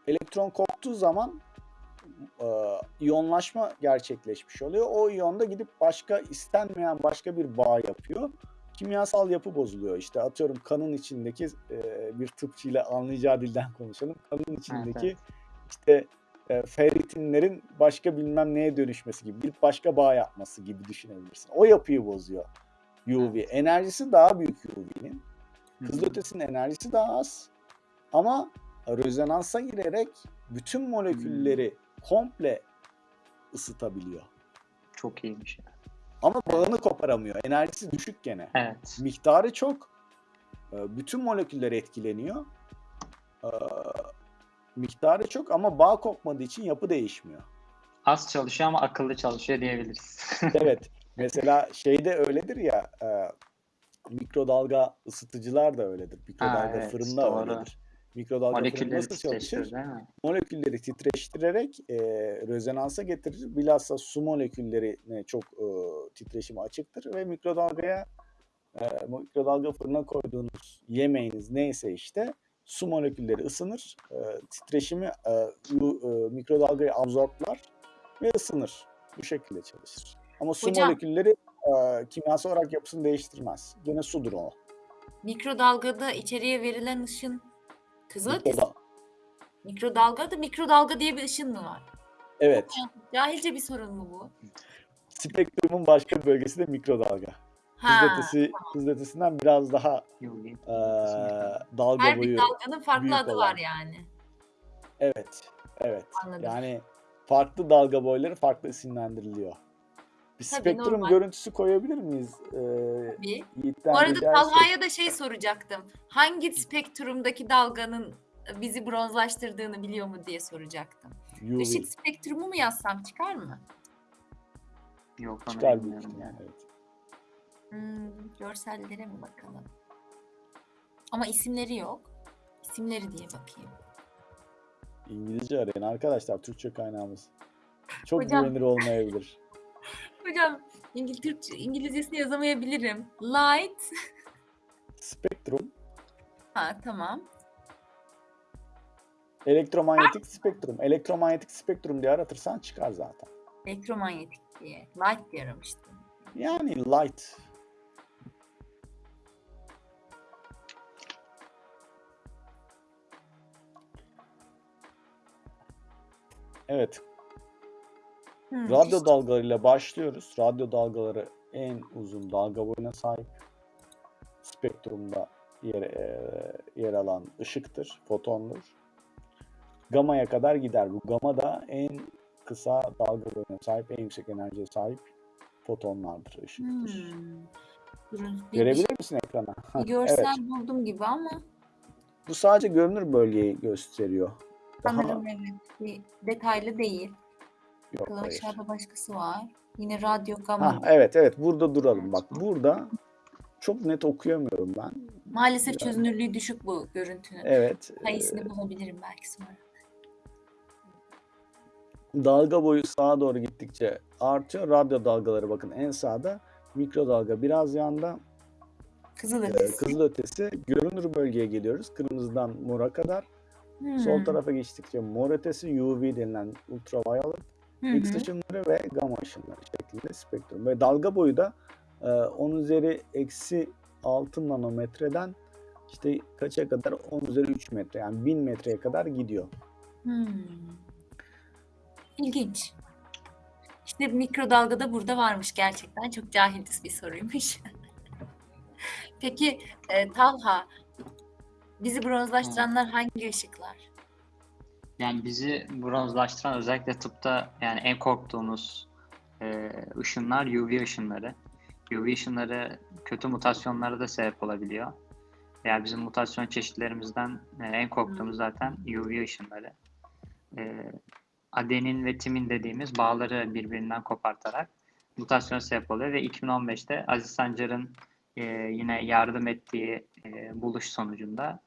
Elektron koptuğu zaman iyonlaşma gerçekleşmiş oluyor. O iyon da gidip başka istenmeyen başka bir bağ yapıyor. Kimyasal yapı bozuluyor. İşte atıyorum kanın içindeki e, bir tıpçıyla anlayacağı dilden konuşalım. Kanın içindeki evet. işte e, ferritinlerin başka bilmem neye dönüşmesi gibi bir başka bağ yapması gibi düşünebilirsin. O yapıyı bozuyor UV. Enerjisi daha büyük UV'nin. Kızılötesinin enerjisi daha az. Ama rezonansa girerek bütün molekülleri komple ısıtabiliyor. Çok iyiymiş. ya. Ama bağını koparamıyor. Enerjisi düşük gene. Evet. Miktarı çok. Ee, Bütün moleküller etkileniyor. Ee, Miktarı çok ama bağ kopmadığı için yapı değişmiyor. Az çalışıyor ama akıllı çalışıyor diyebiliriz. Evet. Mesela şeyde öyledir ya e, mikrodalga ısıtıcılar da öyledir. Mikrodalga evet, fırında doğru. öyledir. Mikrodalga fırın Molekülleri nasıl çalışır? titreştirir değil mi? molekülleri titreştirerek e, rezonansa getirir. Bilhassa su moleküllerine çok e, titreşime açıktır ve mikrodalgaya e, mikrodalga fırına koyduğunuz yemeğiniz neyse işte su molekülleri ısınır. E, titreşimi e, e, mikrodalgayı absorblar ve ısınır. Bu şekilde çalışır. Ama su Hocam- molekülleri e, kimyasal olarak yapısını değiştirmez. Gene sudur o. Mikrodalgada içeriye verilen ışın kızılötesi. Mikroda- Mikrodalgada mikrodalga diye bir ışın mı var? Evet. Cahilce bir sorun mu bu? Spektrumun başka bölgesi de mikrodalga. Ha. Kızılötesi, kızılötesinden biraz daha eee, dalga Her boyu. bir dalganın farklı adı olan. var yani. Evet. Evet. Anladım. Yani farklı dalga boyları farklı isimlendiriliyor. Bir Tabii, spektrum normal. görüntüsü koyabilir miyiz? Eee Bir. Yiğit'ten Bu arada. Talha'ya da şey soracaktım. Hangi spektrumdaki dalganın bizi bronzlaştırdığını biliyor mu diye soracaktım. UV Işık spektrumu mu yazsam çıkar mı? Yok onu çıkar bilmiyorum yani. Evet. Hmm, görsellere mi bakalım? Ama isimleri yok. İsimleri diye bakayım. İngilizce arayın arkadaşlar. Türkçe kaynağımız. Çok Hocam- güvenilir olmayabilir. Hocam İngil Türkçe, İngilizcesini yazamayabilirim. Light. Spektrum, Ha tamam. elektromanyetik spektrum. Elektromanyetik spektrum diye aratırsan çıkar zaten. Elektromanyetik diye. Light diye aramıştım. Yani light. Evet, Hmm, radyo işte- dalgalarıyla başlıyoruz. Radyo dalgaları en uzun dalga boyuna sahip. Spektrumda yer, eee, yer alan ışıktır, fotondur. Gama'ya kadar gider. Bu gama da en kısa dalga boyuna sahip, en yüksek enerjiye sahip fotonlardır, ışıktır. Hmm. Görebilir misin ekrana? bir görsel evet. buldum gibi ama Bu sadece görünür bölgeyi gösteriyor. Daha sanırım evet. Bir detaylı değil. Yok hayır. aşağıda başkası var. Yine radyo gamma. Ha, evet evet burada duralım. Bak burada çok net okuyamıyorum ben. Maalesef çözünürlüğü düşük bu görüntünün. Evet. e, Sayısını bulabilirim belki sonra. dalga boyu sağa doğru gittikçe artıyor. Radyo dalgaları bakın en sağda. Mikrodalga biraz yanda. Kızıl E, ötesi. kızılötesi görünür bölgeye geliyoruz. Kırmızıdan mora kadar. Sol Hmm. tarafa geçtikçe mor ötesi UV denilen ultraviolet. X ışınları ve gamma ışınları şeklinde spektrum. Ve dalga boyu da e, 10 üzeri eksi 6 nanometreden işte kaça kadar? 10 üzeri 3 metre yani 1000 metreye kadar gidiyor. Hmm. İlginç. İşte mikrodalga da burada varmış gerçekten. Çok cahilce bir soruymuş. Peki e, Talha, bizi bronzlaştıranlar hangi ışıklar? Yani bizi bronzlaştıran özellikle tıpta yani en korktuğumuz e, ışınlar UV ışınları. UV ışınları kötü mutasyonlara da sebep olabiliyor. Yani bizim mutasyon çeşitlerimizden e, en korktuğumuz zaten UV ışınları. E, adenin ve timin dediğimiz bağları birbirinden kopartarak mutasyon sebep oluyor ve 2015'te Aziz Sancar'ın e, yine yardım ettiği e, buluş sonucunda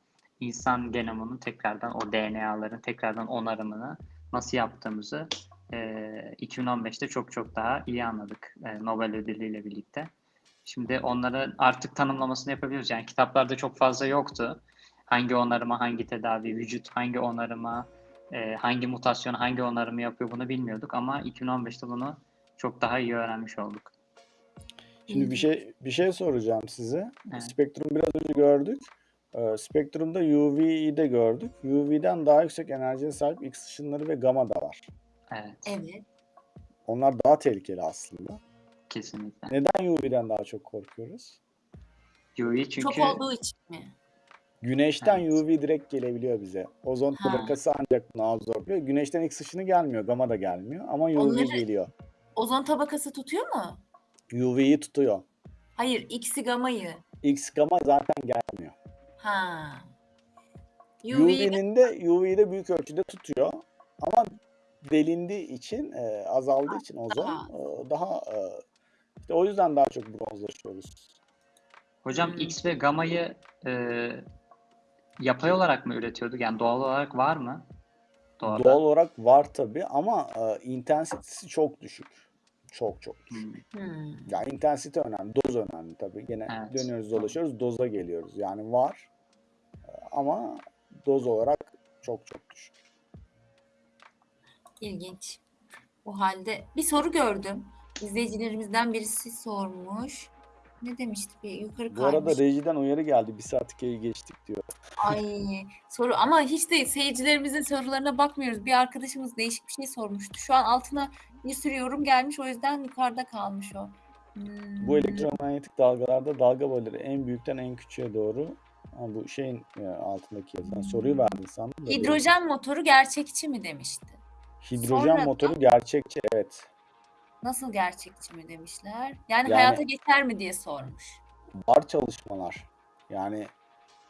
insan genomunun tekrardan o DNA'ların tekrardan onarımını nasıl yaptığımızı e, 2015'te çok çok daha iyi anladık e, Nobel ödülüyle birlikte. Şimdi onları artık tanımlamasını yapabiliyoruz. Yani kitaplarda çok fazla yoktu. Hangi onarıma, hangi tedavi, vücut hangi onarıma, e, hangi mutasyon, hangi onarımı yapıyor bunu bilmiyorduk ama 2015'te bunu çok daha iyi öğrenmiş olduk. Şimdi bir şey bir şey soracağım size. Evet. Spektrum biraz önce gördük. Ee, spektrumda UV'yi de gördük. UV'den daha yüksek enerjiye sahip X ışınları ve gamma da var. Evet, Evet. Onlar daha tehlikeli aslında. kesinlikle. Neden UV'den daha çok korkuyoruz? UV çünkü Çok olduğu için mi? Güneşten Evet. UV direkt gelebiliyor bize. Ozon Ha. tabakası ancak bunu absorbliyor. Güneşten X ışını gelmiyor, gamma da gelmiyor ama UV Onları- geliyor. Ozon tabakası tutuyor mu? UV'yi tutuyor. Hayır, X'i gamayı. X gamma zaten gelmiyor. Ha. UV'nin de UV'yi de büyük ölçüde tutuyor. Ama delindiği için, e, azaldığı için ozon Daha. e, daha e, İşte o yüzden daha çok bronzlaşıyoruz. Hocam. X ve gamayı e, yapay olarak mı üretiyorduk? Yani doğal olarak var mı? Doğada. Doğal olarak var tabii ama e, intensitesi çok düşük. Çok çok düşük. Hmm. Hmm. Yani intensite önemli, doz önemli tabii. Gene Evet. dönüyoruz dolaşıyoruz, doza geliyoruz. Yani var ama doz olarak çok çok düşük. İlginç. O halde bir soru gördüm. İzleyicilerimizden birisi sormuş. Ne demişti? Bir yukarı Bu arada kaymış. rejiden uyarı geldi. Bir saat hikayeyi geçtik diyor. Ay soru ama hiç de seyircilerimizin sorularına bakmıyoruz. Bir arkadaşımız değişik bir şey sormuştu. Şu an altına bir sürü yorum gelmiş o yüzden yukarıda kalmış o. Hmm. Bu elektromanyetik dalgalarda dalga boyları en büyükten en küçüğe doğru. Bu şeyin e, altındaki yazan soruyu verdin sandım. da. Hidrojen motoru gerçekçi mi demişti? Hidrojen Sonradan- motoru gerçekçi evet. Nasıl gerçekçi mi demişler? Yani, Yani- hayata geçer mi diye sormuş. Var çalışmalar. Yani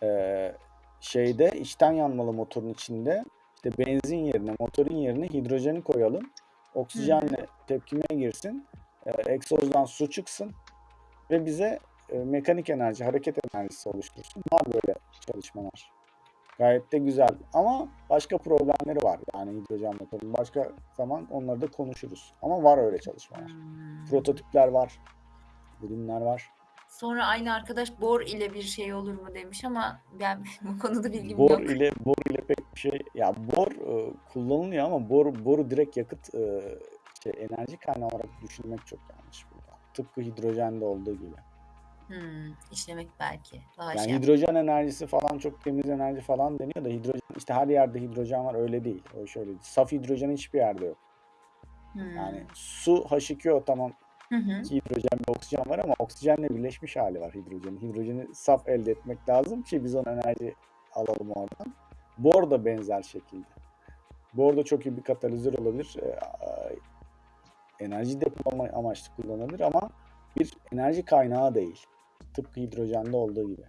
e, şeyde içten yanmalı motorun içinde işte benzin yerine motorun yerine hidrojeni koyalım. Oksijenle tepkimeye girsin. E, egzozdan su çıksın ve bize e, mekanik enerji, hareket enerjisi oluştursun. Var böyle çalışmalar. Gayet de güzel ama başka problemleri var. Yani hidrojen motorun başka zaman onları da konuşuruz. Ama var öyle çalışmalar. Hmm. Prototipler var. Ürünler var. Sonra aynı arkadaş bor ile bir şey olur mu demiş ama ben bu konuda bilgim Bor yok. ile bor ile pek bir şey ya bor e, kullanılıyor ama bor boru direkt yakıt e, şey enerji kaynağı olarak düşünmek çok yanlış burada. Tıpkı hidrojende olduğu gibi. Hmm, işlemek belki. Daha Yani şey. hidrojen enerjisi falan çok temiz enerji falan deniyor da hidrojen işte her yerde hidrojen var öyle değil. O şöyle değil. Saf hidrojen hiçbir yerde yok. Hmm. Yani su H2O tamam Hı hı. hidrojen ve oksijen var ama oksijenle birleşmiş hali var hidrojenin. Hidrojeni saf elde etmek lazım ki biz ona enerji alalım oradan. Bor da benzer şekilde. Bor da çok iyi bir katalizör olabilir. Ee, enerji depolama amaçlı kullanılır ama bir enerji kaynağı değil. Tıpkı hidrojende olduğu gibi.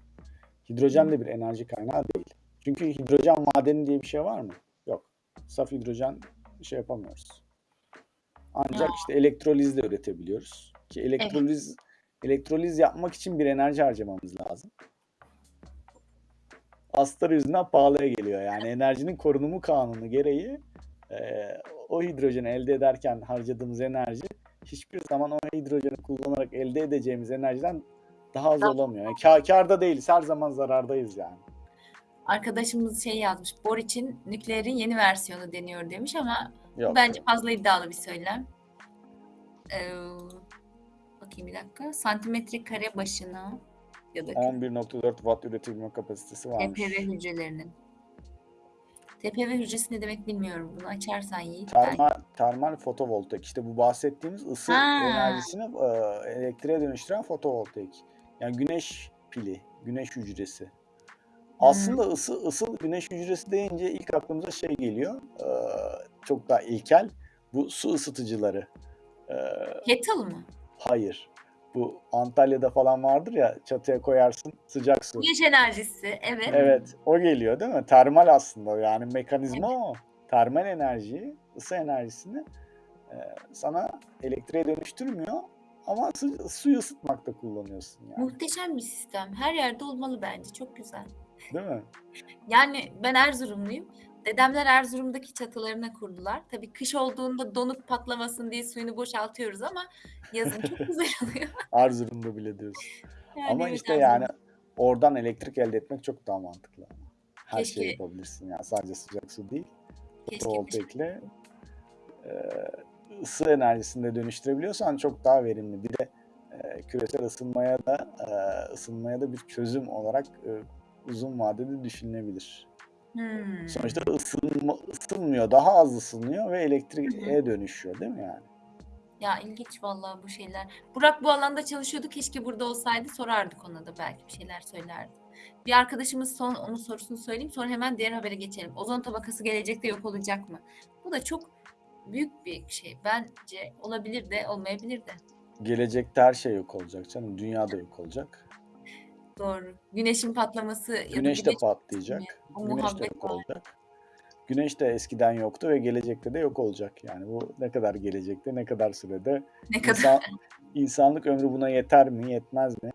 Hidrojen de bir enerji kaynağı değil. Çünkü hidrojen madeni diye bir şey var mı? Yok. Saf hidrojen şey yapamıyoruz. Ancak Ya. işte elektrolizle üretebiliyoruz. Ki elektroliz elektroliz yapmak için bir enerji harcamamız lazım. Astarı yüzünden pahalıya geliyor. Yani enerjinin korunumu kanunu gereği e, o hidrojeni elde ederken harcadığımız enerji hiçbir zaman o hidrojeni kullanarak elde edeceğimiz enerjiden daha az Daha- olamıyor. Yani kâ- kârda değiliz. Her zaman zarardayız yani. Arkadaşımız şey yazmış. Bor için nükleerin yeni versiyonu deniyor demiş ama Yok. bence fazla iddialı bir söylem. Ee, bakayım bir dakika. Santimetre kare başına ya da 11.4 watt üretebilme kapasitesi varmış. TPV hücrelerinin. TPV hücresi ne demek bilmiyorum. Bunu açarsan Yiğit. ben- Termal, termal fotovoltaik. İşte bu bahsettiğimiz ısı Ha. enerjisini e, elektriğe dönüştüren fotovoltaik. Yani güneş pili, güneş hücresi. Aslında ısı, ısı güneş hücresi deyince ilk aklımıza şey geliyor. e, çok daha ilkel. Bu su ısıtıcıları. E, Kettle mı? hayır. Bu Antalya'da falan vardır ya çatıya koyarsın sıcak su. Güneş enerjisi. Evet. Evet, o geliyor değil mi? Termal aslında yani mekanizma o. Termal enerjiyi, ısı enerjisini e, sana elektriğe dönüştürmüyor ama su, suyu ısıtmakta kullanıyorsun yani. Muhteşem bir sistem. Her yerde olmalı bence. Çok güzel. Değil mi? Yani ben Erzurumluyum. Dedemler Erzurum'daki çatılarına kurdular. Tabii kış olduğunda donuk patlamasın diye suyunu boşaltıyoruz ama yazın çok güzel oluyor. Erzurum'da bile diyorsun. Yani ama evet, işte Erzurum. yani oradan elektrik elde etmek çok daha mantıklı. Her Keşke. şeyi yapabilirsin yani sadece sıcak su değil. Keşke Fotovoltaikle e, ısı enerjisini de dönüştürebiliyorsan çok daha verimli. Bir de e, küresel ısınmaya da e, ısınmaya da bir çözüm olarak e, uzun vadede düşünülebilir. Hmm. Sonuçta ısınma, ısınmıyor, daha az ısınıyor ve elektriğe dönüşüyor değil mi yani? Ya ilginç vallahi bu şeyler. Burak bu alanda çalışıyordu. Keşke burada olsaydı sorardık ona da belki bir şeyler söylerdi. Bir arkadaşımız son onun sorusunu söyleyeyim sonra hemen diğer habere geçelim. Ozon tabakası gelecekte yok olacak mı? Bu da çok büyük bir şey. Bence olabilir de olmayabilir de. Gelecekte her şey yok olacak canım. Dünya da yok olacak. Doğru. Güneşin patlaması Güneş de patlayacak. o Güneş de yok var. olacak. Güneş de eskiden yoktu ve gelecekte de yok olacak. Yani bu ne kadar gelecekte, ne kadar sürede? Ne kadar İnsan, insanlık ömrü buna yeter mi, yetmez mi?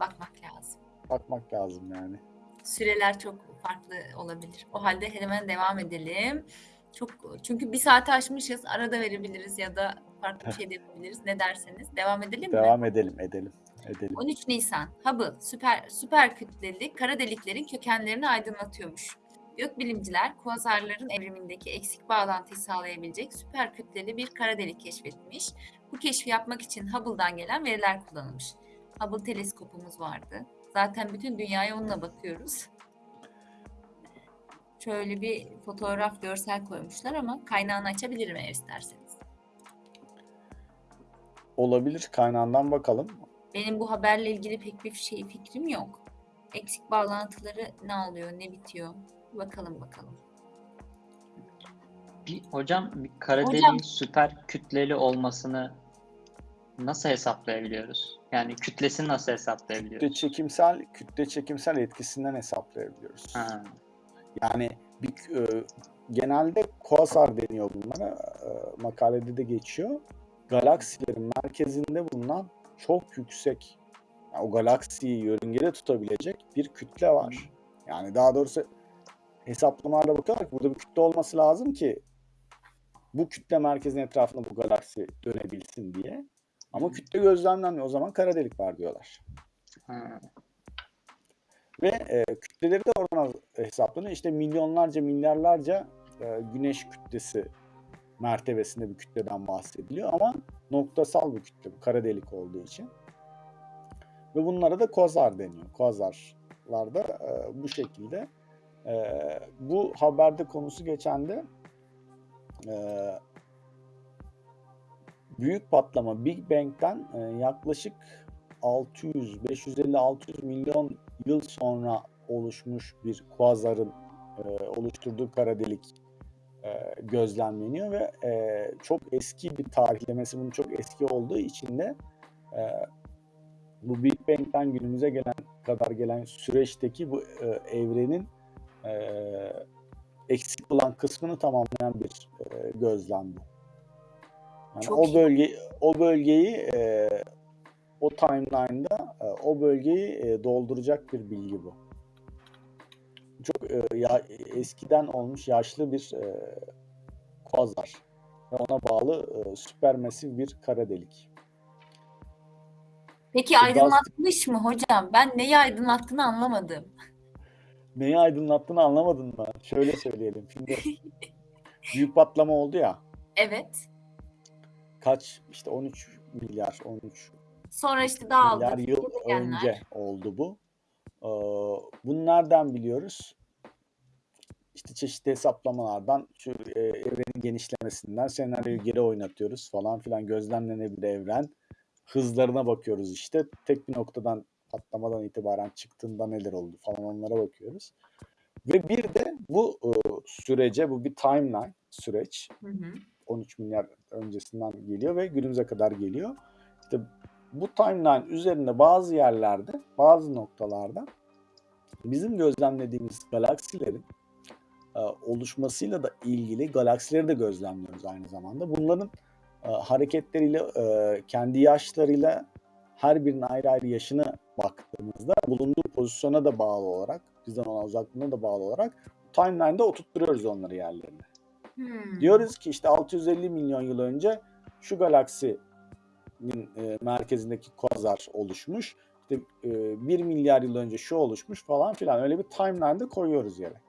bakmak lazım. Bakmak lazım yani. Süreler çok farklı olabilir. O halde hemen devam edelim. Çok çünkü bir saate aşmışız. Arada verebiliriz ya da farklı bir şey de yapabiliriz. Ne derseniz. Devam edelim mi? Devam edelim, edelim, edelim. 13 Nisan. Hubble süper süper kütleli kara deliklerin kökenlerini aydınlatıyormuş. Gökbilimciler kuazarların evrimindeki eksik bağlantıyı sağlayabilecek süper kütleli bir kara delik keşfetmiş. Bu keşfi yapmak için Hubble'dan gelen veriler kullanılmış. Hubble teleskopumuz vardı. Zaten bütün dünyaya onunla bakıyoruz. Şöyle bir fotoğraf, görsel koymuşlar ama kaynağını açabilirim eğer isterseniz. Olabilir, kaynağından bakalım. Benim bu haberle ilgili pek bir şey fikrim yok. Eksik bağlantıları ne oluyor, ne bitiyor? Bakalım bakalım. Bir, hocam bir kara Hocam. deliğin süper kütleli olmasını nasıl hesaplayabiliyoruz? Yani kütlesini nasıl Kütle hesaplayabiliyoruz? çekimsel, kütle çekimsel etkisinden hesaplayabiliyoruz. Ha, Yani bir, e, genelde kuasar deniyor bunlara. E, makalede de geçiyor. Galaksilerin merkezinde bulunan çok yüksek, yani o galaksiyi yörüngede tutabilecek bir kütle var. Yani daha doğrusu hesaplamalarda bakıyorlar ki burada bir kütle olması lazım ki bu kütle merkezin etrafında bu galaksi dönebilsin diye. Ama kütle gözlemlenmiyor. O zaman kara delik var diyorlar. ha. Ve e, kütleleri de oradan hesaplanıyor. İşte milyonlarca, milyarlarca e, güneş kütlesi mertebesinde bir kütleden bahsediliyor ama noktasal bir kütle bu kara delik olduğu için. Ve bunlara da quasar deniyor. Quasarlar da e, bu şekilde. E, bu haberde konusu geçen de e, büyük patlama Big Bang'den e, yaklaşık 600, 550, 600 milyon yıl sonra oluşmuş bir kuazarın e, oluşturduğu kara delik e, gözlemleniyor ve e, çok eski bir tarihlemesi bunun çok eski olduğu için de e, bu Big Bang'den günümüze gelen kadar gelen süreçteki bu e, evrenin e, eksik olan kısmını tamamlayan bir e, gözlem bu. Yani Çok o iyi. bölge o bölgeyi e, o timeline'da e, o bölgeyi e, dolduracak bir bilgi bu. Çok e, ya, eskiden olmuş yaşlı bir e, kuazar ve ona bağlı e, süpermasif bir kara delik. Peki aydınlatmış mı hocam? Ben neyi aydınlattığını anlamadım. Neyi aydınlattığını anlamadın mı? Şöyle söyleyelim. Şimdi büyük patlama oldu ya. Evet. Kaç işte 13 milyar 13 Sonra işte dağıldı. milyar yıl önce oldu bu. Ee, bunu nereden biliyoruz? İşte çeşitli hesaplamalardan, şu e, evrenin genişlemesinden senaryoyu geri oynatıyoruz falan filan gözlemlenebilir evren. Hızlarına bakıyoruz işte. Tek bir noktadan patlamadan itibaren çıktığında neler oldu falan onlara bakıyoruz. Ve bir de bu e, sürece, bu bir timeline süreç. Hı hı. 13 milyar öncesinden geliyor ve günümüze kadar geliyor. İşte bu timeline üzerinde bazı yerlerde, bazı noktalarda bizim gözlemlediğimiz galaksilerin e, oluşmasıyla da ilgili galaksileri de gözlemliyoruz aynı zamanda. Bunların e, hareketleriyle, e, kendi yaşlarıyla her birinin ayrı ayrı yaşına baktığımızda bulunduğu pozisyona da bağlı olarak, bizden olan uzaklığına da bağlı olarak timeline'da oturtturuyoruz onları yerlerine. Hmm. Diyoruz ki işte 650 milyon yıl önce şu galaksinin e, merkezindeki kuazar oluşmuş. İşte e, 1 milyar yıl önce şu oluşmuş falan filan. Öyle bir timeline'da koyuyoruz yere.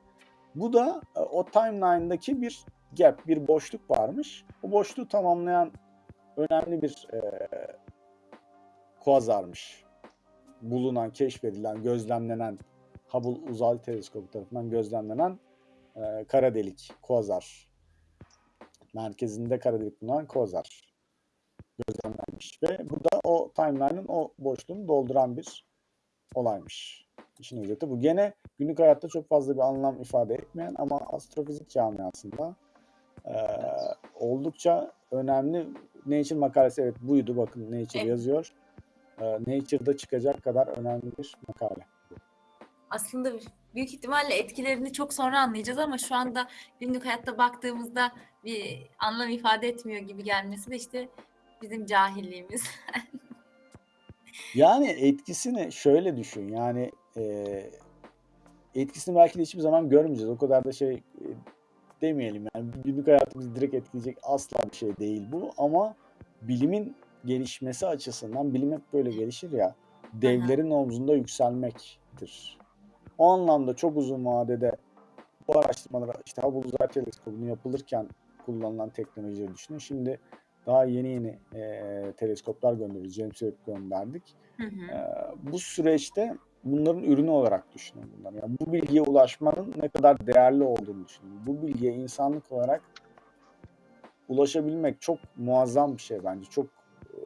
Bu da e, o timeline'daki bir gap, bir boşluk varmış. O boşluğu tamamlayan önemli bir e, kuazarmış. Bulunan, keşfedilen, gözlemlenen Hubble Uzay Teleskobu tarafından gözlemlenen e, kara delik, kuazar merkezinde kara delik bulunan Quasar gözlemlenmiş ve bu da o timeline'ın o boşluğunu dolduran bir olaymış. İşin özeti bu. Gene günlük hayatta çok fazla bir anlam ifade etmeyen ama astrofizik camiasında e, oldukça önemli Nature makalesi evet buydu bakın Nature Evet. yazıyor. E, Nature'da çıkacak kadar önemli bir makale. Aslında büyük ihtimalle etkilerini çok sonra anlayacağız ama şu anda günlük hayatta baktığımızda bir anlam ifade etmiyor gibi gelmesi de işte bizim cahilliğimiz. Yani etkisini şöyle düşün. Yani eee, etkisini belki de hiçbir zaman görmeyeceğiz. O kadar da şey e, demeyelim. Yani günlük hayatımızı direkt etkileyecek asla bir şey değil bu. Ama bilimin gelişmesi açısından bilim hep böyle gelişir ya. Devlerin omzunda yükselmektir. O anlamda çok uzun vadede bu araştırmalar işte Hubble Uzay Teleskobu'nun yapılırken kullanılan teknolojileri düşünün. Şimdi daha yeni yeni eee, teleskoplar gönderiyoruz. James Webb gönderdik. Hı hı. Ee, bu süreçte bunların ürünü olarak düşünün bunları. Yani bu bilgiye ulaşmanın ne kadar değerli olduğunu düşünün. Bu bilgiye insanlık olarak ulaşabilmek çok muazzam bir şey bence. Çok e,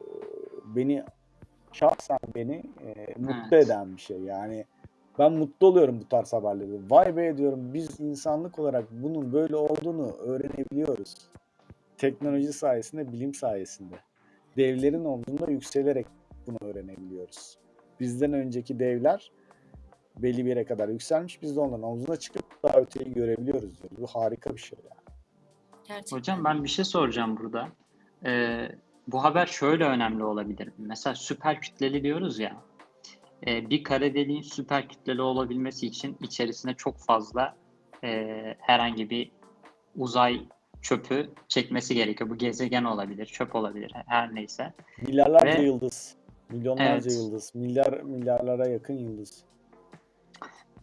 beni şahsen beni e, mutlu Evet. eden bir şey. Yani ben mutlu oluyorum bu tarz haberleri. Vay be diyorum biz insanlık olarak bunun böyle olduğunu öğrenebiliyoruz. Teknoloji sayesinde, bilim sayesinde. Devlerin omzunda yükselerek bunu öğrenebiliyoruz. Bizden önceki devler belli bir yere kadar yükselmiş. Biz de onların omzuna çıkıp daha öteyi görebiliyoruz. diyor. Bu harika bir şey yani. Gerçekten. Hocam ben bir şey soracağım burada. Ee, bu haber şöyle önemli olabilir. Mesela süper kütleli diyoruz ya. Ee, bir kara deliğin süper kütleli olabilmesi için içerisine çok fazla e, herhangi bir uzay çöpü çekmesi gerekiyor. Bu gezegen olabilir, çöp olabilir, her neyse. Milyarlarca Ve- yıldız, milyonlarca Evet. yıldız, milyar milyarlara yakın yıldız.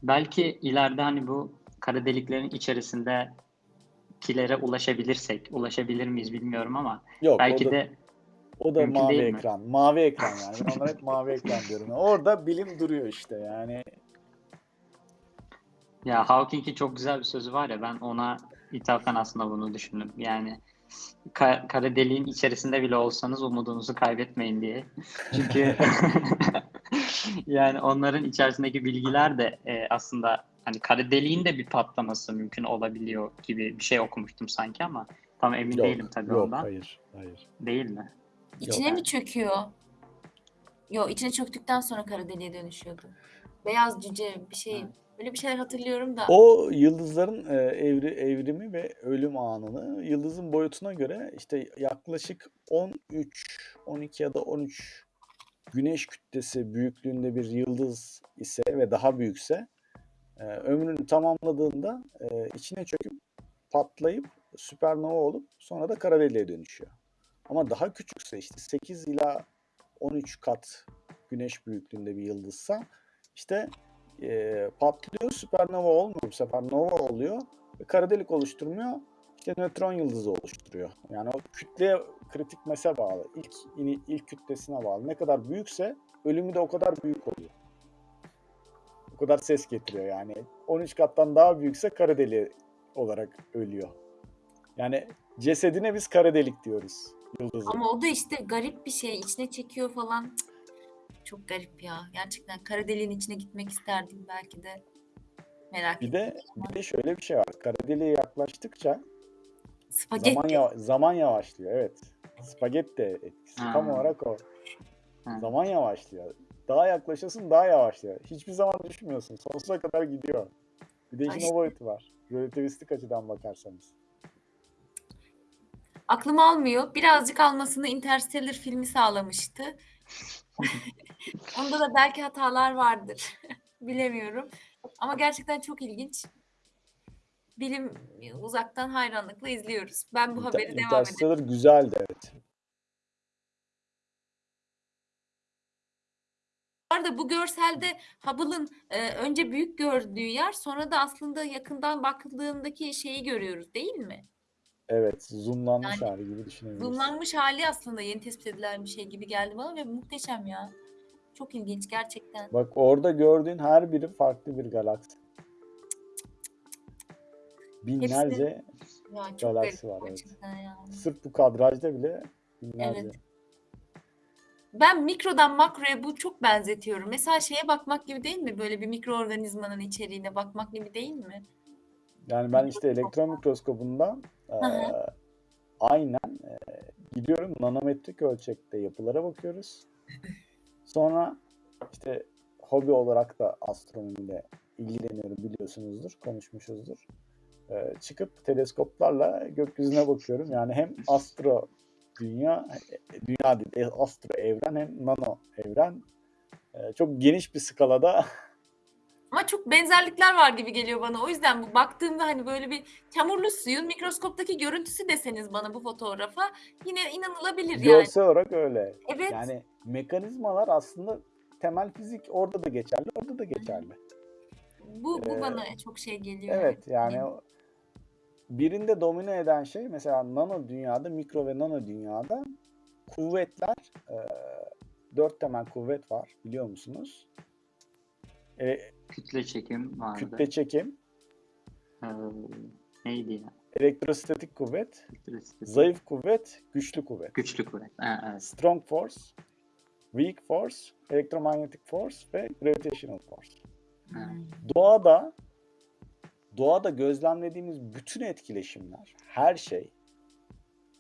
Belki ileride hani bu kara deliklerin içerisindekilere ulaşabilirsek, ulaşabilir miyiz bilmiyorum ama Yok belki o da, de o da mavi değil mi? ekran. Mavi ekran yani. Ben onlara hep mavi ekran diyorum. Orada bilim duruyor işte yani. Ya Hawking'in çok güzel bir sözü var ya ben ona ithafen aslında bunu düşündüm. Yani ka- kara deliğin içerisinde bile olsanız umudunuzu kaybetmeyin diye. Çünkü yani onların içerisindeki bilgiler de e, aslında hani kara deliğin de bir patlaması mümkün olabiliyor gibi bir şey okumuştum sanki ama tam emin Yok, değilim tabii yok ondan. hayır, hayır. Değil mi? İçine mi çöküyor? Yok içine çöktükten sonra kara deliğe dönüşüyordu. Beyaz cüce bir şey. Ha. Böyle bir şeyler hatırlıyorum da. O yıldızların e, evri, evrimi ve ölüm anını yıldızın boyutuna göre işte yaklaşık 13, 12 ya da 13 güneş kütlesi büyüklüğünde bir yıldız ise ve daha büyükse e, ömrünü tamamladığında e, içine çöküp patlayıp süpernova olup sonra da kara deliğe dönüşüyor. Ama daha küçükse işte 8 ila 13 kat güneş büyüklüğünde bir yıldızsa işte e, patlıyor süpernova olmuyor bu sefer nova oluyor ve kara delik oluşturmuyor işte nötron yıldızı oluşturuyor. Yani o kütleye kritik mese bağlı. İlk ilk kütlesine bağlı. Ne kadar büyükse ölümü de o kadar büyük oluyor. O kadar ses getiriyor yani. 13 kattan daha büyükse kara deliği olarak ölüyor. Yani cesedine biz kara delik diyoruz yıldızı. Ama o da işte garip bir şey. içine çekiyor falan. Cık, Çok garip ya. Gerçekten kara deliğin içine gitmek isterdim belki de. Merak Bir de bir de şöyle bir şey var. Kara deliğe yaklaştıkça Spagetti. Zaman, yava- zaman yavaşlıyor evet. Spagetti etkisi Ha. tam olarak o. Ha. Zaman yavaşlıyor. Daha yaklaşıyorsun daha yavaşlıyor. Hiçbir zaman düşmüyorsun. Sonsuza kadar gidiyor. Bir de işin o boyutu var. Relativistik açıdan bakarsanız. Aklım almıyor. Birazcık almasını Interstellar filmi sağlamıştı. Onda da belki hatalar vardır. Bilemiyorum. Ama gerçekten çok ilginç. Bilim uzaktan hayranlıkla izliyoruz. Ben bu Inter- haberi devam edeyim. Interstellar güzeldi evet. Bu arada bu görselde Hubble'ın e, önce büyük gördüğü yer sonra da aslında yakından bakıldığındaki şeyi görüyoruz değil mi? Evet zoomlanmış Yani hali gibi düşünebiliriz. Zoomlanmış hali aslında yeni tespit edilen bir şey gibi geldi bana ve muhteşem ya. Çok ilginç gerçekten. Bak orada gördüğün her biri farklı bir galaksi. Binlerce Ya çok galaksi garip var evet. gerçekten ya. Sırf bu kadrajda bile binlerce. Evet. Ben mikrodan makroya bu çok benzetiyorum. Mesela şeye bakmak gibi değil mi? Böyle bir mikroorganizmanın içeriğine bakmak gibi değil mi? Yani ben işte elektron mikroskobundan Hı eee, aynen eee, gidiyorum nanometrik ölçekte yapılara bakıyoruz. Sonra işte hobi olarak da astronomiyle ilgileniyorum biliyorsunuzdur, konuşmuşuzdur. Ee, çıkıp teleskoplarla gökyüzüne bakıyorum. Yani hem astro dünya, e, dünya değil, e, astro evren hem nano evren. Ee, çok geniş bir skalada Ama çok benzerlikler var gibi geliyor bana. O yüzden bu baktığımda hani böyle bir çamurlu suyun mikroskoptaki görüntüsü deseniz bana bu fotoğrafa yine inanılabilir yani. görsel olarak öyle. Evet. Yani mekanizmalar aslında temel fizik orada da geçerli, orada da geçerli. bu bu Ee, bana çok şey geliyor. Evet yani birinde domine eden şey mesela nano dünyada, mikro ve nano dünyada kuvvetler, e, dört temel kuvvet var biliyor musunuz? E, Kütle çekim vardı. kütle çekim, Ee, neydi ya? elektrostatik kuvvet, çekim. zayıf kuvvet, güçlü kuvvet. Güçlü kuvvet. Ha, evet. Strong force, weak force, electromagnetic force ve gravitational force. Hmm. Doğada doğada gözlemlediğimiz bütün etkileşimler, her şey,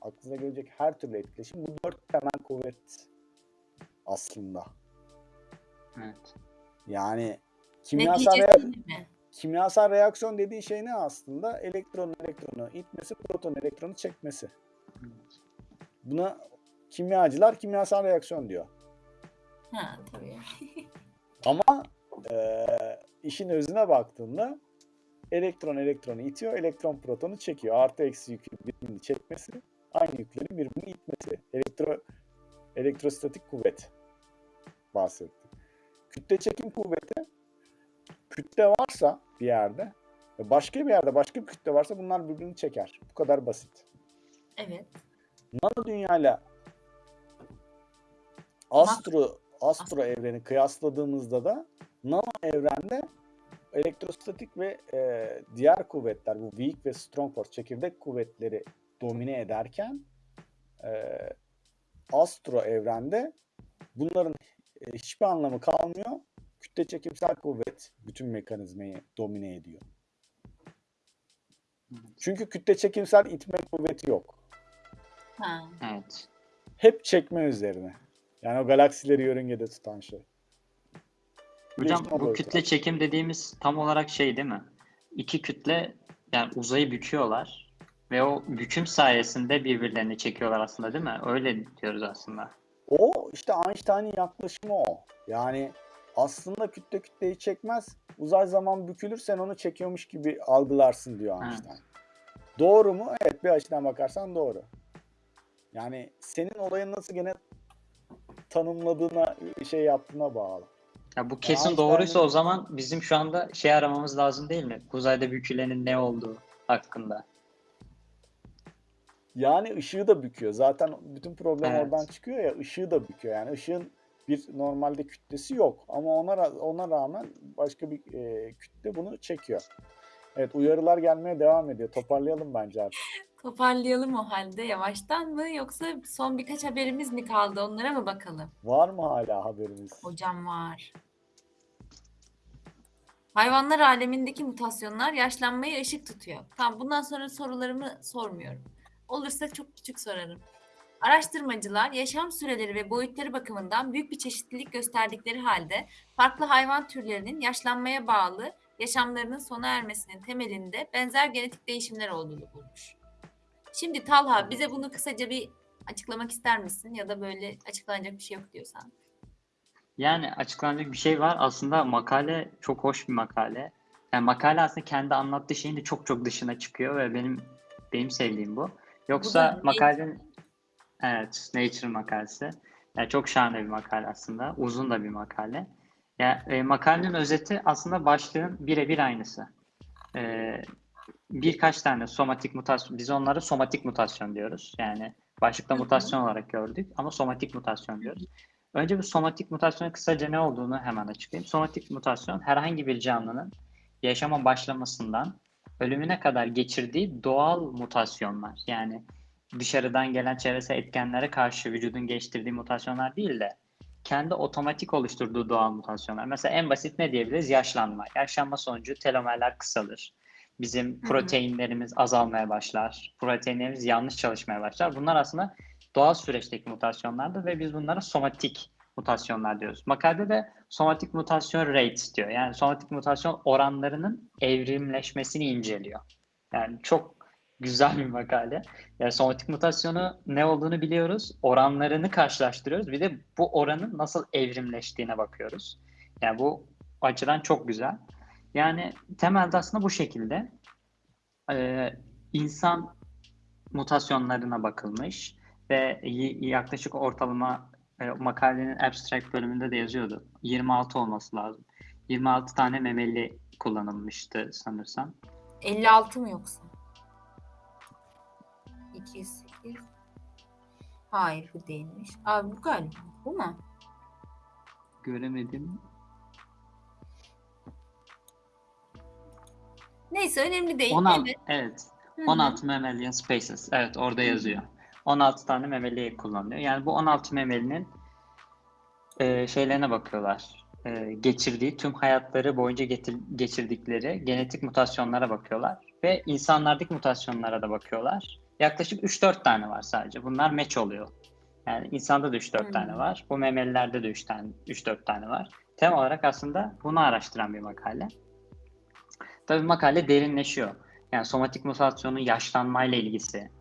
aklınıza gelecek her türlü etkileşim bu dört temel kuvvet aslında. evet. Yani kimyasal, rea- kimyasal reaksiyon dediği şey ne aslında? Elektron elektronu itmesi, proton elektronu çekmesi. Buna kimyacılar kimyasal reaksiyon diyor. Ha tabii. Ama eee, işin özüne baktığında elektron elektronu itiyor, elektron protonu çekiyor. Artı eksi yükün birbirini çekmesi, aynı yüklerin birbirini itmesi. Elektro, elektrostatik kuvvet bahsettim. Kütle çekim kuvveti, kütle varsa bir yerde ve başka bir yerde başka bir kütle varsa bunlar birbirini çeker. Bu kadar basit. Evet. Nano dünyayla astro astro evreni kıyasladığımızda da nano evrende elektrostatik ve e, diğer kuvvetler bu weak ve strong force çekirdek kuvvetleri domine ederken e, astro evrende bunların e, hiçbir anlamı kalmıyor. Kütle çekimsel kuvvet bütün mekanizmayı domine ediyor. Çünkü kütle çekimsel itme kuvveti yok. Ha. Evet. hep çekme üzerine. Yani o galaksileri yörüngede tutan şey. Hocam Değişme bu kütle var. çekim dediğimiz tam olarak şey değil mi? İki kütle yani uzayı büküyorlar ve o büküm sayesinde birbirlerini çekiyorlar aslında değil mi? Öyle diyoruz aslında. O işte Einstein'ın yaklaşımı o. Yani aslında kütle kütleyi çekmez. Uzay zaman bükülür sen onu çekiyormuş gibi algılarsın diyor Evet. Einstein. Doğru mu? Evet bir açıdan bakarsan doğru. Yani senin olayı nasıl gene tanımladığına, şey yaptığına bağlı. Ya bu kesin Einstein'ın- doğruysa o zaman bizim şu anda şey aramamız lazım değil mi? Uzayda bükülenin ne olduğu hakkında. Yani ışığı da büküyor. Zaten bütün problem Evet. oradan çıkıyor ya ışığı da büküyor. Yani ışığın bir normalde kütlesi yok ama ona ona rağmen başka bir e, kütle bunu çekiyor. Evet uyarılar gelmeye devam ediyor. Toparlayalım bence artık. Toparlayalım o halde yavaştan mı yoksa son birkaç haberimiz mi kaldı onlara mı bakalım? Var mı hala haberimiz? Hocam var. Hayvanlar alemindeki mutasyonlar yaşlanmayı ışık tutuyor. Tamam bundan sonra sorularımı sormuyorum. Olursa çok küçük sorarım. Araştırmacılar yaşam süreleri ve boyutları bakımından büyük bir çeşitlilik gösterdikleri halde farklı hayvan türlerinin yaşlanmaya bağlı yaşamlarının sona ermesinin temelinde benzer genetik değişimler olduğunu bulmuş. Şimdi Talha bize bunu kısaca bir açıklamak ister misin ya da böyle açıklanacak bir şey yok diyorsan. Yani açıklanacak bir şey var. Aslında makale çok hoş bir makale. Yani makale aslında kendi anlattığı şeyin de çok çok dışına çıkıyor ve benim benim sevdiğim bu. Yoksa Nature. makalenin evet Nature makalesi. Yani çok şahane bir makale aslında. Uzun da bir makale. Yani e, makalenin özeti aslında başlığın birebir aynısı. E, birkaç tane somatik mutasyon, biz onlara somatik mutasyon diyoruz. Yani başlıkta mutasyon olarak gördük ama somatik mutasyon diyoruz. Önce bu somatik mutasyonun kısaca ne olduğunu hemen açıklayayım. Somatik mutasyon herhangi bir canlının yaşama başlamasından ölümüne kadar geçirdiği doğal mutasyonlar. Yani dışarıdan gelen çevresel etkenlere karşı vücudun geliştirdiği mutasyonlar değil de kendi otomatik oluşturduğu doğal mutasyonlar. Mesela en basit ne diyebiliriz? Yaşlanma. Yaşlanma sonucu telomerler kısalır. Bizim Hı hı. proteinlerimiz azalmaya başlar. Proteinlerimiz yanlış çalışmaya başlar. Bunlar aslında doğal süreçteki mutasyonlardır ve biz bunlara somatik mutasyonlar diyoruz. Makalede de somatik mutasyon rates diyor. Yani somatik mutasyon oranlarının evrimleşmesini inceliyor. Yani çok güzel bir makale. Yani somatik mutasyonu ne olduğunu biliyoruz. Oranlarını karşılaştırıyoruz. Bir de bu oranın nasıl evrimleştiğine bakıyoruz. Yani bu açıdan çok güzel. Yani temelde aslında bu şekilde e, insan mutasyonlarına bakılmış ve yaklaşık ortalama e, makalenin abstract bölümünde de yazıyordu. 26 olması lazım. 26 tane memeli kullanılmıştı sanırsam. 56 mı yoksa? 208. Hayır bu değilmiş. Abi bu galiba. Bu mu? Göremedim. Neyse önemli değil. 16, Evet. evet. Hı hı. 16 mammalian species. Evet orada yazıyor. 16 tane memeli kullanılıyor. Yani bu 16 memelinin e, şeylerine bakıyorlar. E, geçirdiği tüm hayatları boyunca getir- geçirdikleri genetik mutasyonlara bakıyorlar. Ve insanlardaki mutasyonlara da bakıyorlar. Yaklaşık 3-4 tane var sadece. Bunlar match oluyor. Yani insanda da 3-4 Hmm. tane var. Bu memelilerde de 3 tane 3-4 tane var. Temel olarak aslında bunu araştıran bir makale. Tabii makale derinleşiyor. Yani somatik mutasyonun yaşlanmayla ilgisi,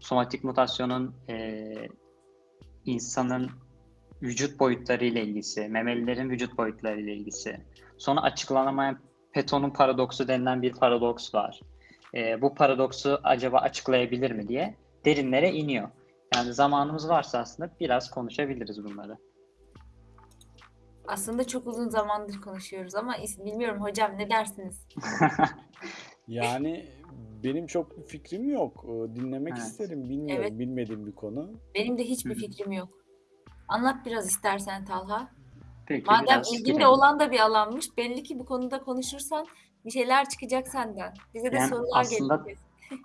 somatik mutasyonun eee, insanın vücut boyutları ile ilgisi, memelilerin vücut boyutları ile ilgisi. Sonra açıklanamayan Peton'un paradoksu denilen bir paradoks var. Eee, bu paradoksu acaba açıklayabilir mi diye derinlere iniyor. Yani zamanımız varsa aslında biraz konuşabiliriz bunları. Aslında çok uzun zamandır konuşuyoruz ama bilmiyorum hocam ne dersiniz? Yani benim çok bir fikrim yok. Ee, Dinlemek Evet. isterim. Bilmiyorum. Evet. Bilmediğim bir konu. Benim de hiçbir fikrim yok. Anlat biraz istersen Talha. Peki Madem biraz ilgin de girelim. olan da bir alanmış, belli ki bu konuda konuşursan bir şeyler çıkacak senden. Bize de Yani sorular aslında- gelecek.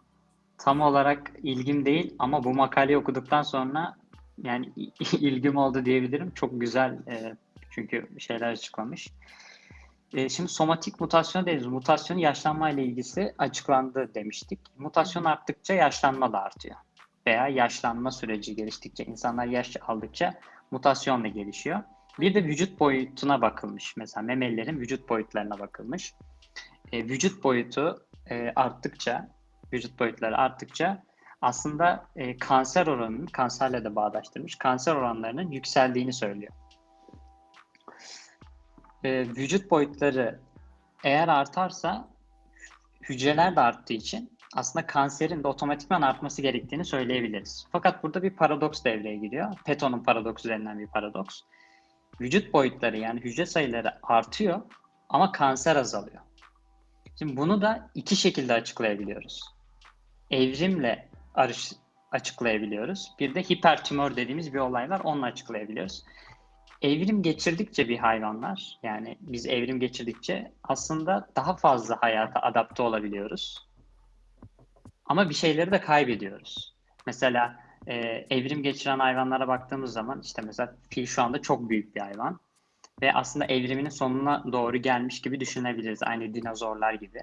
tam olarak ilgim değil ama bu makaleyi okuduktan sonra yani ilgim oldu diyebilirim. Çok güzel e, çünkü şeyler açıklamış. E, şimdi somatik mutasyon deriz. Mutasyonun yaşlanmayla ilgisi açıklandı demiştik. Mutasyon arttıkça yaşlanma da artıyor. Veya yaşlanma süreci geliştikçe, insanlar yaş aldıkça mutasyon da gelişiyor. Bir de vücut boyutuna bakılmış. Mesela memelilerin vücut boyutlarına bakılmış. E, vücut boyutu e, arttıkça, vücut boyutları arttıkça aslında e, kanser oranının, kanserle de bağdaştırmış, kanser oranlarının yükseldiğini söylüyor. E, vücut boyutları eğer artarsa hücreler de arttığı için aslında kanserin de otomatikman artması gerektiğini söyleyebiliriz. Fakat burada bir paradoks devreye giriyor. Peton'un paradoksu denilen bir paradoks. Vücut boyutları yani hücre sayıları artıyor ama kanser azalıyor. Şimdi bunu da iki şekilde açıklayabiliyoruz. Evrimle açıklayabiliyoruz. Bir de hipertümör dediğimiz bir olay var. Onunla açıklayabiliyoruz. Evrim geçirdikçe bir hayvanlar, yani biz evrim geçirdikçe aslında daha fazla hayata adapte olabiliyoruz. Ama bir şeyleri de kaybediyoruz. Mesela e, evrim geçiren hayvanlara baktığımız zaman işte mesela fil şu anda çok büyük bir hayvan ve aslında evriminin sonuna doğru gelmiş gibi düşünebiliriz. Aynı dinozorlar gibi.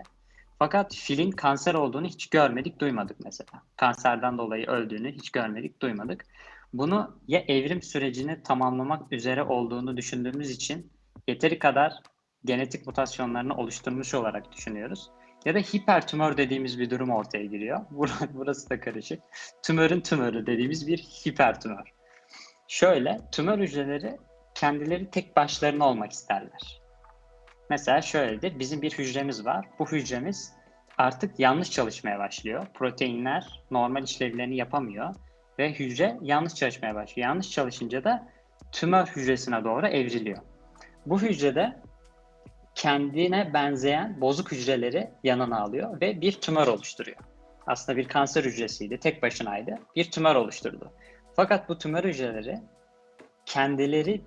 Fakat filin kanser olduğunu hiç görmedik, duymadık mesela. Kanserden dolayı öldüğünü hiç görmedik, duymadık. Bunu ya evrim sürecini tamamlamak üzere olduğunu düşündüğümüz için yeteri kadar genetik mutasyonlarını oluşturmuş olarak düşünüyoruz. Ya da hipertümör dediğimiz bir durum ortaya giriyor. Bur- Burası da karışık. Tümörün tümörü dediğimiz bir hipertümör. Şöyle, tümör hücreleri kendileri tek başlarına olmak isterler. Mesela şöyledir, bizim bir hücremiz var. Bu hücremiz artık yanlış çalışmaya başlıyor. Proteinler normal işlevlerini yapamıyor ve hücre yanlış çalışmaya başlıyor. Yanlış çalışınca da tümör hücresine doğru evriliyor. Bu hücrede kendine benzeyen bozuk hücreleri yanına alıyor ve bir tümör oluşturuyor. Aslında bir kanser hücresiydi, tek başınaydı. Bir tümör oluşturdu. Fakat bu tümör hücreleri kendileri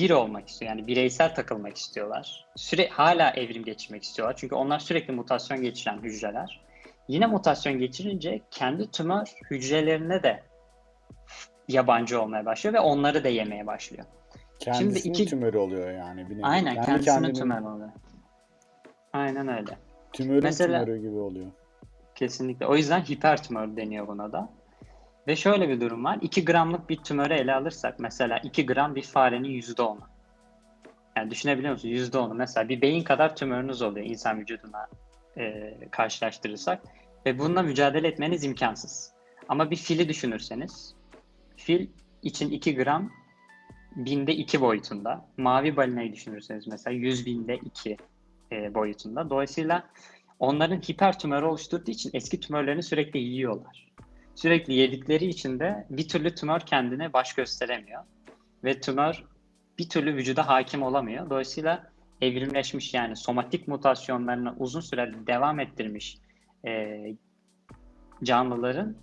bir olmak istiyor. Yani bireysel takılmak istiyorlar. Süre hala evrim geçirmek istiyorlar. Çünkü onlar sürekli mutasyon geçiren hücreler. Yine mutasyon geçirince kendi tümör hücrelerine de yabancı olmaya başlıyor ve onları da yemeye başlıyor. Kendisinin iki- tümörü oluyor yani. Bir nevi. Aynen Kendi kendisinin kendinin tümörü oluyor. Aynen öyle. Tümörün Mesela- tümörü gibi oluyor. Kesinlikle. O yüzden hipertümör deniyor buna da. Ve şöyle bir durum var. 2 gramlık bir tümörü ele alırsak mesela 2 gram bir farenin %10'u. Yani düşünebiliyor musunuz? %10'u. Mesela bir beyin kadar tümörünüz oluyor insan vücuduna e, karşılaştırırsak. Ve bununla mücadele etmeniz imkansız. Ama bir fili düşünürseniz fil için 2 gram binde 2 boyutunda. Mavi balinayı düşünürseniz mesela 100 binde 2 e, boyutunda. Dolayısıyla onların hiper tümörü oluşturduğu için eski tümörlerini sürekli yiyorlar. Sürekli yedikleri için de bir türlü tümör kendine baş gösteremiyor. Ve tümör bir türlü vücuda hakim olamıyor. Dolayısıyla evrimleşmiş yani somatik mutasyonlarını uzun süre devam ettirmiş e, canlıların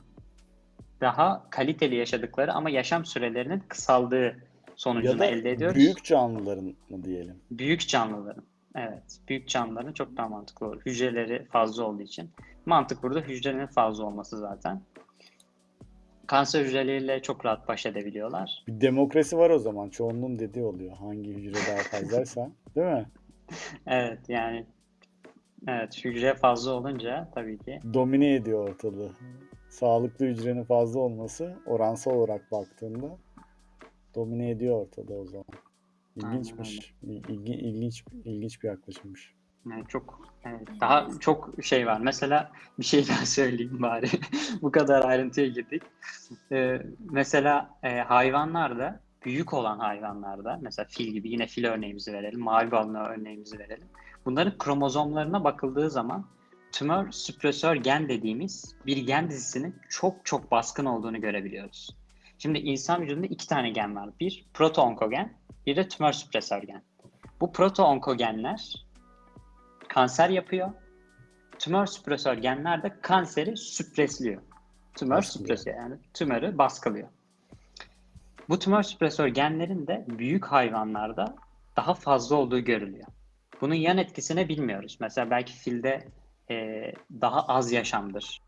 daha kaliteli yaşadıkları ama yaşam sürelerinin kısaldığı Ya sonucunu da elde ediyoruz. büyük canlıların mı diyelim? Büyük canlıların. Evet. Büyük canlıların çok daha mantıklı olur. Hücreleri fazla olduğu için. Mantık burada hücrenin fazla olması zaten. Kanser hücreleriyle çok rahat baş edebiliyorlar. Bir demokrasi var o zaman. Çoğunluğun dediği oluyor. Hangi hücre daha fazlaysa. Değil mi? Evet yani evet hücre fazla olunca tabii ki Domine ediyor ortalığı. Sağlıklı hücrenin fazla olması oransal olarak baktığında domine ediyor ortalığı o zaman. İlginçmiş. İlgi, ilginç, ilginç bir yaklaşımmış. Yani çok evet, daha çok şey var. Mesela bir şey daha söyleyeyim bari. Bu kadar ayrıntıya girdik. Ee, mesela e, hayvanlarda büyük olan hayvanlarda mesela fil gibi yine fil örneğimizi verelim. Mavi balina örneğimizi verelim. Bunların kromozomlarına bakıldığı zaman tümör süpresör gen dediğimiz bir gen dizisinin çok çok baskın olduğunu görebiliyoruz. Şimdi insan vücudunda iki tane gen var. Bir proto-onkogen, bir de tümör süpresör gen. Bu proto-onkogenler kanser yapıyor. Tümör süpresör genler de kanseri süpresliyor. Tümör süpresör yani tümörü baskılıyor. Bu tümör süpresör genlerin de büyük hayvanlarda daha fazla olduğu görülüyor. Bunun yan etkisini bilmiyoruz. Mesela belki filde e, daha az yaşamdır.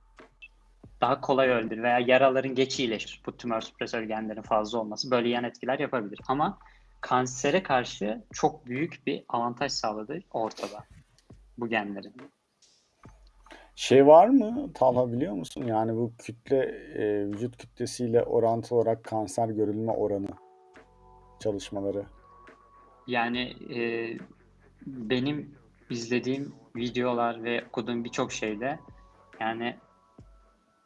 Daha kolay öldür veya yaraların geç iyileşir. Bu tümör süpresör genlerin fazla olması böyle yan etkiler yapabilir. Ama kansere karşı çok büyük bir avantaj sağladığı ortada bu genlerin. Şey var mı Talha biliyor musun? Yani bu kütle e, vücut kütlesiyle orantılı olarak kanser görülme oranı çalışmaları. Yani e, benim izlediğim videolar ve okuduğum birçok şeyde yani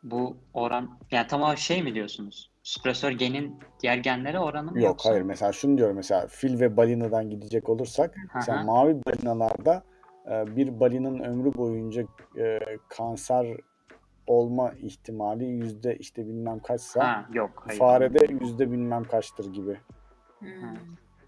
bu oran yani tamam şey mi diyorsunuz? Süpresör genin diğer genlere oranı mı Yok yoksa? hayır mesela şunu diyorum mesela fil ve balinadan gidecek olursak Hı mesela mavi balinalarda bir balinanın ömrü boyunca e, kanser olma ihtimali yüzde işte bilmem kaçsa Ha, yok hayır. farede yüzde bilmem kaçtır gibi. Hmm.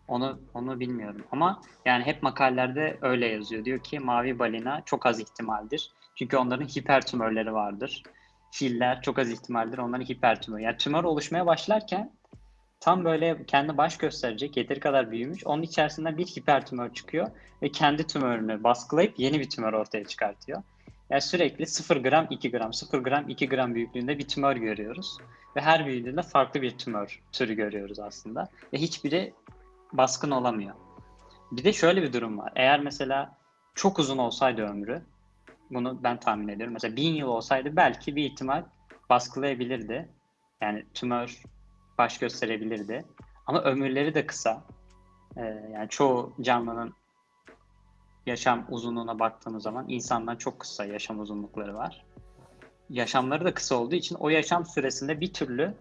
Onu onu bilmiyorum ama yani hep makalelerde öyle yazıyor. Diyor ki mavi balina çok az ihtimaldir. Çünkü onların hiper tümörleri vardır. Filler çok az ihtimaldir onların hiper tümör. Yani tümör oluşmaya başlarken tam böyle kendi baş gösterecek yeteri kadar büyümüş. Onun içerisinden bir hiper tümör çıkıyor ve kendi tümörünü baskılayıp yeni bir tümör ortaya çıkartıyor. Yani sürekli 0 gram 2 gram 0 gram 2 gram büyüklüğünde bir tümör görüyoruz. Ve her büyüdüğünde farklı bir tümör türü görüyoruz aslında. Ve hiçbiri baskın olamıyor. Bir de şöyle bir durum var. Eğer mesela çok uzun olsaydı ömrü, bunu ben tahmin ediyorum. Mesela bin yıl olsaydı belki bir ihtimal baskılayabilirdi. Yani tümör baş gösterebilirdi. Ama ömürleri de kısa. Ee, yani çoğu canlının yaşam uzunluğuna baktığımız zaman insandan çok kısa yaşam uzunlukları var. Yaşamları da kısa olduğu için o yaşam süresinde bir türlü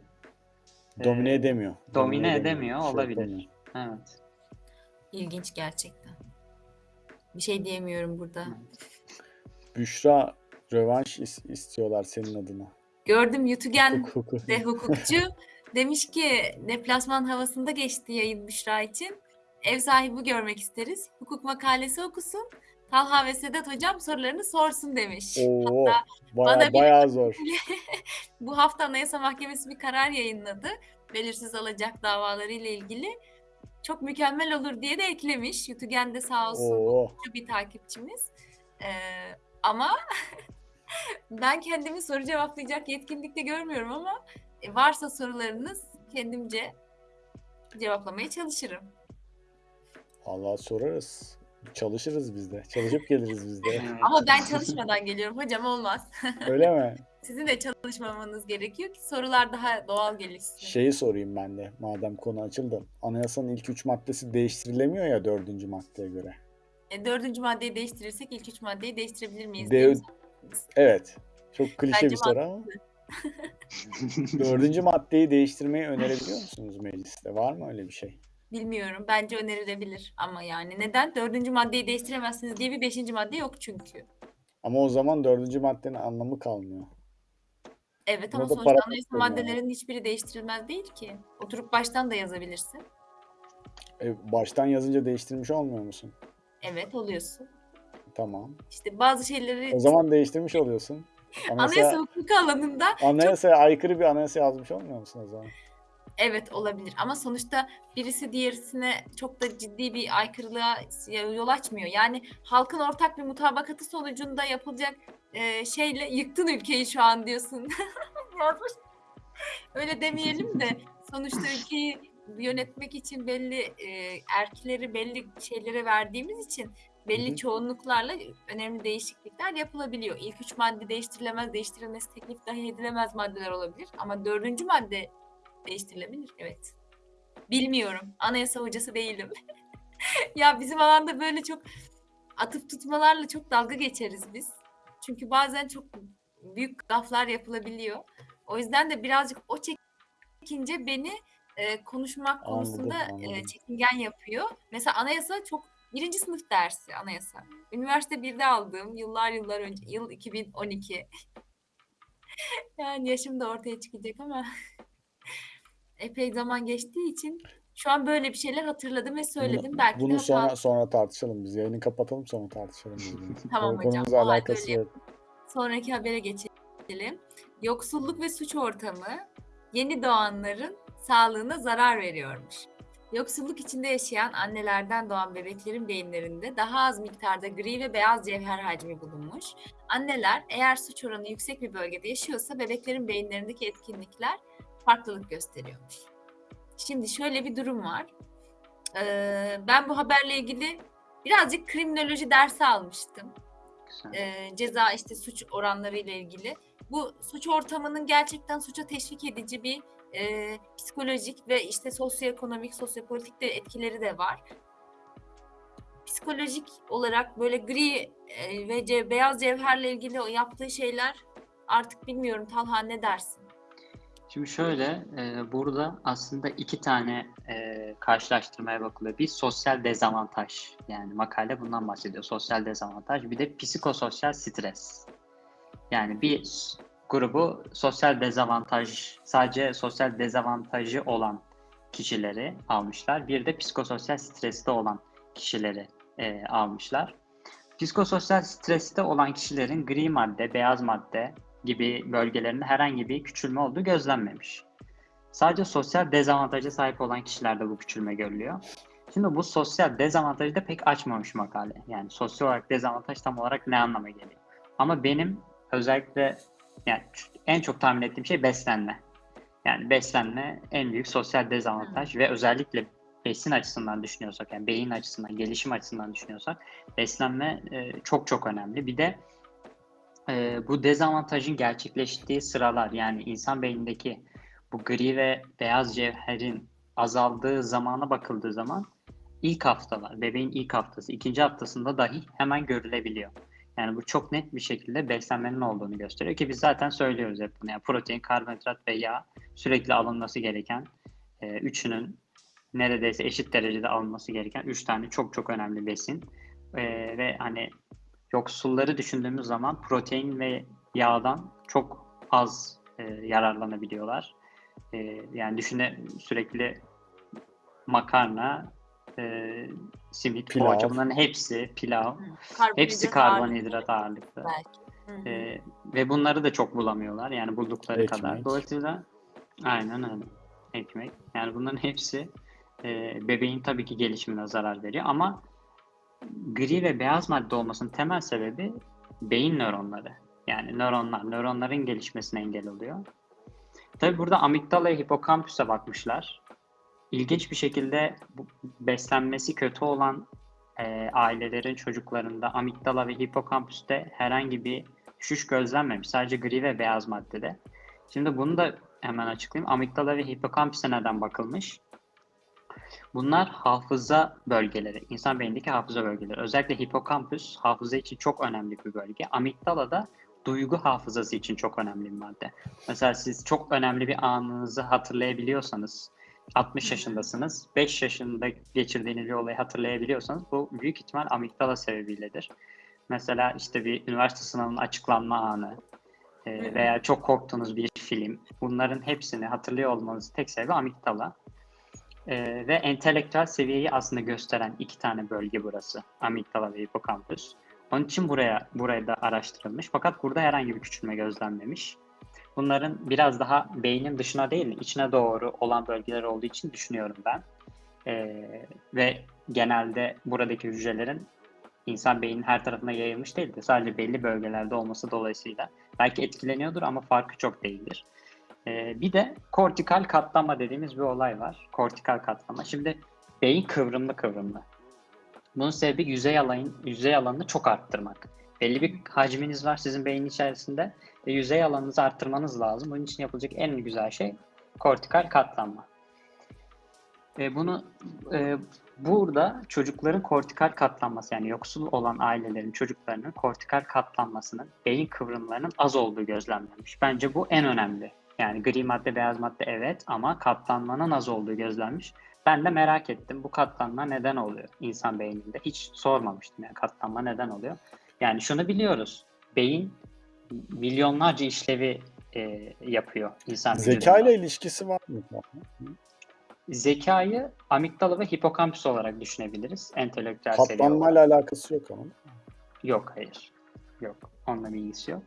Domine e, edemiyor. domine edemiyor, şey olabilir. yapamıyor. Evet. İlginç gerçekten. Bir şey diyemiyorum burada. Büşra rövanş is- istiyorlar senin adına. Gördüm Yutugen Hukuk, hukuk. de hukukçu demiş ki deplasman havasında geçti yayın Büşra için. Ev sahibi görmek isteriz. Hukuk makalesi okusun. Talha ve Sedat hocam sorularını sorsun demiş. Oo, Hatta baya, bana bayağı zor. bu hafta Anayasa Mahkemesi bir karar yayınladı. Belirsiz alacak davaları ile ilgili. Çok mükemmel olur diye de eklemiş. Yutugen de sağ olsun Oo, bir takipçimiz. Ee, ama ben kendimi soru cevaplayacak yetkinlikte görmüyorum ama varsa sorularınız kendimce cevaplamaya çalışırım. Allah sorarız. Çalışırız biz de. Çalışıp geliriz biz de. Ama ben çalışmadan geliyorum hocam olmaz. Öyle mi? Sizin de çalışmamanız gerekiyor ki sorular daha doğal gelişsin. Şeyi sorayım ben de madem konu açıldı. Anayasanın ilk üç maddesi değiştirilemiyor ya dördüncü maddeye göre. E, dördüncü maddeyi değiştirirsek ilk üç maddeyi değiştirebilir miyiz? De-. Evet. Çok klişe Bence bir soru ama. Dördüncü maddeyi değiştirmeyi önerebiliyor musunuz mecliste? Var mı öyle bir şey? Bilmiyorum. Bence önerilebilir. Ama yani neden? Dördüncü maddeyi değiştiremezsiniz diye bir beşinci madde yok çünkü. Ama o zaman dördüncü maddenin anlamı kalmıyor. Evet ama da sonuçta para anayasa koyuyor yani. maddelerinin hiçbiri değiştirilmez değil ki. Oturup baştan da yazabilirsin. E, baştan yazınca değiştirmiş olmuyor musun? Evet oluyorsun. Tamam. İşte bazı şeyleri O zaman değiştirmiş oluyorsun. anayasa Anayasa, hukuku alanında anayasaya aykırı bir anayasa yazmış olmuyor musun o zaman? evet olabilir ama sonuçta birisi diğerisine çok da ciddi bir aykırılığa yol açmıyor. Yani halkın ortak bir mutabakatı sonucunda yapılacak e, şeyle yıktın ülkeyi şu an diyorsun. Yazmış. Öyle demeyelim de sonuçta ülkeyi yönetmek için belli e, erkleri belli şeylere verdiğimiz için belli Hı hı. çoğunluklarla önemli değişiklikler yapılabiliyor. İlk üç madde değiştirilemez, değiştirilmesi teklif dahi edilemez maddeler olabilir. Ama dördüncü madde değiştirilebilir. Evet. Bilmiyorum. Anayasa hocası değilim. ya bizim alanda böyle çok atıp tutmalarla çok dalga geçeriz biz. Çünkü bazen çok büyük gaflar yapılabiliyor. O yüzden de birazcık o çekince beni e, konuşmak Anladım, konusunda e, anladım. çekingen yapıyor. Mesela anayasa çok birinci sınıf dersi anayasa. Üniversite 1'de aldığım yıllar yıllar önce yıl 2012. yani yaşım da ortaya çıkacak ama epey zaman geçtiği için şu an böyle bir şeyler hatırladım ve söyledim. Bunu, Belki bunu sonra hatalı. sonra tartışalım biz. Yayını kapatalım sonra tartışalım. Tamam Konu- hocam, Konumuzla alakası yok. Sonraki habere geçelim. Yoksulluk ve suç ortamı yeni doğanların sağlığına zarar veriyormuş. Yoksulluk içinde yaşayan annelerden doğan bebeklerin beyinlerinde daha az miktarda gri ve beyaz cevher hacmi bulunmuş. Anneler eğer suç oranı yüksek bir bölgede yaşıyorsa bebeklerin beyinlerindeki etkinlikler farklılık gösteriyormuş. Şimdi şöyle bir durum var. Ee, ben bu haberle ilgili birazcık kriminoloji dersi almıştım Güzel. e, ceza işte suç oranları ile ilgili. Bu suç ortamının gerçekten suça teşvik edici bir e, psikolojik ve işte sosyoekonomik, sosyopolitik de etkileri de var. Psikolojik olarak böyle gri ve ce- beyaz cevherle ilgili o yaptığı şeyler artık bilmiyorum Talha ne dersin? Şimdi şöyle, e, burada aslında iki tane e, karşılaştırmaya bakılıyor. Bir sosyal dezavantaj, yani makale bundan bahsediyor. Sosyal dezavantaj, bir de psikososyal stres. Yani bir grubu sosyal dezavantaj, sadece sosyal dezavantajı olan kişileri almışlar. Bir de psikososyal streste olan kişileri e, almışlar. Psikososyal streste olan kişilerin gri madde, beyaz madde gibi bölgelerinde herhangi bir küçülme olduğu gözlenmemiş. Sadece sosyal dezavantaja sahip olan kişilerde bu küçülme görülüyor. Şimdi bu sosyal dezavantajı da pek açmamış makale. Yani sosyal olarak dezavantaj tam olarak ne anlama geliyor? Ama benim özellikle yani en çok tahmin ettiğim şey beslenme. Yani beslenme en büyük sosyal dezavantaj ve özellikle besin açısından düşünüyorsak yani beyin açısından, gelişim açısından düşünüyorsak beslenme e, çok çok önemli. Bir de e, bu dezavantajın gerçekleştiği sıralar yani insan beynindeki bu gri ve beyaz cevherin azaldığı zamana bakıldığı zaman ilk haftalar, bebeğin ilk haftası, ikinci haftasında dahi hemen görülebiliyor. Yani bu çok net bir şekilde beslenmenin olduğunu gösteriyor ki biz zaten söylüyoruz hep bunu. Yani protein, karbonhidrat ve yağ sürekli alınması gereken e, üçünün neredeyse eşit derecede alınması gereken üç tane çok çok önemli besin. E, ve hani yoksulları düşündüğümüz zaman protein ve yağdan çok az e, yararlanabiliyorlar. E, yani düşüne sürekli makarna, e, simit, Pilav. poğaça bunların hepsi pilav, Karbonhidrat hepsi karbonhidrat ağırlıklı. belki. E, ve bunları da çok bulamıyorlar yani buldukları Ekmek. kadar. Dolayısıyla aynen öyle. Ekmek. Yani bunların hepsi e, bebeğin tabii ki gelişimine zarar veriyor ama gri ve beyaz madde olmasının temel sebebi beyin nöronları. Yani nöronlar, nöronların gelişmesine engel oluyor. Tabii burada amigdala ve hipokampüse bakmışlar. İlginç bir şekilde beslenmesi kötü olan e, ailelerin çocuklarında amigdala ve hipokampüste herhangi bir düşüş gözlenmemiş. Sadece gri ve beyaz maddede. Şimdi bunu da hemen açıklayayım. Amigdala ve hipokampüse neden bakılmış? Bunlar hafıza bölgeleri, insan beynindeki hafıza bölgeleri. Özellikle hipokampüs hafıza için çok önemli bir bölge. Amigdala da duygu hafızası için çok önemli bir madde. Mesela siz çok önemli bir anınızı hatırlayabiliyorsanız, 60 yaşındasınız, 5 yaşında geçirdiğiniz bir olayı hatırlayabiliyorsanız bu büyük ihtimal amigdala sebebiyledir. Mesela işte bir üniversite sınavının açıklanma anı e, veya çok korktuğunuz bir film. Bunların hepsini hatırlıyor olmanızın tek sebebi amigdala. E, ve entelektüel seviyeyi aslında gösteren iki tane bölge burası. Amigdala ve hipokampüs. Onun için buraya buraya da araştırılmış. Fakat burada herhangi bir küçülme gözlenmemiş. Bunların biraz daha beynin dışına değil, içine doğru olan bölgeler olduğu için düşünüyorum ben. Ee, ve genelde buradaki hücrelerin insan beyninin her tarafına yayılmış değil de sadece belli bölgelerde olması dolayısıyla belki etkileniyordur ama farkı çok değildir. Ee, bir de kortikal katlama dediğimiz bir olay var. Kortikal katlama. Şimdi beyin kıvrımlı kıvrımlı. Bunun sebebi yüzey alanın yüzey alanını çok arttırmak. Belli bir hacminiz var sizin beynin içerisinde ve yüzey alanınızı arttırmanız lazım. Bunun için yapılacak en güzel şey kortikal katlanma. E, bunu e, burada çocukların kortikal katlanması yani yoksul olan ailelerin çocuklarının kortikal katlanmasının beyin kıvrımlarının az olduğu gözlemlenmiş. Bence bu en önemli. Yani gri madde, beyaz madde evet ama katlanmanın az olduğu gözlenmiş. Ben de merak ettim bu katlanma neden oluyor insan beyninde? Hiç sormamıştım yani katlanma neden oluyor? Yani şunu biliyoruz. Beyin milyonlarca işlevi e, yapıyor insan Zeka ile ilişkisi var mı? Zekayı amigdala ve hipokampüs olarak düşünebiliriz. Entelektüel olarak. Katlanmayla alakası yok ama. Yok hayır. Yok. Onunla bir ilgisi yok.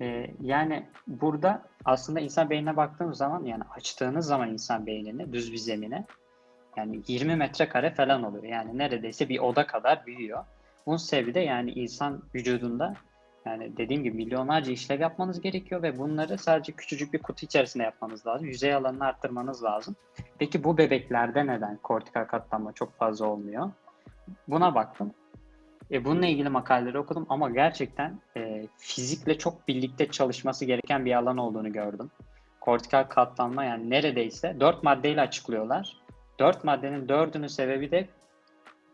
Ee, yani burada aslında insan beynine baktığımız zaman yani açtığınız zaman insan beynini düz bir zemine yani 20 metrekare falan oluyor. Yani neredeyse bir oda kadar büyüyor. Bunun sebebi de yani insan vücudunda yani dediğim gibi milyonlarca işlev yapmanız gerekiyor ve bunları sadece küçücük bir kutu içerisinde yapmanız lazım. Yüzey alanını arttırmanız lazım. Peki bu bebeklerde neden kortikal katlanma çok fazla olmuyor? Buna baktım. E, bununla ilgili makaleleri okudum ama gerçekten e, fizikle çok birlikte çalışması gereken bir alan olduğunu gördüm. Kortikal katlanma yani neredeyse dört maddeyle açıklıyorlar. Dört maddenin dördünün sebebi de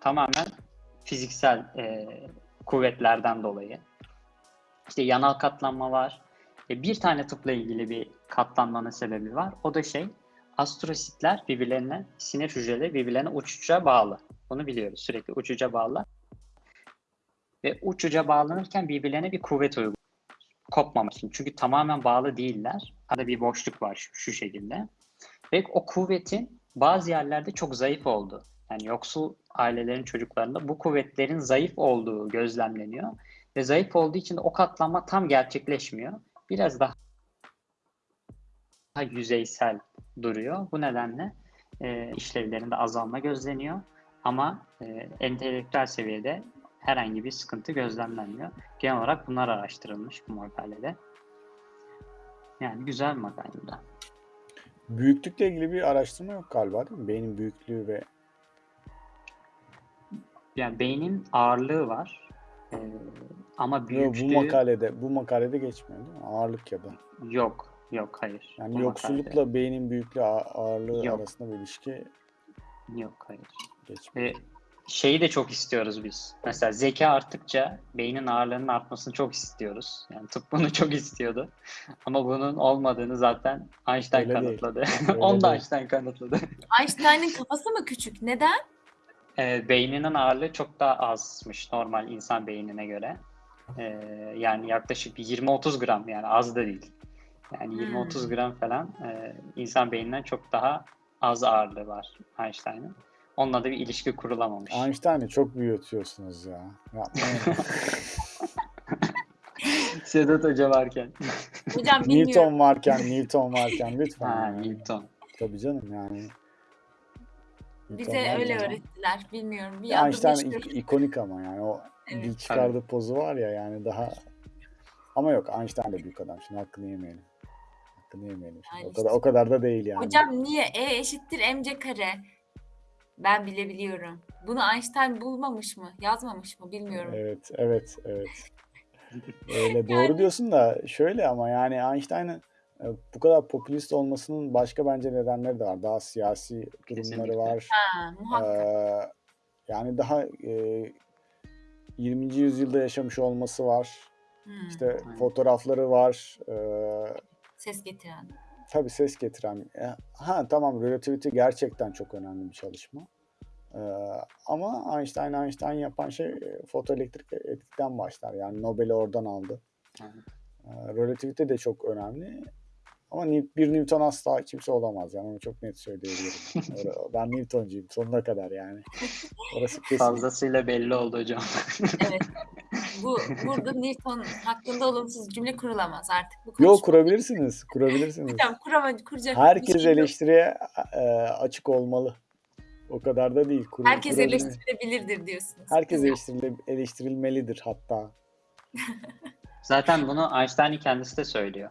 tamamen fiziksel e, kuvvetlerden dolayı. İşte yanal katlanma var. E, bir tane tıpla ilgili bir katlanmanın sebebi var. O da şey astrositler birbirlerine, sinir hücreleri birbirlerine uçuca bağlı. Bunu biliyoruz. Sürekli uçuca bağlı. Ve uçuca bağlanırken birbirlerine bir kuvvet uyguluyor. Kopmamak için. Çünkü tamamen bağlı değiller. Arada bir boşluk var şu, şu şekilde. Ve o kuvvetin bazı yerlerde çok zayıf oldu. Yani yoksul ailelerin çocuklarında bu kuvvetlerin zayıf olduğu gözlemleniyor. Ve zayıf olduğu için de o katlanma tam gerçekleşmiyor. Biraz daha yüzeysel duruyor. Bu nedenle e, işlevlerinde azalma gözleniyor. Ama e, entelektüel seviyede herhangi bir sıkıntı gözlemlenmiyor. Genel olarak bunlar araştırılmış bu makalede. Yani güzel bir makale bu da. Büyüklükle ilgili bir araştırma yok galiba değil mi? Beynin büyüklüğü ve Yani beynin ağırlığı var. E, ama Yok, bu büyüklüğü makalede bu makalede geçmiyor değil mi? Ağırlık ya da. yok. Yok hayır. Yani Bu yoksullukla makalede beynin büyüklüğü ağ- ağırlığı Yok. arasında bir ilişki Yok hayır. geçmiyor. Ve şeyi de çok istiyoruz biz. Mesela zeka arttıkça beynin ağırlığının artmasını çok istiyoruz. Yani tıp bunu çok istiyordu. Ama bunun olmadığını zaten Einstein Öyle değil. kanıtladı. Öyle Onu da değil. Einstein kanıtladı. Einstein'ın kafası mı küçük? Neden? Ee, beyninin ağırlığı çok daha azmış normal insan beynine göre. Ee, yani yaklaşık bir 20-30 gram yani az da değil. Yani Hmm. 20-30 gram falan e, insan beyninden çok daha az ağırlığı var Einstein'ın. Onunla da bir ilişki kurulamamış. Einstein'ı çok büyütüyorsunuz ya. Yapmayın. Sedat Hoca varken. Hocam bilmiyorum. Newton varken, Newton varken lütfen. Ha, yani. Newton. Tabii canım yani. Bize öyle öğrettiler. Bilmiyorum. Bir Ya Einstein meşhur. ik- ikonik ama yani o Evet. dil çıkardığı pozu var ya yani daha ama yok Einstein de büyük adam şimdi hakkını yemeyelim. Hakkını yemeyelim. Şimdi. Yani O kadar o kadar da değil yani. Hocam niye? E eşittir mc kare. Ben bile biliyorum. Bunu Einstein bulmamış mı? Yazmamış mı? Bilmiyorum. Evet, evet, evet. Öyle doğru diyorsun da şöyle ama yani Einstein'ın bu kadar popülist olmasının başka bence nedenleri de var. Daha siyasi durumları Kesinlikle. var. Ha, muhakkak. Ee, yani daha e, 20. yüzyılda yaşamış olması var. Hmm, İşte Aynen. fotoğrafları var. Ee, ses getiren. tabii ses getiren. E, Ha tamam relativity gerçekten çok önemli bir çalışma. Ee, ama Einstein Einstein yapan şey e, fotoelektrik etkiden başlar. Yani Nobel'i oradan aldı. Aynen. Ee, relativity de çok önemli. Ama bir Newton asla kimse olamaz. Yani onu çok net söyleyebilirim. Ben Newtoncuyum sonuna kadar yani. Orası kesin. Fazlasıyla belli oldu hocam. Evet. Bu burada Newton hakkında olumsuz cümle kurulamaz artık. Bu Yok kurabilirsiniz. Kurabilirsiniz. Hocam kurama, kuracak Herkes şey eleştiriye e, açık olmalı. O kadar da değil. Kur- Herkes eleştirilebilirdir diyorsunuz. Herkes eleştirile- eleştirilmelidir hatta. Zaten bunu Einstein'ın kendisi de söylüyor.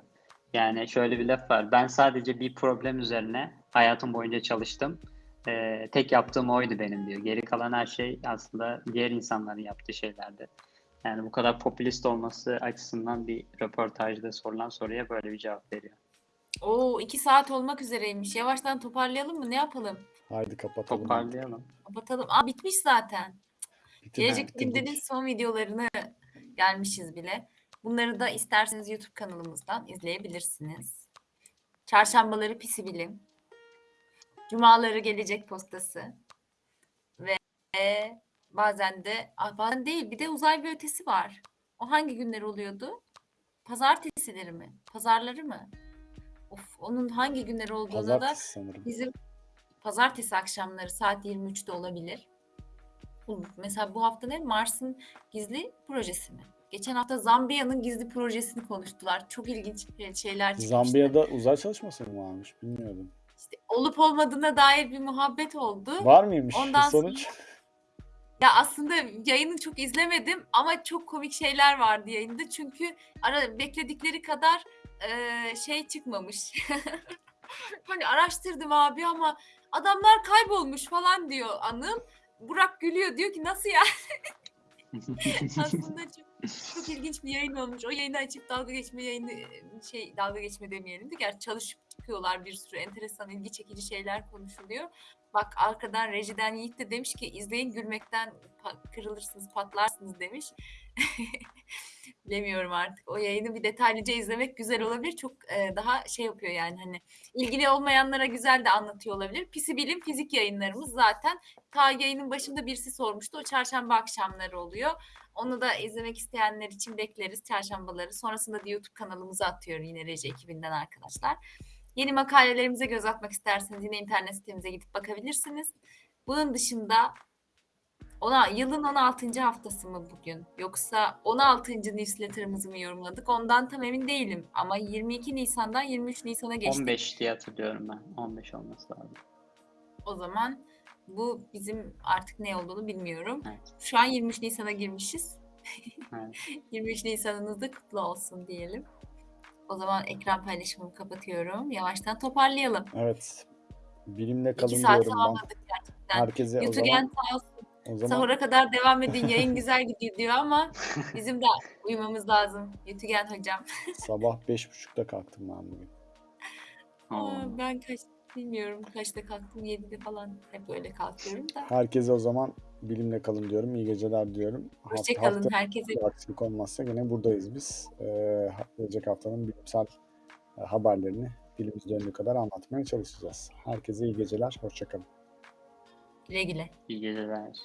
Yani şöyle bir laf var. Ben sadece bir problem üzerine hayatım boyunca çalıştım. Ee, tek yaptığım oydu benim diyor. Geri kalan her şey aslında diğer insanların yaptığı şeylerdi. Yani bu kadar popülist olması açısından bir röportajda sorulan soruya böyle bir cevap veriyor. Oo iki saat olmak üzereymiş. Yavaştan toparlayalım mı? Ne yapalım? Haydi kapatalım. Toparlayalım. Kapatalım. Aa bitmiş zaten. Bitir- Gelecek. Bilim'denin son videolarını gelmişiz bile. Bunları da isterseniz YouTube kanalımızdan izleyebilirsiniz. Çarşambaları Pisi Bilim. Cumaları Gelecek Postası. Ve bazen de ah, bazen değil bir de uzay bir ötesi var. O hangi günler oluyordu? Pazartesileri mi? Pazarları mı? Of, onun hangi günler olduğuna da Pazartesi sanırım. Bizim pazartesi akşamları saat 23'te olabilir. Mesela bu hafta ne? Mars'ın gizli projesi mi? Geçen hafta Zambiya'nın gizli projesini konuştular. Çok ilginç şeyler çıkmıştı. Zambiya'da uzay çalışması mı varmış bilmiyordum. İşte olup olmadığına dair bir muhabbet oldu. Var mıymış Ondan sonuç? Ya aslında yayını çok izlemedim ama çok komik şeyler vardı yayında. Çünkü ara bekledikleri kadar eee, şey çıkmamış. hani araştırdım abi ama adamlar kaybolmuş falan diyor Anıl. Burak gülüyor diyor ki nasıl ya? Aslında çok, çok ilginç bir yayın olmuş. O yayını açıp dalga geçme yayını şey dalga geçme demeyelim de gerçi çalışıp çıkıyorlar bir sürü enteresan ilgi çekici şeyler konuşuluyor. Bak arkadan rejiden Yiğit de demiş ki izleyin gülmekten kırılırsınız patlarsınız demiş. Bilemiyorum artık. O yayını bir detaylıca izlemek güzel olabilir. Çok e, daha şey yapıyor yani hani ilgili olmayanlara güzel de anlatıyor olabilir. Pisi Bilim fizik yayınlarımız zaten ta yayının başında birisi sormuştu. O çarşamba akşamları oluyor. Onu da izlemek isteyenler için bekleriz çarşambaları. Sonrasında da YouTube kanalımıza atıyor yine Reji ekibinden arkadaşlar. Yeni makalelerimize göz atmak isterseniz yine internet sitemize gidip bakabilirsiniz. Bunun dışında ona yılın 16. haftası mı bugün? Yoksa 16. newsletter'ımızı mı yorumladık? Ondan tam emin değilim. Ama 22 Nisan'dan 23 Nisan'a geçtik. 15 diye hatırlıyorum ben. 15 olması lazım. O zaman bu bizim artık ne olduğunu bilmiyorum. Evet. Şu an 23 Nisan'a girmişiz. Evet. 23 Nisan'ınız da kutlu olsun diyelim. O zaman ekran paylaşımımı kapatıyorum. Yavaştan toparlayalım. Evet. Bilimle İki kalın saat diyorum ben. tamamladık gerçekten. Herkese zaman, sağ olsun. o zaman Sahura kadar devam edin. Yayın güzel gidiyor diyor ama bizim de uyumamız lazım. Yutugen hocam. sabah 5.30'da kalktım ben bugün. Aa, ben kaç bilmiyorum kaçta kalktım. 7'de falan hep öyle kalkıyorum da. Herkese o zaman bilimle kalın diyorum. İyi geceler diyorum. Hoşçakalın hafta herkese. aksilik olmazsa yine buradayız biz. Ee, gelecek haftanın bilimsel e, haberlerini dilimiz döndüğü kadar anlatmaya çalışacağız. Herkese iyi geceler. Hoşçakalın. Güle güle. İyi geceler.